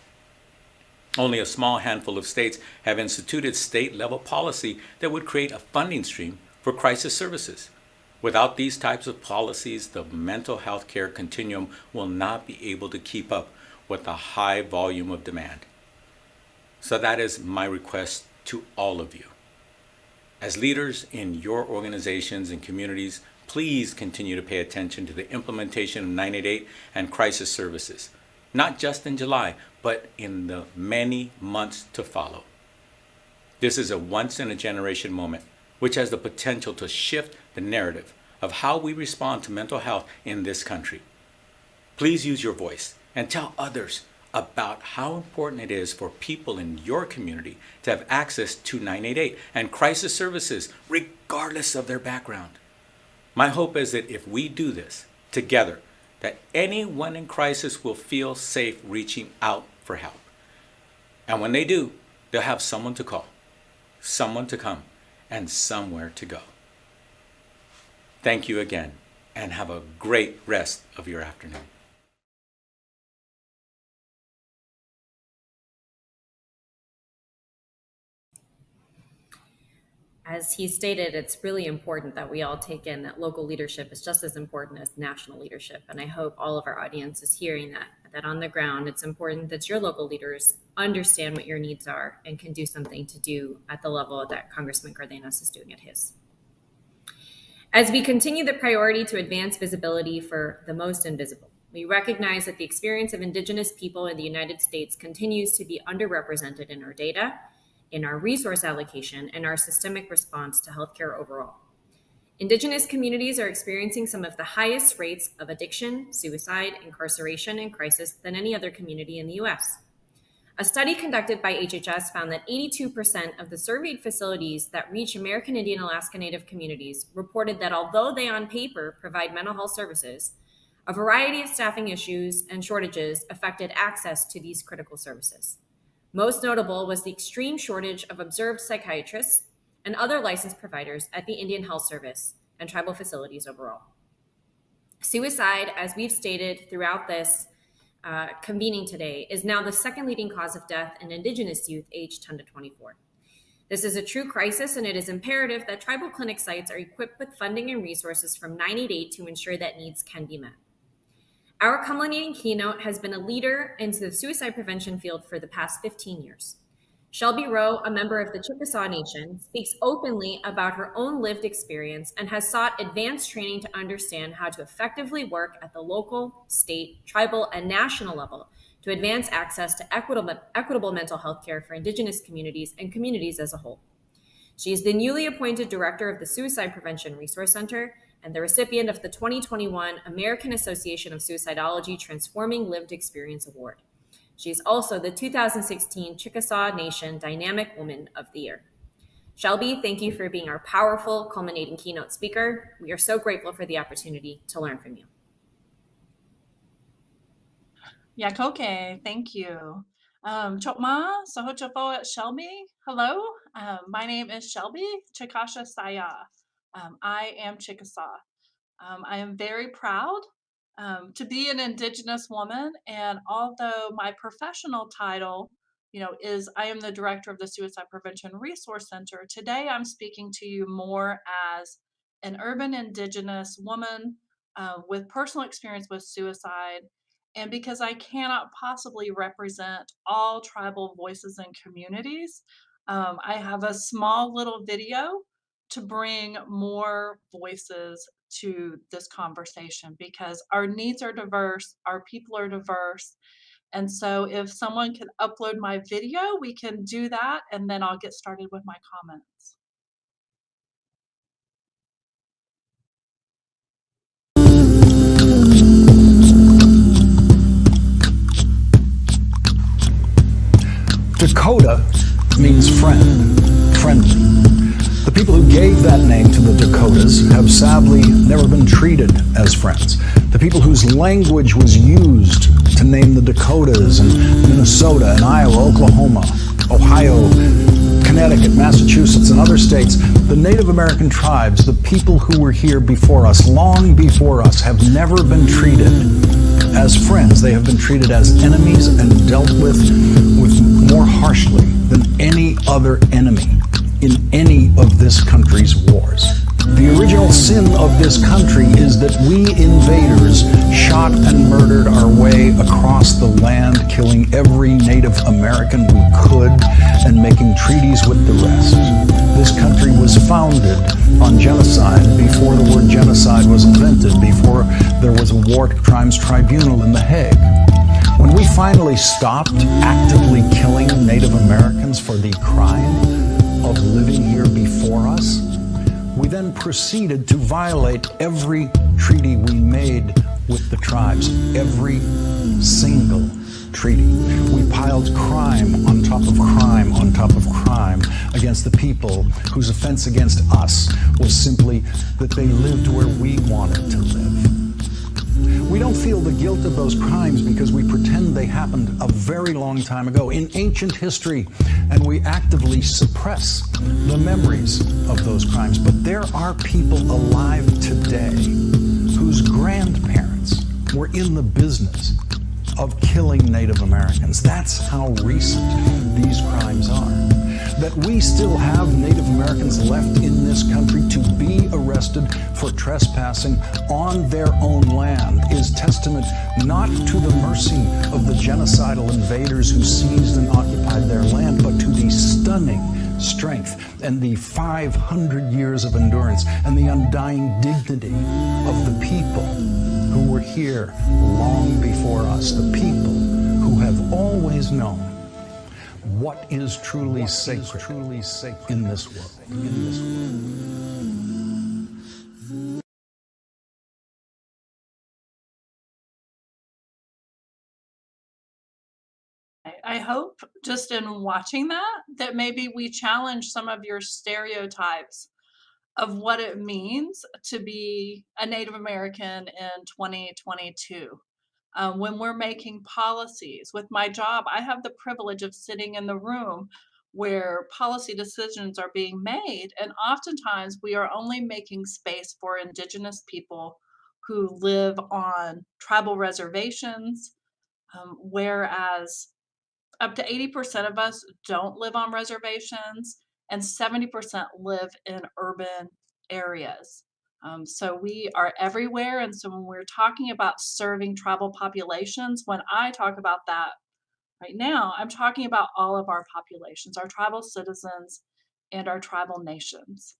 M: Only a small handful of states have instituted state level policy that would create a funding stream for crisis services. Without these types of policies, the mental health care continuum will not be able to keep up with the high volume of demand. So that is my request to all of you. As leaders in your organizations and communities, please continue to pay attention to the implementation of 988 and crisis services, not just in July, but in the many months to follow. This is a once in a generation moment, which has the potential to shift the narrative of how we respond to mental health in this country. Please use your voice and tell others about how important it is for people in your community to have access to 988 and crisis services, regardless of their background. My hope is that if we do this together, that anyone in crisis will feel safe reaching out for help. And when they do, they'll have someone to call, someone to come, and somewhere to go. Thank you again, and have a great rest of your afternoon.
A: As he stated, it's really important that we all take in that local leadership is just as important as national leadership. And I hope all of our audience is hearing that, that on the ground, it's important that your local leaders understand what your needs are and can do something to do at the level that Congressman Cardenas is doing at his. As we continue the priority to advance visibility for the most invisible, we recognize that the experience of Indigenous people in the United States continues to be underrepresented in our data in our resource allocation and our systemic response to healthcare overall. Indigenous communities are experiencing some of the highest rates of addiction, suicide, incarceration, and crisis than any other community in the US. A study conducted by HHS found that 82% of the surveyed facilities that reach American Indian Alaska Native communities reported that although they on paper provide mental health services, a variety of staffing issues and shortages affected access to these critical services. Most notable was the extreme shortage of observed psychiatrists and other licensed providers at the Indian Health Service and tribal facilities overall. Suicide, as we've stated throughout this uh, convening today, is now the second leading cause of death in Indigenous youth aged 10 to 24. This is a true crisis, and it is imperative that tribal clinic sites are equipped with funding and resources from 988 to ensure that needs can be met. Our culminating keynote has been a leader into the suicide prevention field for the past 15 years. Shelby Rowe, a member of the Chickasaw Nation, speaks openly about her own lived experience and has sought advanced training to understand how to effectively work at the local, state, tribal, and national level to advance access to equitable, equitable mental health care for Indigenous communities and communities as a whole. She is the newly appointed director of the Suicide Prevention Resource Center and the recipient of the 2021 American Association of Suicidology Transforming Lived Experience Award. She is also the 2016 Chickasaw Nation Dynamic Woman of the Year. Shelby, thank you for being our powerful, culminating keynote speaker. We are so grateful for the opportunity to learn from you.
N: Yakoke, thank you. Um, Chokma, Sohochafo Shelby. Hello, um, my name is Shelby Chikasha Saya. Um, I am Chickasaw. Um, I am very proud um, to be an Indigenous woman, and although my professional title, you know, is I am the director of the Suicide Prevention Resource Center. Today, I'm speaking to you more as an urban Indigenous woman uh, with personal experience with suicide and because I cannot possibly represent all tribal voices and communities, um, I have a small little video to bring more voices to this conversation because our needs are diverse, our people are diverse. And so if someone can upload my video, we can do that and then I'll get started with my comments.
O: Dakota means friend, friendly. People who gave that name to the Dakotas have sadly never been treated as friends. The people whose language was used to name the Dakotas and Minnesota and Iowa, Oklahoma, Ohio, Connecticut, Massachusetts, and other states, the Native American tribes, the people who were here before us, long before us, have never been treated as friends. They have been treated as enemies and dealt with, with more harshly than any other enemy in any of this country's wars. The original sin of this country is that we invaders shot and murdered our way across the land, killing every Native American we could and making treaties with the rest. This country was founded on genocide before the word genocide was invented, before there was a war crimes tribunal in The Hague. When we finally stopped actively killing Native Americans for the crime of living here before us, we then proceeded to violate every treaty we made with the tribes, every single treaty. We piled crime on top of crime on top of crime against the people whose offense against us was simply that they lived where we wanted to live. We don't feel the guilt of those crimes because we pretend they happened a very long time ago in ancient history, and we actively suppress the memories of those crimes. But there are people alive today whose grandparents were in the business of killing Native Americans. That's how recent these crimes are. That we still have Native Americans left in this country to be arrested for trespassing on their own land is testament not to the mercy of the genocidal invaders who seized and occupied their land, but to the stunning strength and the 500 years of endurance and the undying dignity of the people who were here long before us, the people who have always known what is truly what sacred, is truly sacred in this world. In this world.
N: I hope just in watching that, that maybe we challenge some of your stereotypes of what it means to be a Native American in 2022. Um, when we're making policies, with my job, I have the privilege of sitting in the room where policy decisions are being made. And oftentimes we are only making space for Indigenous people who live on tribal reservations, um, whereas up to 80% of us don't live on reservations and 70% live in urban areas. Um, so we are everywhere. And so when we're talking about serving tribal populations, when I talk about that right now, I'm talking about all of our populations, our tribal citizens and our tribal nations.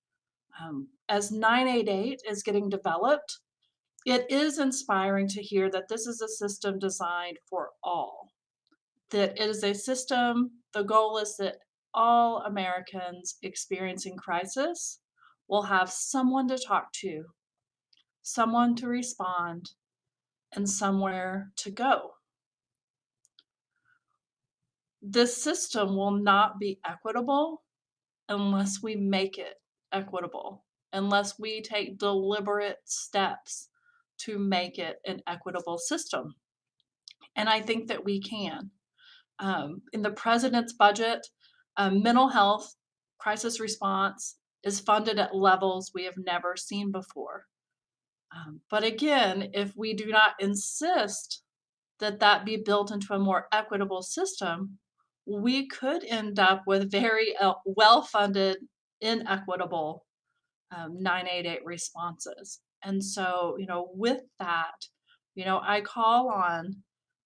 N: Um, as 988 is getting developed, it is inspiring to hear that this is a system designed for all. That it is a system, the goal is that all Americans experiencing crisis will have someone to talk to, someone to respond, and somewhere to go. This system will not be equitable unless we make it equitable, unless we take deliberate steps to make it an equitable system. And I think that we can. Um, in the president's budget, um, mental health crisis response is funded at levels we have never seen before. Um, but again, if we do not insist that that be built into a more equitable system, we could end up with very uh, well-funded, inequitable um, 988 responses. And so, you know, with that, you know, I call on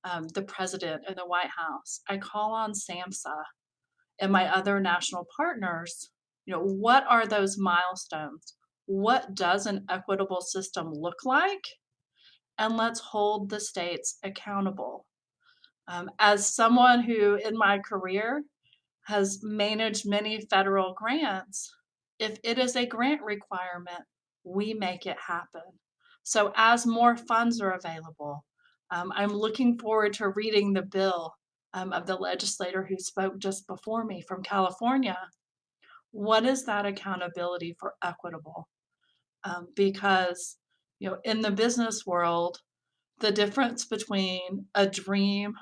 N: um, the president and the White House. I call on SAMHSA and my other national partners, you know, what are those milestones? What does an equitable system look like? And let's hold the states accountable. Um, as someone who in my career has managed many federal grants, if it is a grant requirement, we make it happen. So as more funds are available, um, I'm looking forward to reading the bill um, of the legislator who spoke just before me from California. What is that accountability for equitable? Um, because, you know, in the business world, the difference between a dream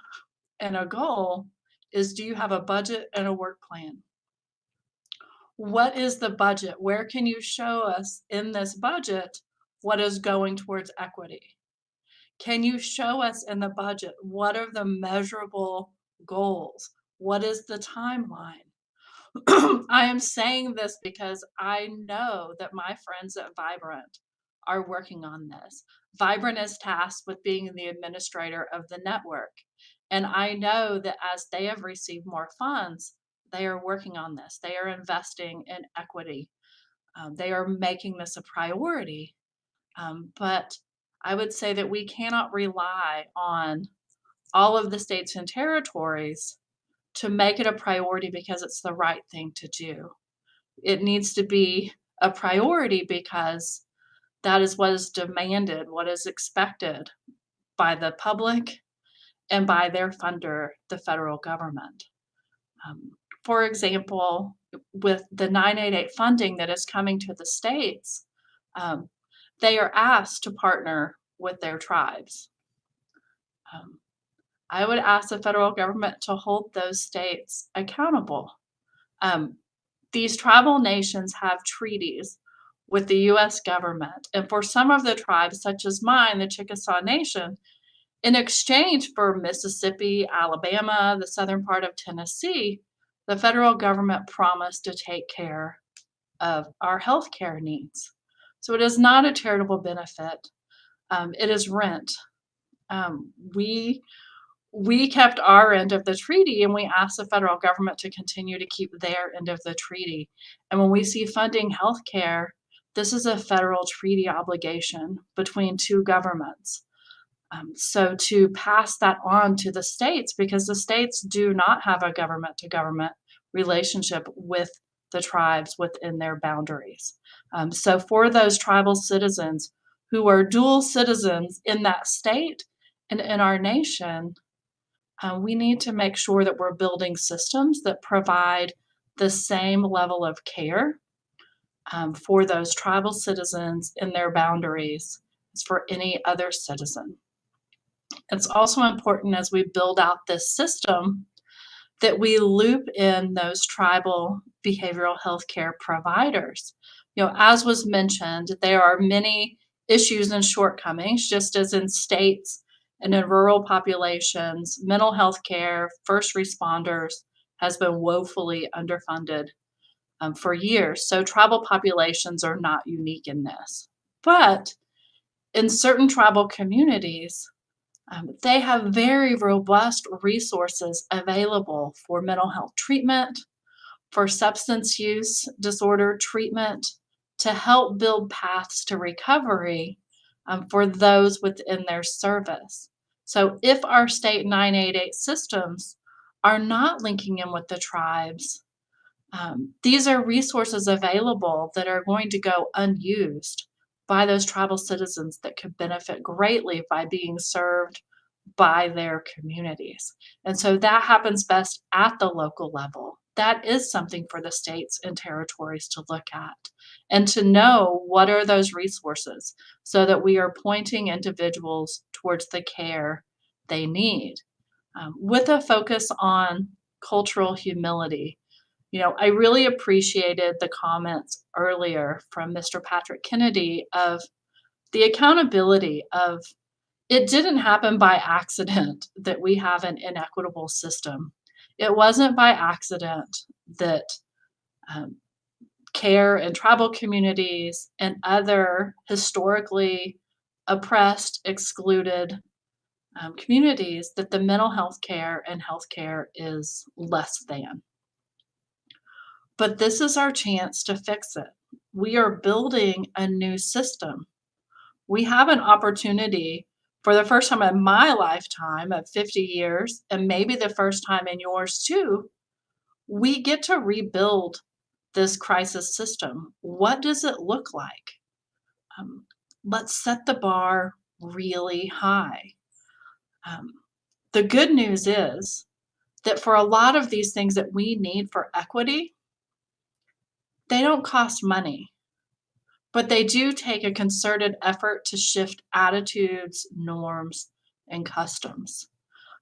N: and a goal is do you have a budget and a work plan? what is the budget? Where can you show us in this budget what is going towards equity? Can you show us in the budget what are the measurable goals? What is the timeline? <clears throat> I am saying this because I know that my friends at Vibrant are working on this. Vibrant is tasked with being the administrator of the network. And I know that as they have received more funds, they are working on this. They are investing in equity. Um, they are making this a priority. Um, but I would say that we cannot rely on all of the states and territories to make it a priority because it's the right thing to do. It needs to be a priority because that is what is demanded, what is expected by the public and by their funder, the federal government. Um, for example, with the 988 funding that is coming to the states, um, they are asked to partner with their tribes. Um, I would ask the federal government to hold those states accountable. Um, these tribal nations have treaties with the US government. And for some of the tribes, such as mine, the Chickasaw Nation, in exchange for Mississippi, Alabama, the southern part of Tennessee, the federal government promised to take care of our health care needs. So it is not a charitable benefit. Um, it is rent. Um, we we kept our end of the treaty and we asked the federal government to continue to keep their end of the treaty. And when we see funding healthcare, this is a federal treaty obligation between two governments. Um, so to pass that on to the states, because the states do not have a government to government relationship with the tribes within their boundaries. Um, so for those tribal citizens who are dual citizens in that state and in our nation, uh, we need to make sure that we're building systems that provide the same level of care um, for those tribal citizens in their boundaries as for any other citizen. It's also important as we build out this system that we loop in those tribal behavioral health care providers. You know, as was mentioned, there are many issues and shortcomings, just as in states and in rural populations, mental health care, first responders has been woefully underfunded um, for years. So tribal populations are not unique in this. But in certain tribal communities, um, they have very robust resources available for mental health treatment, for substance use disorder treatment, to help build paths to recovery um, for those within their service. So if our state 988 systems are not linking in with the tribes, um, these are resources available that are going to go unused by those tribal citizens that could benefit greatly by being served by their communities. And so that happens best at the local level. That is something for the states and territories to look at and to know what are those resources so that we are pointing individuals towards the care they need um, with a focus on cultural humility. You know, I really appreciated the comments earlier from Mr. Patrick Kennedy of the accountability of it didn't happen by accident that we have an inequitable system. It wasn't by accident that um, care in tribal communities and other historically oppressed, excluded um, communities that the mental health care and health care is less than. But this is our chance to fix it. We are building a new system. We have an opportunity for the first time in my lifetime of 50 years, and maybe the first time in yours too, we get to rebuild this crisis system. What does it look like? Um, let's set the bar really high. Um, the good news is that for a lot of these things that we need for equity, they don't cost money, but they do take a concerted effort to shift attitudes, norms, and customs.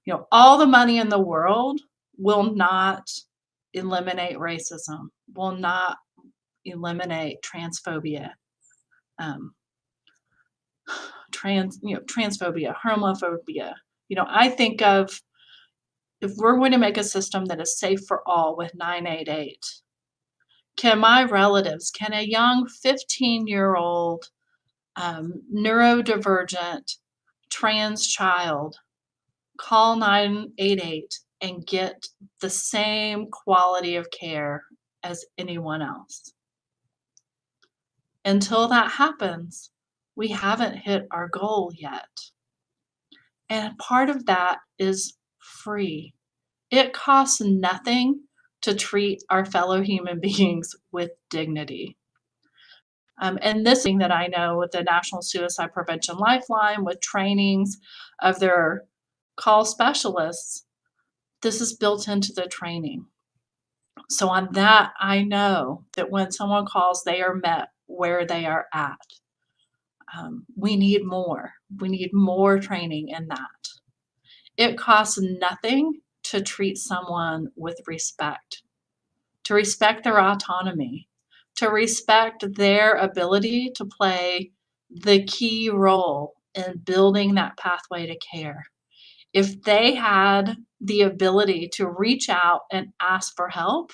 N: You know, all the money in the world will not eliminate racism, will not eliminate transphobia, um, trans, you know, transphobia, homophobia. You know, I think of if we're going to make a system that is safe for all with 988, can my relatives, can a young 15 year old um, neurodivergent trans child call 988 and get the same quality of care as anyone else? Until that happens, we haven't hit our goal yet. And part of that is free. It costs nothing to treat our fellow human <laughs> beings with dignity. Um, and this thing that I know with the National Suicide Prevention Lifeline, with trainings of their call specialists, this is built into the training. So on that, I know that when someone calls, they are met where they are at. Um, we need more. We need more training in that. It costs nothing to treat someone with respect, to respect their autonomy, to respect their ability to play the key role in building that pathway to care. If they had the ability to reach out and ask for help,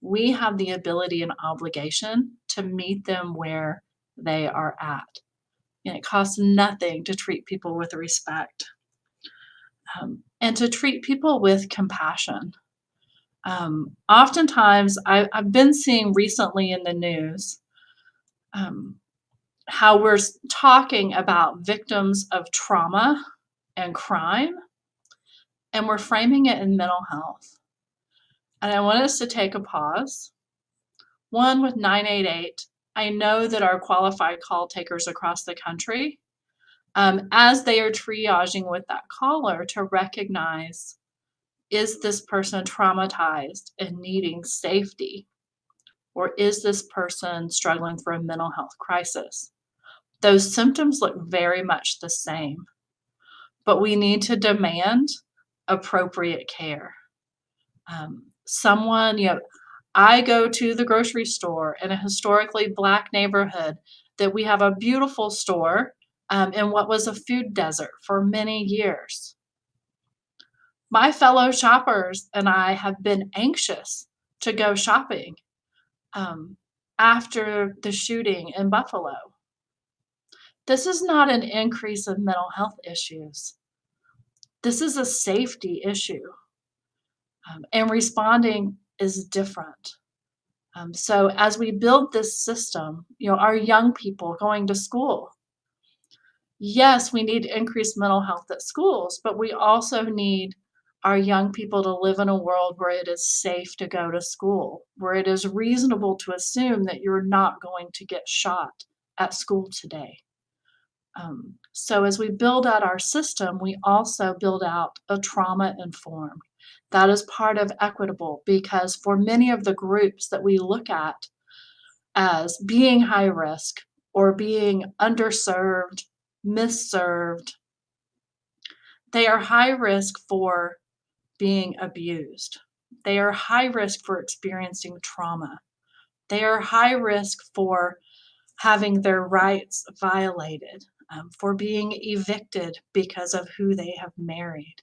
N: we have the ability and obligation to meet them where they are at. And it costs nothing to treat people with respect um, and to treat people with compassion. Um, oftentimes, I, have been seeing recently in the news um, how we're talking about victims of trauma and crime, and we're framing it in mental health. And I want us to take a pause. One with 988, I know that our qualified call takers across the country um, as they are triaging with that caller to recognize is this person traumatized and needing safety? Or is this person struggling for a mental health crisis? Those symptoms look very much the same, but we need to demand appropriate care. Um, someone, you know, I go to the grocery store in a historically Black neighborhood that we have a beautiful store um, in what was a food desert for many years. My fellow shoppers and I have been anxious to go shopping um, after the shooting in Buffalo. This is not an increase of mental health issues. This is a safety issue. Um, and responding is different. Um, so as we build this system, you know, our young people going to school, yes, we need increased mental health at schools, but we also need our young people to live in a world where it is safe to go to school, where it is reasonable to assume that you're not going to get shot at school today. Um, so as we build out our system, we also build out a trauma informed. That is part of equitable because for many of the groups that we look at as being high risk or being underserved misserved. They are high risk for being abused. They are high risk for experiencing trauma. They are high risk for having their rights violated, um, for being evicted because of who they have married,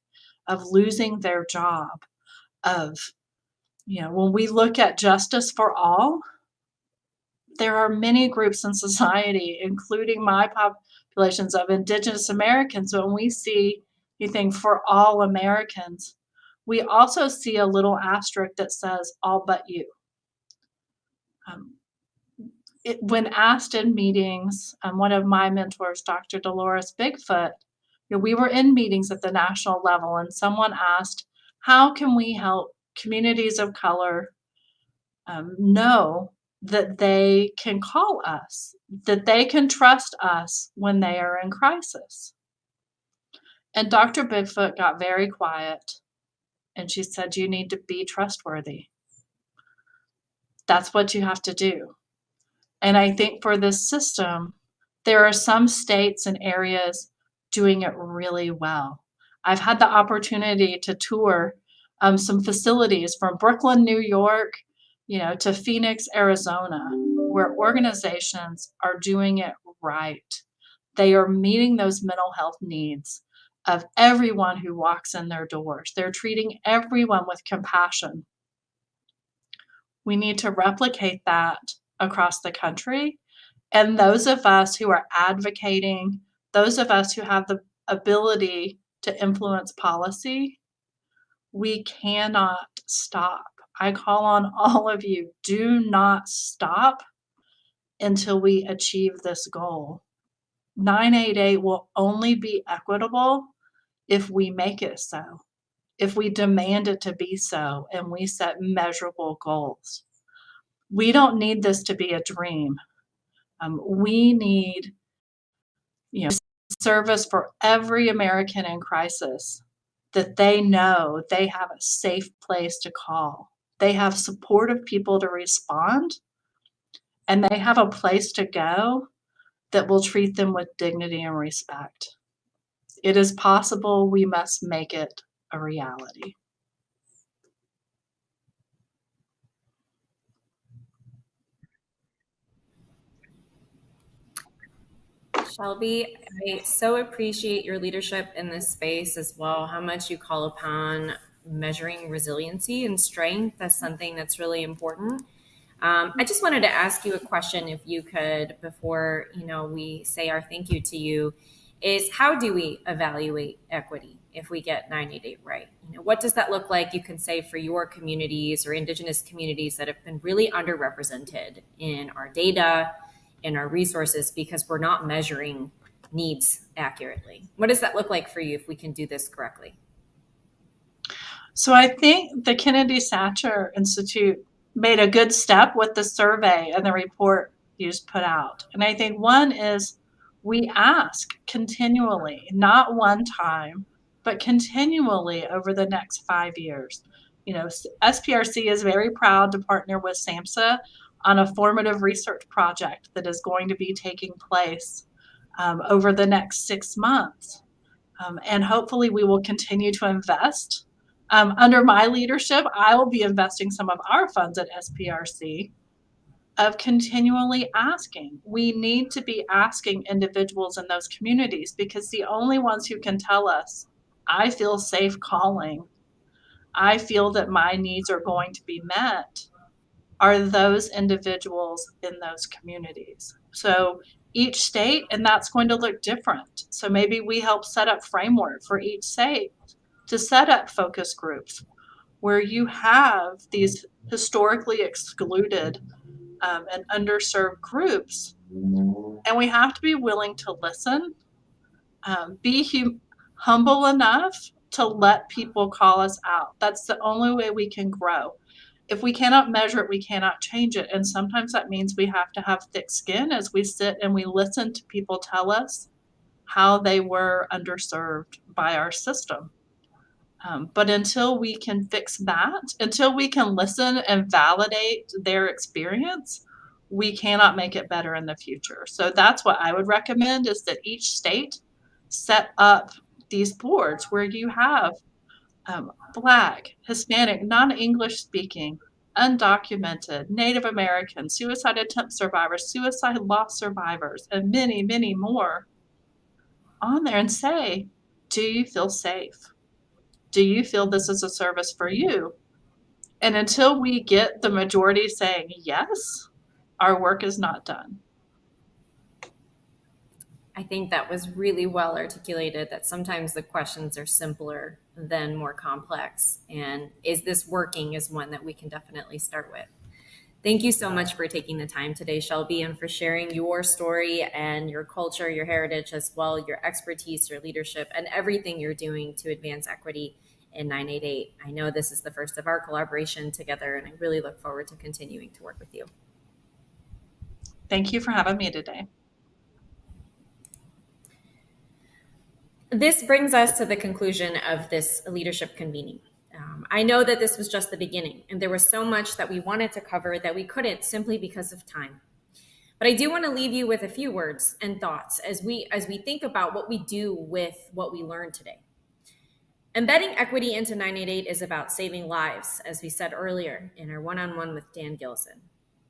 N: of losing their job, of, you know, when we look at justice for all, there are many groups in society, including my pop- populations of Indigenous Americans, when we see anything for all Americans, we also see a little asterisk that says all but you. Um, it, when asked in meetings, um, one of my mentors, Dr. Dolores Bigfoot, you know, we were in meetings at the national level, and someone asked, How can we help communities of color um, know that they can call us, that they can trust us when they are in crisis. And Dr. Bigfoot got very quiet and she said, You need to be trustworthy. That's what you have to do. And I think for this system, there are some states and areas doing it really well. I've had the opportunity to tour um, some facilities from Brooklyn, New York, you know, to Phoenix, Arizona, where organizations are doing it right. They are meeting those mental health needs of everyone who walks in their doors. They're treating everyone with compassion. We need to replicate that across the country. And those of us who are advocating, those of us who have the ability to influence policy, we cannot stop. I call on <laughs> all of you do not stop until we achieve this goal. 988 will only be equitable if we make it so, if we demand it to be so, and we set measurable goals. We don't need this to be a dream. Um, we need, you know, service for every American in crisis that they know they have a safe place to call. They have supportive people to respond, and they have a place to go that will treat them with dignity and respect. It is possible. We must make it a reality.
A: Shelby, I so appreciate your leadership in this space as well, how much you call upon measuring resiliency and strength as something that's really important. Um, I just wanted to ask you a question, if you could, before you know we say our thank you to you, is how do we evaluate equity if we get 988 right? You know, what does that look like? You can say for your communities or Indigenous communities that have been really underrepresented in our data, in our resources, because we're not measuring needs accurately. What does that look like for you if we can do this correctly?
N: So I think the Kennedy Satcher Institute made a good step with the survey and the report you just put out. And I think one is we ask continually, not one time, but continually over the next five years. You know, SPRC is very proud to partner with SAMHSA on a formative research project that is going to be taking place um, over the next six months. Um, and hopefully, we will continue to invest. Um, under my leadership, I will be investing some of our funds at SPRC of continually asking. We need to be asking individuals in those communities because the only ones who can tell us, I feel safe calling, I feel that my needs are going to be met, are those individuals in those communities. So each state, and that's going to look different. So maybe we help set up framework for each state to set up focus groups where you have these historically excluded um, and underserved groups. And we have to be willing to listen, um, be hum- humble enough to let people call us out. That's the only way we can grow. If we cannot measure it, we cannot change it. And sometimes that means we have to have thick skin as we sit and we listen to people tell us how they were underserved by our system. Um, but until we can fix that, until we can listen and validate their experience, we cannot make it better in the future. So that's what I would recommend is that each state set up these boards where you have um, Black, Hispanic, non English speaking, undocumented, Native American, suicide attempt survivors, suicide loss survivors, and many, many more on there and say, Do you feel safe? Do you feel this is a service for you? And until we get the majority saying yes, our work is not done.
A: I think that was really well articulated that sometimes the questions are simpler than more complex. And is this working is one that we can definitely start with. Thank you so much for taking the time today, Shelby, and for sharing your story and your culture, your heritage, as well, your expertise, your leadership, and everything you're doing to advance equity in 988. I know this is the first of our collaboration together, and I really look forward to continuing to work with you.
N: Thank you for having me today.
A: This brings us to the conclusion of this leadership convening. Um, I know that this was just the beginning, and there was so much that we wanted to cover that we couldn't simply because of time. But I do want to leave you with a few words and thoughts as we as we think about what we do with what we learned today. Embedding equity into 988 is about saving lives, as we said earlier in our one on one with Dan Gillison.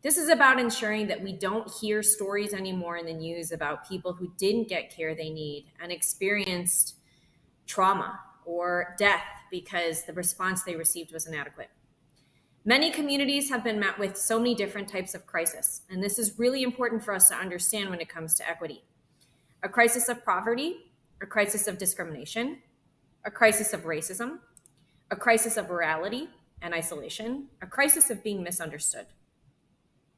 A: This is about ensuring that we don't hear stories anymore in the news about people who didn't get care they need and experienced trauma or death because the response they received was inadequate. Many communities have been met with so many different types of crisis, and this is really important for us to understand when it comes to equity. A crisis of poverty, a crisis of discrimination, a crisis of racism, a crisis of morality and isolation, a crisis of being misunderstood.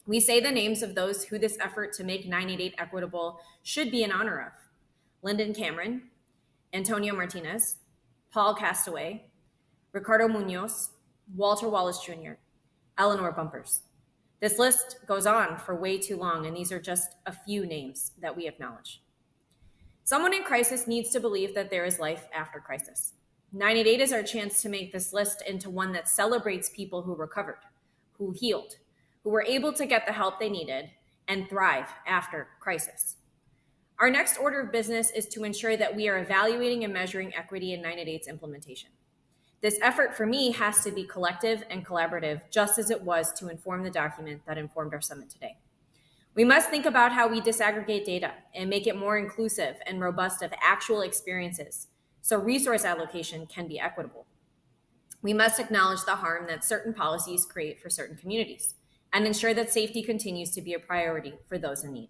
A: We say the names of those who this effort to make 988 equitable should be in honor of Linden Cameron, Antonio Martinez, Paul Castaway, Ricardo Munoz, Walter Wallace Jr., Eleanor Bumpurs. This list goes on for way too long, and these are just a few names that we acknowledge. Someone in crisis needs to believe that there is life after crisis. 988 is our chance to make this list into one that celebrates people who recovered, who healed, who were able to get the help they needed and thrive after crisis. Our next order of business is to ensure that we are evaluating and measuring equity in 988's implementation. This effort for me has to be collective and collaborative, just as it was to inform the document that informed our summit today. We must think about how we disaggregate data and make it more inclusive and robust of actual experiences so resource allocation can be equitable. We must acknowledge the harm that certain policies create for certain communities and ensure that safety continues to be a priority for those in need.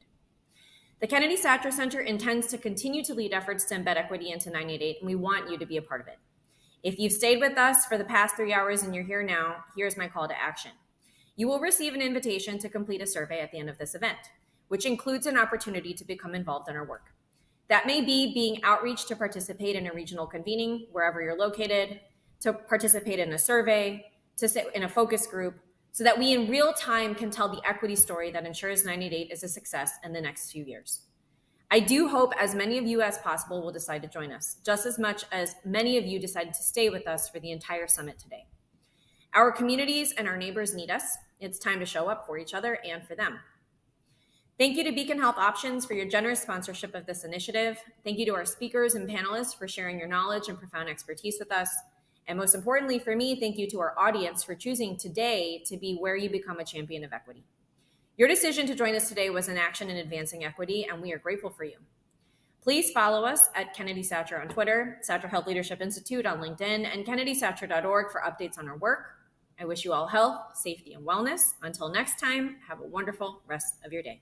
A: The Kennedy Satcher Center intends to continue to lead efforts to embed equity into 988, and we want you to be a part of it. If you've stayed with us for the past three hours and you're here now, here's my call to action. You will receive an invitation to complete a survey at the end of this event, which includes an opportunity to become involved in our work. That may be being outreach to participate in a regional convening wherever you're located, to participate in a survey, to sit in a focus group, so that we in real time can tell the equity story that ensures 988 is a success in the next few years. I do hope as many of you as possible will decide to join us, just as much as many of you decided to stay with us for the entire summit today. Our communities and our neighbors need us. It's time to show up for each other and for them. Thank you to Beacon Health Options for your generous sponsorship of this initiative. Thank you to our speakers and panelists for sharing your knowledge and profound expertise with us. And most importantly for me, thank you to our audience for choosing today to be where you become a champion of equity. Your decision to join us today was an action in advancing equity, and we are grateful for you. Please follow us at Kennedy Satcher on Twitter, Satcher Health Leadership Institute on LinkedIn, and kennedysatcher.org for updates on our work. I wish you all health, safety, and wellness. Until next time, have a wonderful rest of your day.